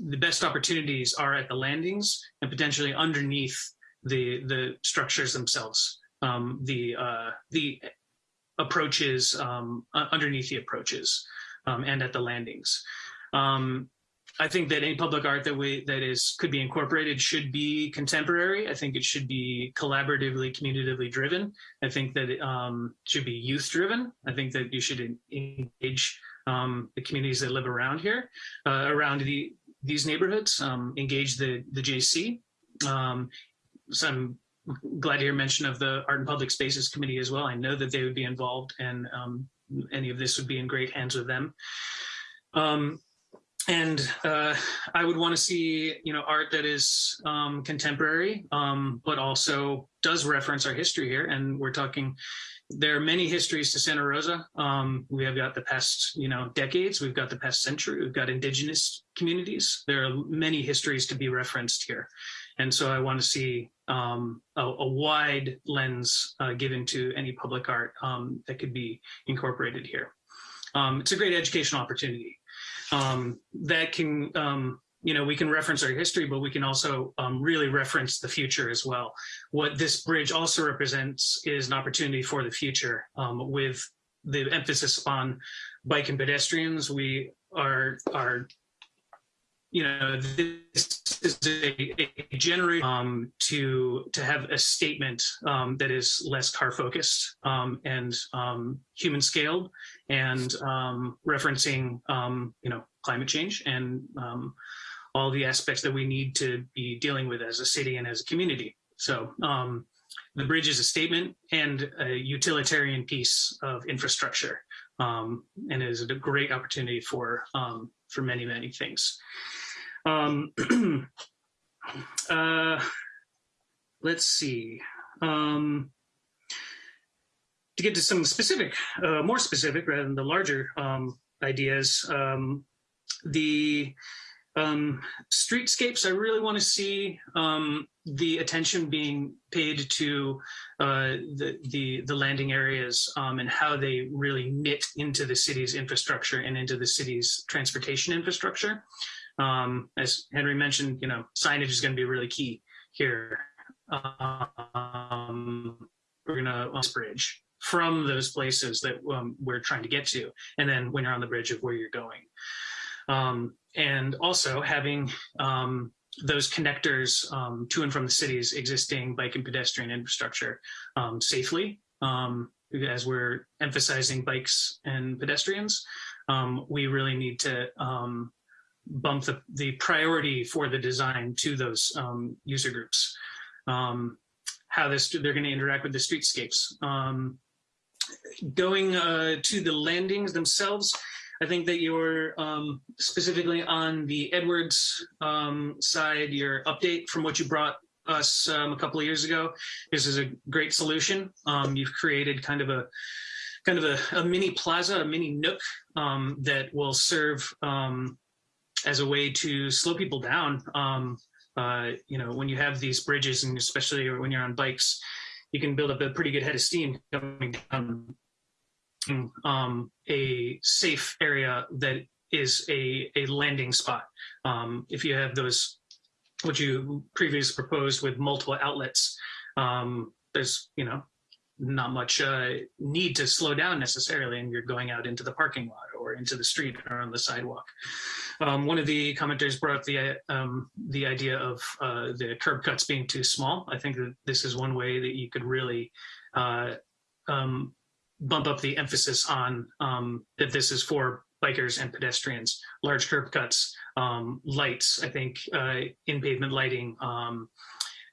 the best opportunities are at the landings and potentially underneath the the structures themselves. Um, the uh, the approaches um, underneath the approaches um, and at the landings. Um, I think that any public art that we that is could be incorporated should be contemporary. I think it should be collaboratively, communitively driven. I think that it um, should be youth driven. I think that you should engage um, the communities that live around here, uh, around the these neighborhoods. Um, engage the the JC. Um, so I'm glad to hear mention of the Art and Public Spaces Committee as well. I know that they would be involved, and um, any of this would be in great hands with them. Um, and uh, I would want to see, you know, art that is um, contemporary, um, but also does reference our history here. And we're talking, there are many histories to Santa Rosa. Um, we have got the past, you know, decades. We've got the past century. We've got indigenous communities. There are many histories to be referenced here. And so I want to see um, a, a, wide lens uh, given to any public art um, that could be incorporated here. Um, it's a great educational opportunity um, that can um, you know we can reference our history but we can also um, really reference the future as well. What this bridge also represents is an opportunity for the future um, with the emphasis on bike and pedestrians. We are are you know this is a, a um, to to have a statement um, that is less car focused um, and um, human scaled and um, referencing um, you know climate change and all the aspects that we need to be dealing with as a city and as a community. So the bridge is a statement and a utilitarian piece of infrastructure, and is a great opportunity for for many many things. Um, uh, let's see. Um, to get to some specific, uh, more specific rather than the larger um, ideas, um, the um, streetscapes, I really want to see um, the attention being paid to uh, the, the, the landing areas um, and how they really knit into the city's infrastructure and into the city's transportation infrastructure. Um, as Henry mentioned, you know, signage is going to be really key here. um, we're gonna on this bridge from those places that um, we're trying to get to, and then when you're on the bridge of where you're going, um, and also having um, those connectors um, to and from the city's existing bike and pedestrian infrastructure um, safely. Um, as we're emphasizing bikes and pedestrians, we really need to bump the, the priority for the design to those um, user groups. Um, how this they're going to interact with the streetscapes. Um, going uh, to the landings themselves, I think that you're um, specifically on the Edwards um, side, your update from what you brought us a couple of years ago. This is a great solution. You've created kind of a kind of a, a mini plaza, a mini nook um, that will serve um, as a way to slow people down. Um, uh, you know, when you have these bridges, and especially when you're on bikes, you can build up a pretty good head of steam coming down um, a safe area that is a, a landing spot. Um, if you have those, what you previously proposed with multiple outlets, um, there's, you know, not much uh, need to slow down necessarily, and you're going out into the parking lot or into the street or on the sidewalk. Um, one of the commenters brought up the um, the idea of uh, the curb cuts being too small. I think that this is one way that you could really uh, um, bump up the emphasis on um, that this is for bikers and pedestrians. Large curb cuts, um, lights. I think uh, in pavement lighting um,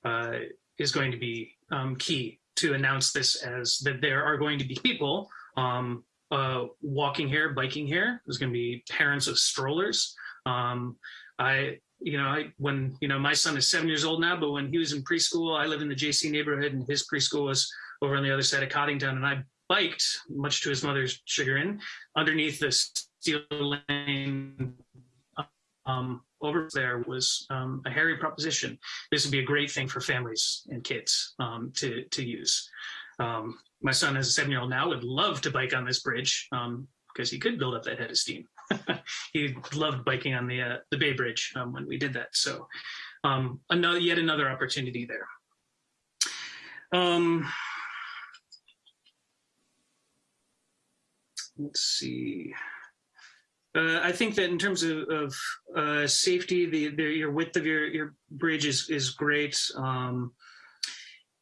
uh, is going to be key to announce this as that there are going to be people um, uh, walking here, biking here. There's going to be parents of strollers. Um, I, you know, I when you know my son is seven years old now, but when he was in preschool, I live in the JC neighborhood, and his preschool was over on the other side of Coddingtown, and I biked, much to his mother's chagrin, underneath the Steele Lane um, over there was um, a hairy proposition. This would be a great thing for families and kids um, to to use. Um, my son, as a seven-year-old now, would love to bike on this bridge because he could build up that head of steam. he loved biking on the uh, the Bay Bridge um, when we did that. So, um, another yet another opportunity there. let's see. Uh, I think that in terms of, of uh, safety, the, the, your width of your, your bridge is, is great. Um,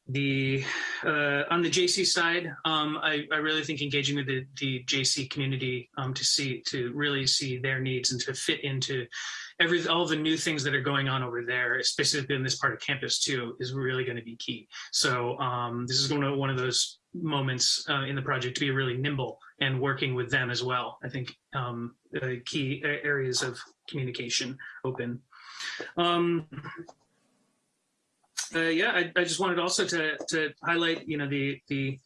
the uh, on the JC side, um, I, I, really think engaging with the, the JC community um, to see to really see their needs and to fit into every all the new things that are going on over there, specifically in this part of campus too, is really going to be key. So um, this is going to one of those moments uh, in the project to be really nimble and working with them as well. I think um, key areas of communication open. Um, uh, yeah, I, I, just wanted also to to highlight, you know, the the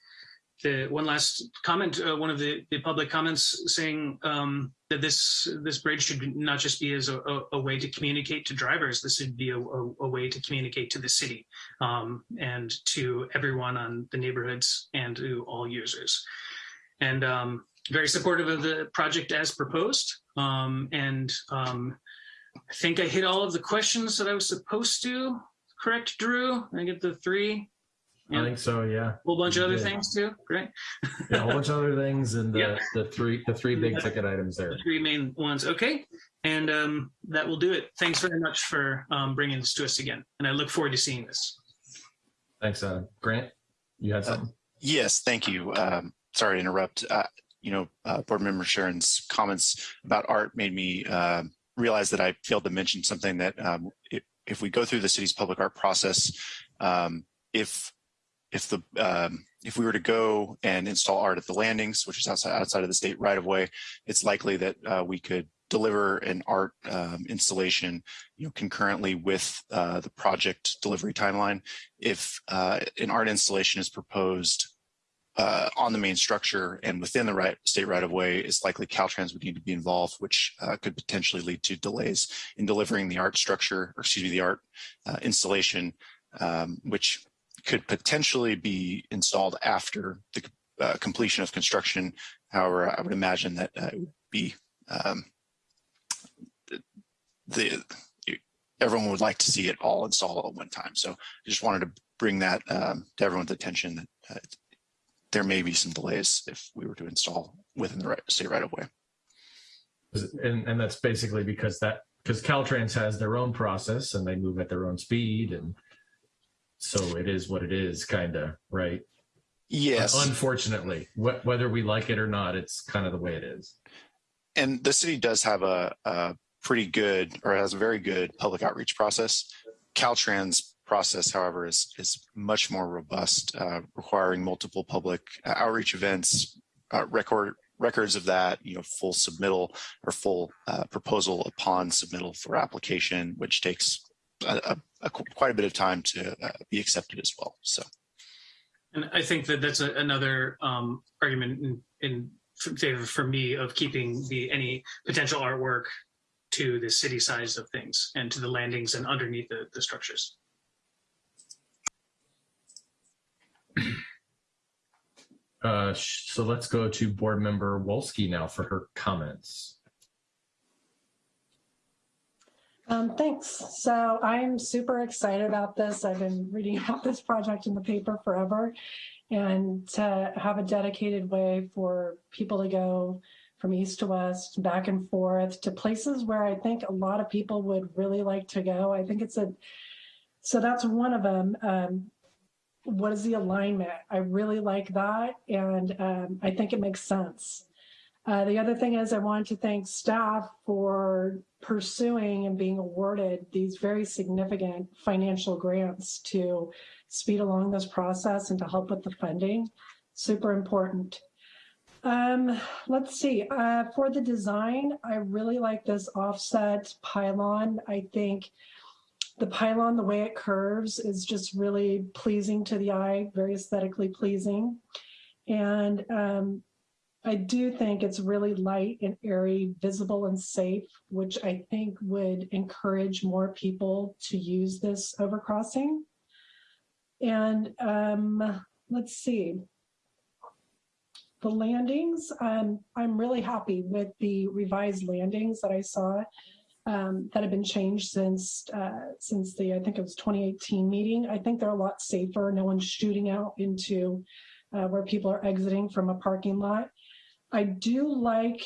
the one last comment, uh, one of the, the public comments saying um, that this this bridge should not just be as a, a, a way to communicate to drivers. This should be a, a way to communicate to the city um, and to everyone on the neighborhoods and to all users. And um, very supportive of the project as proposed. Um, and um, I think I hit all of the questions that I was supposed to correct, Drew? I get the three. I think so. Yeah. A whole bunch You of other did. things too. Great. Yeah, a whole bunch of other things and the, Yeah. the three the three big Yeah. ticket items there. The three main ones. Okay. And um, that will do it. Thanks very much for um, bringing this to us again. And I look forward to seeing this. Thanks, uh, Grant. You had something. Yes, thank you. Um, sorry to interrupt. Uh, you know, uh, board member Sharon's comments about art made me uh, realize that I failed to mention something that um, if, we go through the city's public art process, um, if if the um, if we were to go and install art at the landings, which is outside outside of the state right of way, it's likely that uh, we could deliver an art um, installation, you know, concurrently with uh, the project delivery timeline. If uh, an art installation is proposed uh, on the main structure and within the right state right of way, it's likely Caltrans would need to be involved, which uh, could potentially lead to delays in delivering the art structure, or excuse me, the art uh, installation, um, which could potentially be installed after the uh, completion of construction. However, I would imagine that uh, it would be um, the everyone would like to see it all installed at one time. So I just wanted to bring that um, to everyone's attention that uh, there may be some delays if we were to install within the right, state right of way. And, and that's basically because that, because Caltrans has their own process and they move at their own speed and so it is what it is, kind of, right? Yes. Unfortunately, wh- whether we like it or not, it's kind of the way it is. And the city does have a, a pretty good or has a very good public outreach process. Caltrans process, however, is, is much more robust, uh, requiring multiple public uh, outreach events, uh, record records of that, you know, full submittal or full uh, proposal upon submittal for application, which takes a, a, a quite a bit of time to be accepted as well. So. And I think that that's a, another um, argument in, in favor for me of keeping the any potential artwork to the city size of things and to the landings and underneath the, the structures. Uh, so let's go to board member Wolski now for her comments. Um, thanks. So I'm super excited about this. I've been reading about this project in the paper forever and to have a dedicated way for people to go from east to west, back and forth to places where I think a lot of people would really like to go. I think it's a, so that's one of them. Um, what is the alignment? I really like that. And um, I think it makes sense. Uh, the other thing is I want to thank staff for pursuing and being awarded these very significant financial grants to speed along this process and to help with the funding. Super important. Um, let's see, uh, for the design, I really like this offset pylon. I think the pylon, the way it curves is just really pleasing to the eye, very aesthetically pleasing. And um, I do think it's really light and airy, visible and safe, which I think would encourage more people to use this overcrossing. And um, let's see, the landings, um, I'm really happy with the revised landings that I saw um, that have been changed since uh, since the, I think it was 2018 meeting. I think they're a lot safer. No one's shooting out into uh, where people are exiting from a parking lot. I do like,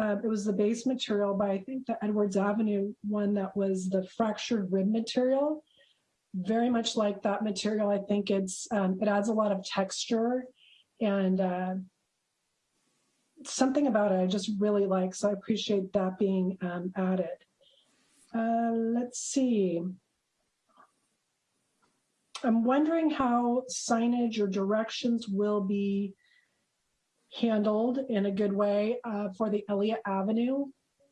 uh, it was the base material, but I think the Edwards Avenue one that was the fractured rib material, very much like that material. I think it's, um, it adds a lot of texture and uh, something about it I just really like. So I appreciate that being um, added. Uh, let's see. I'm wondering how signage or directions will be handled in a good way uh, for the Elliott Avenue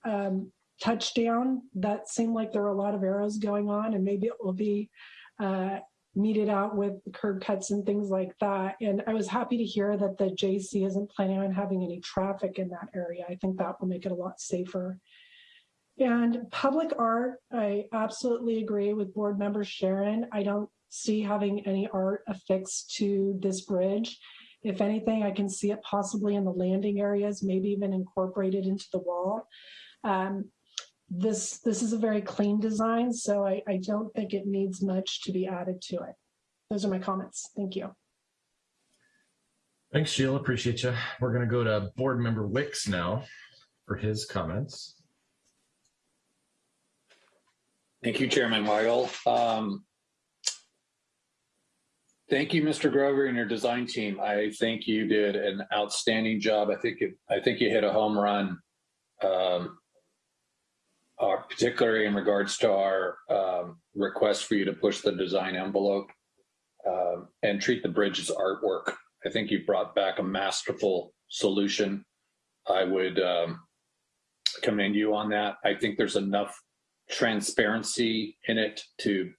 um, touchdown. That seemed like there were a lot of arrows going on, and maybe it will be uh, meted out with curb cuts and things like that. And I was happy to hear that the JC isn't planning on having any traffic in that area. I think that will make it a lot safer. And public art, I absolutely agree with board member Sharon. I don't see having any art affixed to this bridge. If anything, I can see it possibly in the landing areas, maybe even incorporated into the wall. Um, this this is a very clean design, so I, I don't think it needs much to be added to it. Those are my comments. Thank you. Thanks, Sheila. Appreciate you. We're going to go to board member Wicks now for his comments. Thank you, Chairman Weigel. Um, thank you, Mr. Grover, and your design team. I think you did an outstanding job. I think it, I think you hit a home run, um, uh, particularly in regards to our um, request for you to push the design envelope um, and treat the bridge as artwork. I think you brought back a masterful solution. I would um, commend you on that. I think there's enough transparency in it to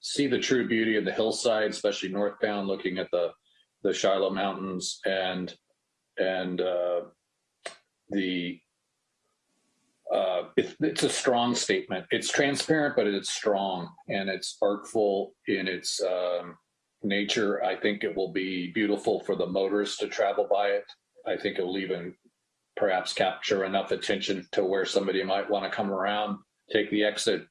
see the true beauty of the hillside, especially northbound, looking at the the Shiloh Mountains and and uh, the uh, it, it's a strong statement. It's transparent, but it's strong and it's artful in its um, nature. I think it will be beautiful for the motorists to travel by it. I think it will even perhaps capture enough attention to where somebody might want to come around take the exit,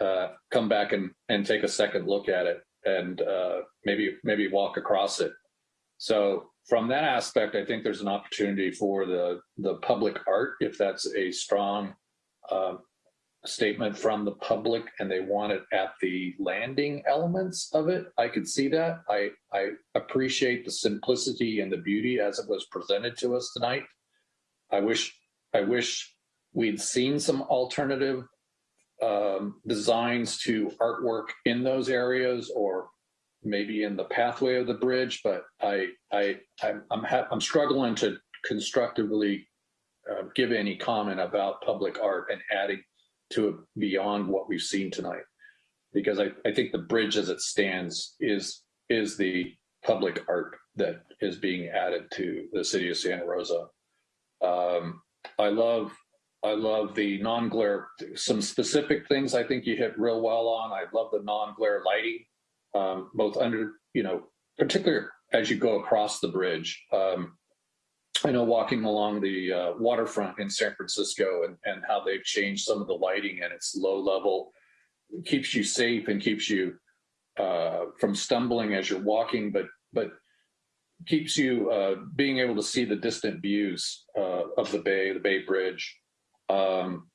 uh, come back and, and take a second look at it. and uh, maybe maybe walk across it. So from that aspect, I think there's an opportunity for the the public art if that's a strong um, statement from the public and they want it at the landing elements of it. I could see that. I I appreciate the simplicity and the beauty as it was presented to us tonight. I wish I wish we'd seen some alternative um, designs to artwork in those areas or maybe in the pathway of the bridge, but I, I, I'm, I'm, I'm struggling to constructively uh, give any comment about public art and adding to it beyond what we've seen tonight. Because I, I think the bridge as it stands is, is the public art that is being added to the city of Santa Rosa. Um, I love I love the non-glare, some specific things I think you hit real well on. I love the non-glare lighting, um, both under, you know, particularly as you go across the bridge. Um, I know walking along the uh, waterfront in San Francisco and, and how they've changed some of the lighting and it's low level, keeps you safe and keeps you uh, from stumbling as you're walking, but but keeps you uh, being able to see the distant views uh, of the bay, the Bay Bridge. Um,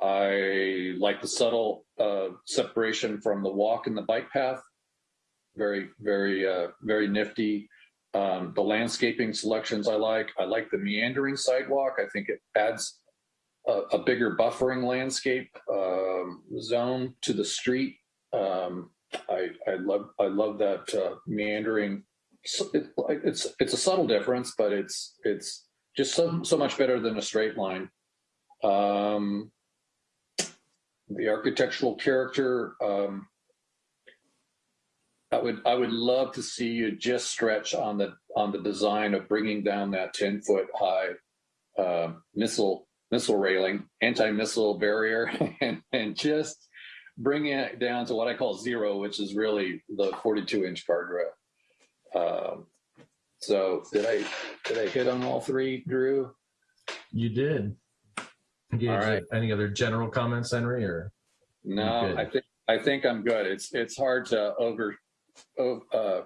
I like the subtle uh, separation from the walk and the bike path. Very, very, uh, very nifty. Um, the landscaping selections I like. I like the meandering sidewalk. I think it adds a, a bigger buffering landscape um, zone to the street. Um, I, I love I love that uh, meandering. It, it's it's a subtle difference, but it's it's just so so much better than a straight line. Um, the architectural character. Um, I would I would love to see you just stretch on the on the design of bringing down that ten foot high uh, missile missile railing, anti missile barrier, and and just bringing it down to what I call zero, which is really the 42 inch guardrail. Um, so did I did I hit on all three, Drew? You did. Gage, All right. Any other general comments, Henry, or? No, I think I think I'm good. It's it's hard to over, uh,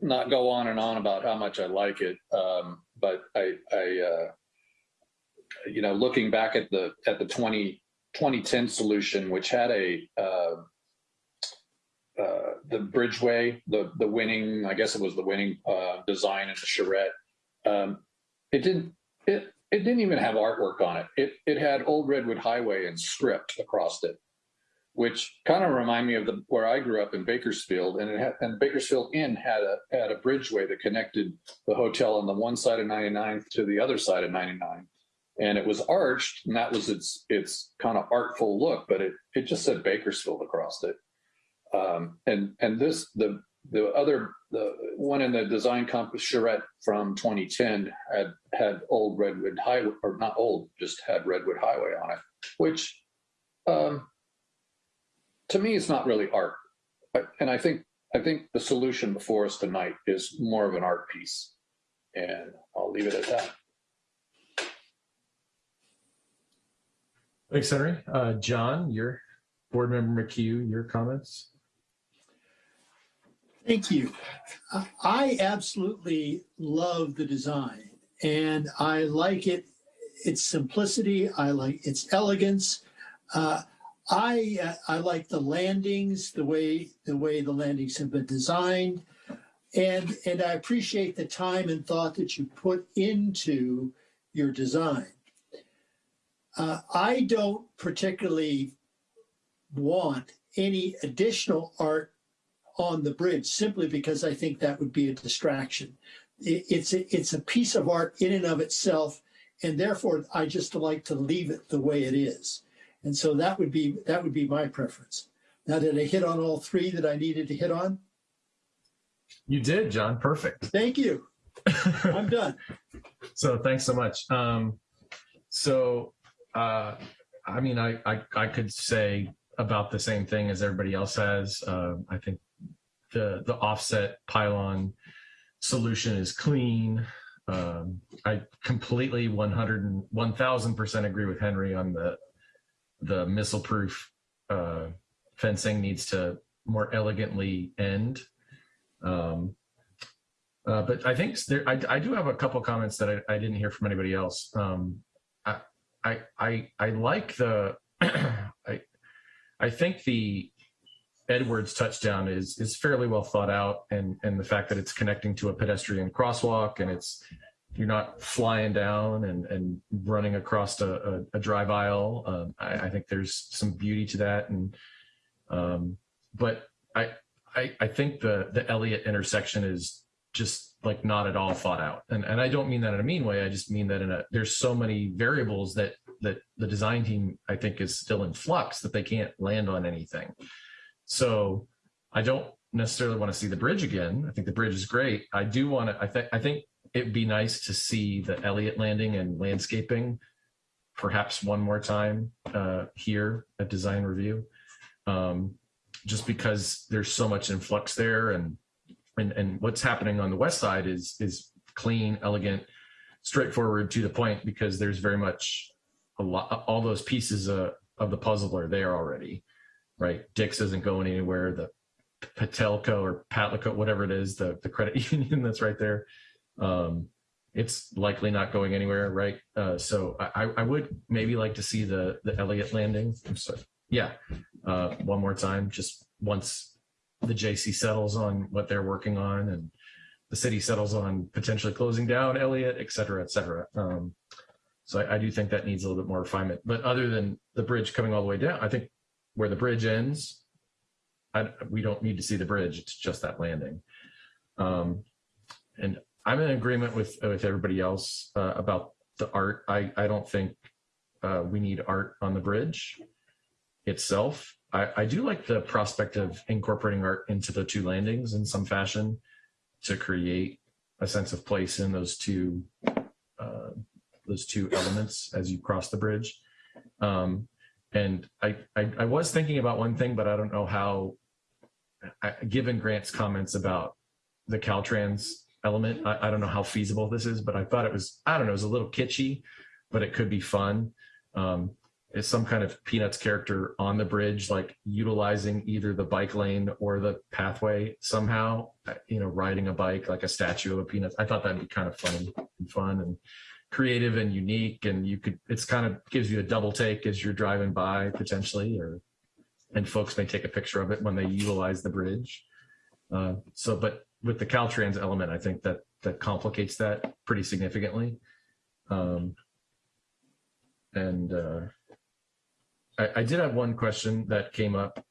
not go on and on about how much I like it. Um, but I I uh, you know looking back at the at the 20 2010 solution, which had a uh, uh, the bridgeway, the the winning, I guess it was the winning uh, design in the charrette. Um, it didn't it it didn't even have artwork on it. It it had Old Redwood Highway and script across it, which kind of remind me of the where I grew up in Bakersfield, and it had, and Bakersfield Inn had a had a bridgeway that connected the hotel on the one side of 99 to the other side of 99 and it was arched and that was its its kind of artful look but it it just said bakersfield across it um, and and this the the other the one in the design compass charrette from 2010 had had old redwood highway or not old just had redwood highway on it which um, to me is not really art and i think i think the solution before us tonight is more of an art piece and i'll leave it at that Thanks, Henry. Uh, John, your board member McHugh, your comments? Thank you. I- absolutely love the design and I like it, its simplicity. I like its elegance. Uh, I, uh, I like the landings, the way, the way the landings have been designed. And, and I appreciate the time and thought that you put into your design. Uh, I don't particularly want any additional art on the bridge simply because I think that would be a distraction. It, it's a, it's a piece of art in and of itself, and therefore I just like to leave it the way it is. And so that would be that would be my preference. Now, did I hit on all three that I needed to hit on? You did, John. Perfect. Thank you. I'm done. So thanks so much. Um, so, uh, I mean, I, I, I could say about the same thing as everybody else has. Uh, I think the, the offset pylon solution is clean. Um, I completely 100 and 1000% agree with Henry on the, the missile proof, uh, fencing needs to more elegantly end. Um, uh, but I think there, I, I do have a couple comments that I, I didn't hear from anybody else. Um, I, I, I, I like the, I, I think the Edwards touchdown is is fairly well thought out, and and the fact that it's connecting to a pedestrian crosswalk and it's you're not flying down and and running across a, a, a drive aisle. Um, I, I think there's some beauty to that, and um, but I, I I think the the Elliott intersection is just like not at all thought out, and and I don't mean that in a mean way. I just mean that in a there's so many variables that that the design team I think is still in flux that they can't land on anything. So I don't necessarily want to see the bridge again. I think the bridge is great. I do want to. I think I think it'd be nice to see the Elliott landing and landscaping perhaps one more time uh, here at design review. Um, just because there's so much influx there and, and and what's happening on the west side is is clean, elegant, straightforward to the point because there's very much a lot all those pieces uh, of the puzzle are there already, right? Dick's isn't going anywhere. The Patelco or Patlico, whatever it is, the, the credit union that's right there um, it's likely not going anywhere, right? Uh, so I, I would maybe like to see the the Elliott landing. I'm sorry. Yeah, uh, one more time, just once the JC settles on what they're working on and the city settles on potentially closing down Elliott, et cetera, et cetera. Um, so I, I do think that needs a little bit more refinement. But other than the bridge coming all the way down, I think where the bridge ends, I, we don't need to see the bridge. It's just that landing. Um, and I'm in agreement with with everybody else uh, about the art. I I don't think uh, we need art on the bridge itself. I, I do like the prospect of incorporating art into the two landings in some fashion to create a sense of place in those two uh, those two elements as you cross the bridge. Um, and I, I I was thinking about one thing, but I don't know how. I, given Grant's comments about the Caltrans element. I, I, don't know how feasible this is, but I thought it was, I don't know, it was a little kitschy, but it could be fun. Um, it's some kind of Peanuts character on the bridge, like utilizing either the bike lane or the pathway somehow, uh, you know, riding a bike like a statue of a Peanuts. I thought that'd be kind of funny and fun and creative and unique. And you could, it's kind of gives you a double take as you're driving by potentially, or, and folks may take a picture of it when they utilize the bridge. Uh, so, but with the Caltrans element, I think that that complicates that pretty significantly. Um, and uh, I, I did have one question that came up,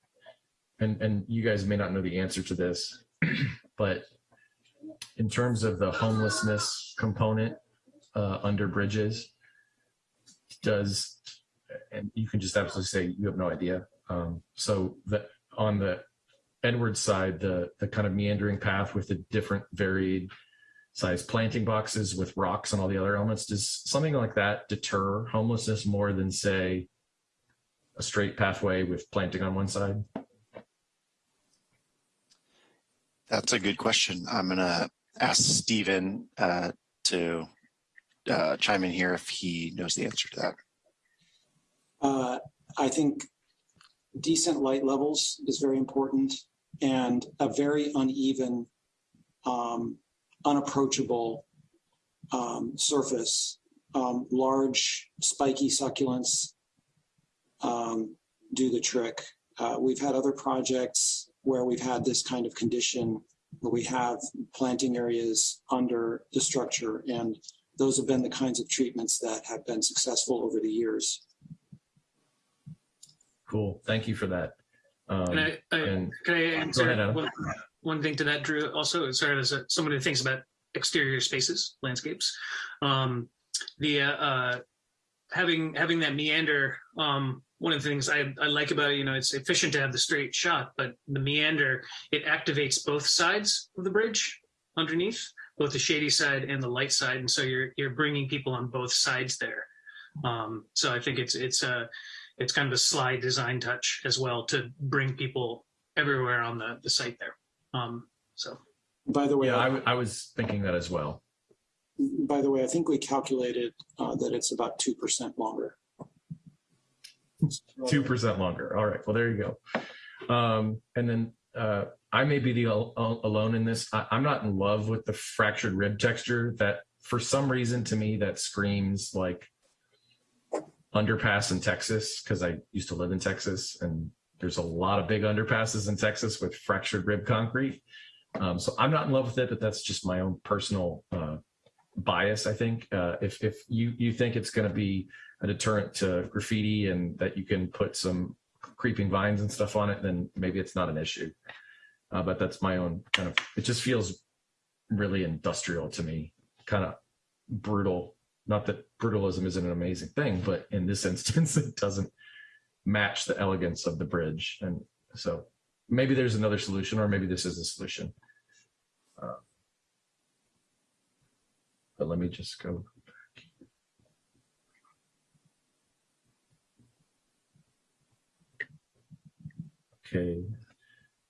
and and you guys may not know the answer to this, but in terms of the homelessness component uh, under bridges, does and you can just absolutely say you have no idea. Um, so that on the Edwards side, the the kind of meandering path with the different varied size planting boxes with rocks and all the other elements, does something like that deter homelessness more than say a straight pathway with planting on one side? That's a good question. I'm going to ask Stephen uh, to uh, chime in here if he knows the answer to that. Uh, I think decent light levels is very important and a very uneven, um, unapproachable um, surface. Um, large spiky succulents um, do the trick. Uh, we've had other projects where we've had this kind of condition where we have planting areas under the structure and those have been the kinds of treatments that have been successful over the years. Cool. Thank you for that. Um, Can I, I and- can I answer ahead, one, one thing to that, Drew? Also, sorry, as a, somebody who thinks about exterior spaces, landscapes, um, the uh, uh, having having that meander. Um, one of the things I, I like about it, you know, it's efficient to have the straight shot, but the meander it activates both sides of the bridge underneath, both the shady side and the light side, and so you're you're bringing people on both sides there. Um, so I think it's it's a it's kind of a sly design touch as well to bring people everywhere on the, the site there. Um, so By the way, yeah, I, w- I was thinking that as well. by the way, I think we calculated uh, that it's about 2% longer. Two percent longer. All right. Well, there you go. Um, and then uh, I may be the al- al- alone in this. I, I'm not in love with the fractured rib texture. That for some reason to me that screams like underpass in Texas because I used to live in Texas and there's a lot of big underpasses in Texas with fractured rib concrete. Um, so I'm not in love with it, but that's just my own personal uh, bias. I think uh, if if you you think it's going to be a deterrent to graffiti and that you can put some creeping vines and stuff on it, then maybe it's not an issue. Uh, but that's my own kind of. It just feels really industrial to me, kind of brutal. Not that brutalism isn't an amazing thing, but in this instance, it doesn't match the elegance of the bridge. And so maybe there's another solution, or maybe this is a solution. Uh, but let me just go. Back. Okay.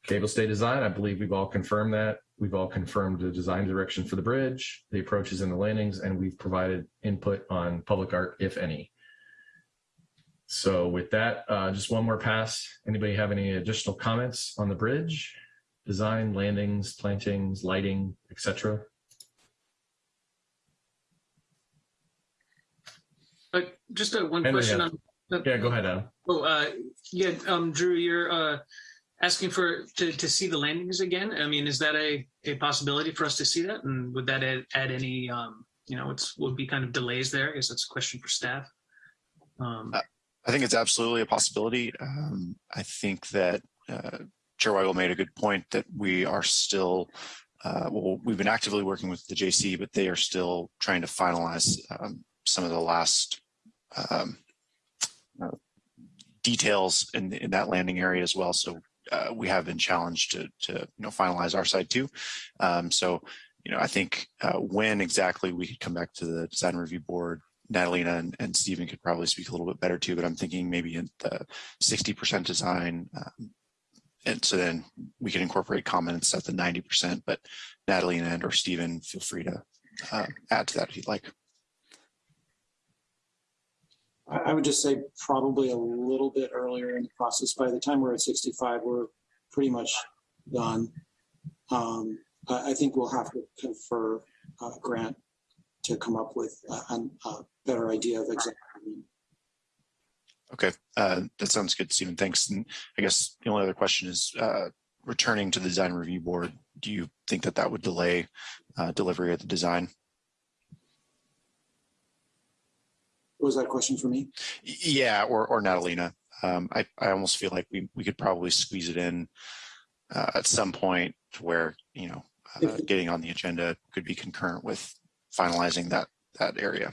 Cable stay design, I believe we've all confirmed that. We've all confirmed the design direction for the bridge, the approaches and the landings, and we've provided input on public art, if any. So with that, uh, just one more pass. Anybody have any additional comments on the bridge? Design, landings, plantings, lighting, etc. Uh, just uh, one Henry question on. Yeah, go ahead, Adam. Oh, uh, yeah, um, Drew, you're uh, asking for to, to see the landings again. I mean, is that a, a possibility for us to see that? And would that add, add any, um, you know, it's would be kind of delays there? I guess that's a question for staff. Um, I think it's absolutely a possibility. Um, I think that uh, Chair Weigel made a good point that we are still, uh, well, we've been actively working with the JC, but they are still trying to finalize um, some of the last um, uh, details in, in that landing area as well. So uh, we have been challenged to, to you know finalize our side too. Um, so you know, I think uh, when exactly we could come back to the design review board Natalina and, and Stephen could probably speak a little bit better too, but I'm thinking maybe in the 60% design. Um, and so then we can incorporate comments at the 90%, but Natalina and or Stephen, feel free to uh, add to that if you'd like. I, would just say probably a little bit earlier in the process. By the time we're at 65, we're pretty much done. Um, I, think we'll have to confer uh, Grant to come up with a, a better idea of exactly. Okay, uh, that sounds good, Stephen. Thanks. And I guess the only other question is uh, returning to the design review board. Do you think that that would delay uh, delivery of the design? Was that a question for me? Yeah, or or Natalina. Um, I I almost feel like we we could probably squeeze it in uh, at some point to where you know uh, getting on the agenda could be concurrent with finalizing that that area.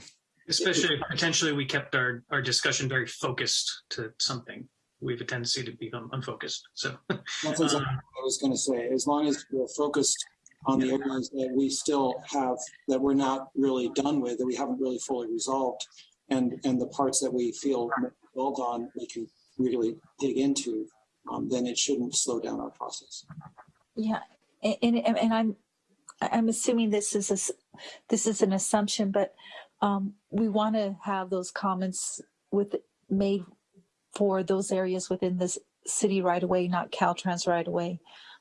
especially if potentially we kept our, our discussion very focused to something. We have a tendency to become unfocused. So That's exactly um, what I was going to say. As long as we're focused on the areas that we still have, that we're not really done with, that we haven't really fully resolved, and, and the parts that we feel well done, we can really dig into, um, then it shouldn't slow down our process. Yeah, and, and, and I'm, I'm assuming this is a, this is an assumption, but um, we want to have those comments with, made for those areas within this city right away, not Caltrans right away,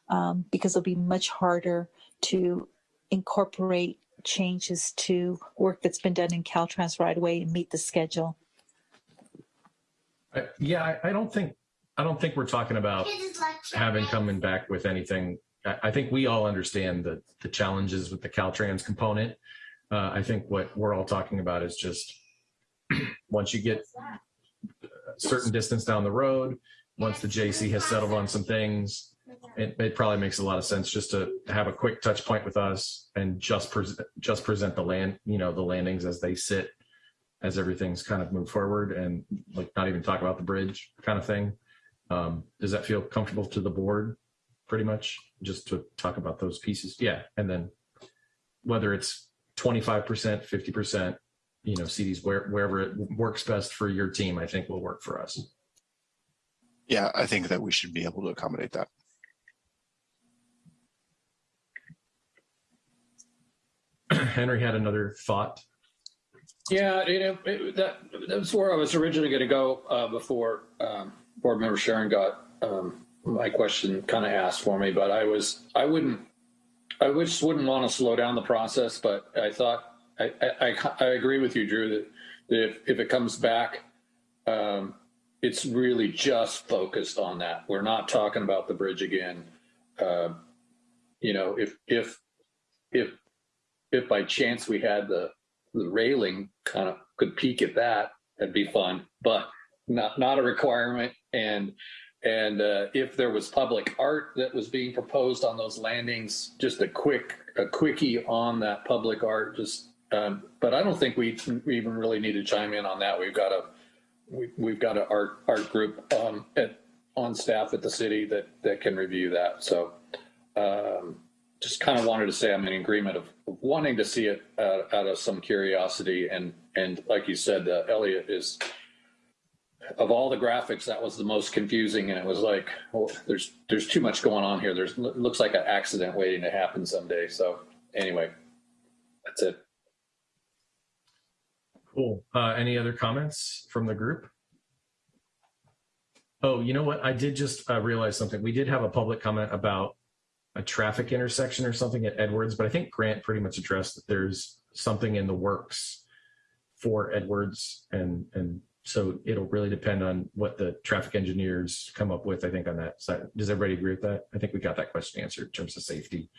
um, because it'll be much harder to incorporate changes to work that's been done in Caltrans right away and meet the schedule. I- Yeah, I, I don't think, I don't think we're talking about having coming back with anything. I, I think we all understand the, the challenges with the Caltrans component. Uh, I think what we're all talking about is just, once you get a certain distance down the road, once the JC has settled on some things, it, it probably makes a lot of sense just to have a quick touch point with us and just present, just present the land, you know, the landings as they sit, as everything's kind of moved forward and like not even talk about the bridge kind of thing. Um, does that feel comfortable to the board? Pretty much just to talk about those pieces. Yeah. And then whether it's 25%, 50%, you know, CDs where, wherever it works best for your team, I think will work for us. Yeah, I think that we should be able to accommodate that. Henry had another thought. Yeah, you know, it, that, that's where I was originally going to go uh, before um, board member Sharon got um, my question kind of asked for me, but I was, I wouldn't, I just wouldn't want to slow down the process, but I thought, I, I, I, I agree with you, Drew, that, that if, if it comes back, um, it's really just focused on that. We're not talking about the bridge again. Uh, you know, if, if, if, if by chance we had the, the railing kind of could peek at that, that'd be fun, but not, not a requirement. And, and uh, if there was public art that was being proposed on those landings, just a quick, a quickie on that public art, just, um, but I don't think we, even really need to chime in on that. We've got a, we, we've got an art, art group um, at, on staff at the city that, that can review that. So um, just kind of wanted to say I'm in agreement of wanting to see it uh, out of some curiosity. And, and like you said, uh, Elliot is, of all the graphics, that was the most confusing. And it was like, well, there's, there's too much going on here. There's looks like an accident waiting to happen someday. So anyway, that's it. Cool. Uh, any other comments from the group? Oh, you know what? I did just uh, realize something. We did have a public comment about a traffic intersection or something at Edwards, but I think Grant pretty much addressed that there's something in the works for Edwards and and so it'll really depend on what the traffic engineers come up with, I think, on that side. Does everybody agree with that? I think we got that question answered in terms of safety.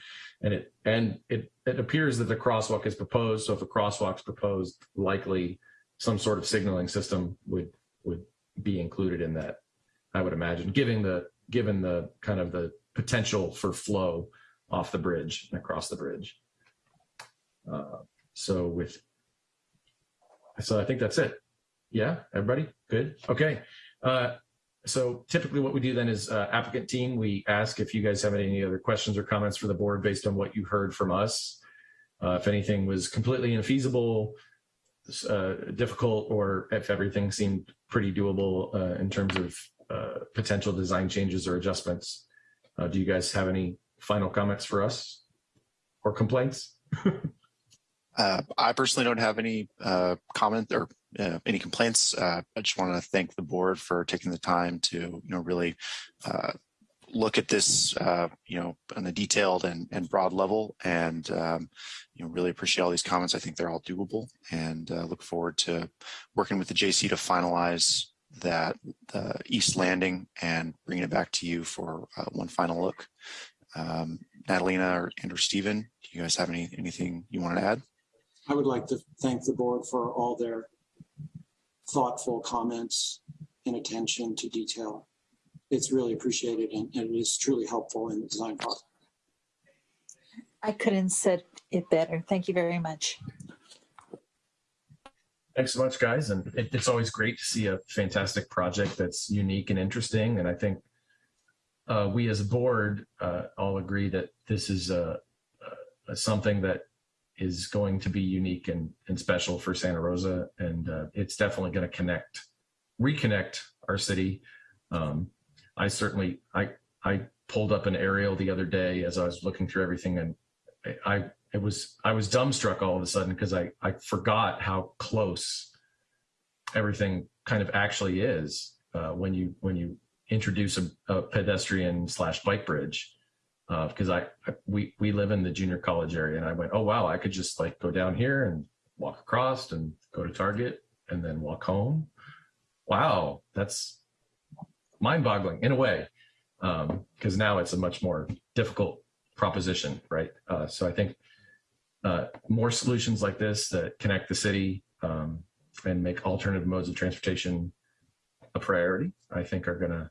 And it and it it appears that the crosswalk is proposed. So if a crosswalk's proposed, likely some sort of signaling system would would be included in that, I would imagine, given the given the kind of the potential for flow off the bridge and across the bridge. Uh, so with so I think that's it. Yeah, everybody good? Okay. Uh, so typically what we do then is uh, applicant team, we ask if you guys have any other questions or comments for the board based on what you heard from us. Uh, if anything was completely infeasible, uh, difficult, or if everything seemed pretty doable uh, in terms of uh, potential design changes or adjustments. Uh, do you guys have any final comments for us or complaints? Uh, I personally don't have any uh, comment or uh, any complaints. Uh, I just want to thank the board for taking the time to, you know, really uh, look at this, uh, you know, on a detailed and, and broad level, and um, you know, really appreciate all these comments. I think they're all doable, and look forward to working with the JC to finalize that East Landing and bringing it back to you for one final look. Um, Natalina or, and or Stephen, do you guys have any anything you want to add? I would like to thank the board for all their thoughtful comments and attention to detail. It's really appreciated and, and it is truly helpful in the design process. I couldn't said it better. Thank you very much. Thanks so much, guys. And it, it's always great to see a fantastic project that's unique and interesting. And I think uh, we as a board uh, all agree that this is a, a, something that is going to be unique and, and special for Santa Rosa. And uh, it's definitely going to connect, reconnect our city. Um, I certainly, I, I pulled up an aerial the other day as I was looking through everything and I, it was, I was dumbstruck all of a sudden because I, I forgot how close everything kind of actually is uh, when you, when you introduce a, a pedestrian slash bike bridge because uh, I, I, we we live in the junior college area, and I went, oh wow, I could just like go down here and walk across and go to Target and then walk home. Wow, that's mind-boggling in a way, because um, now it's a much more difficult proposition, right? Uh, so I think more solutions like this that connect the city um, and make alternative modes of transportation a priority, I think are going to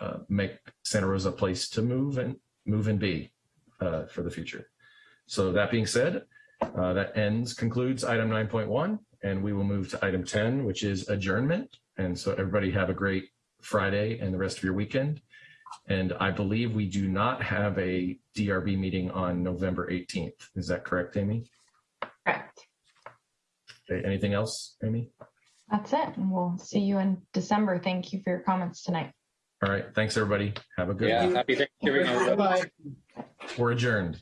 uh, make Santa Rosa a place to move and move and be uh, for the future. So that being said, uh, that ends, concludes item 9.1, and we will move to item 10, which is adjournment. And so everybody have a great Friday and the rest of your weekend. And I believe we do not have a DRB meeting on November 18th. Is that correct, Amy? Correct. Okay, anything else, Amy? That's it. And we'll see you in December. Thank you for your comments tonight. All right. Thanks, everybody. Have a good yeah, week. Happy Thanksgiving. Bye. We're adjourned.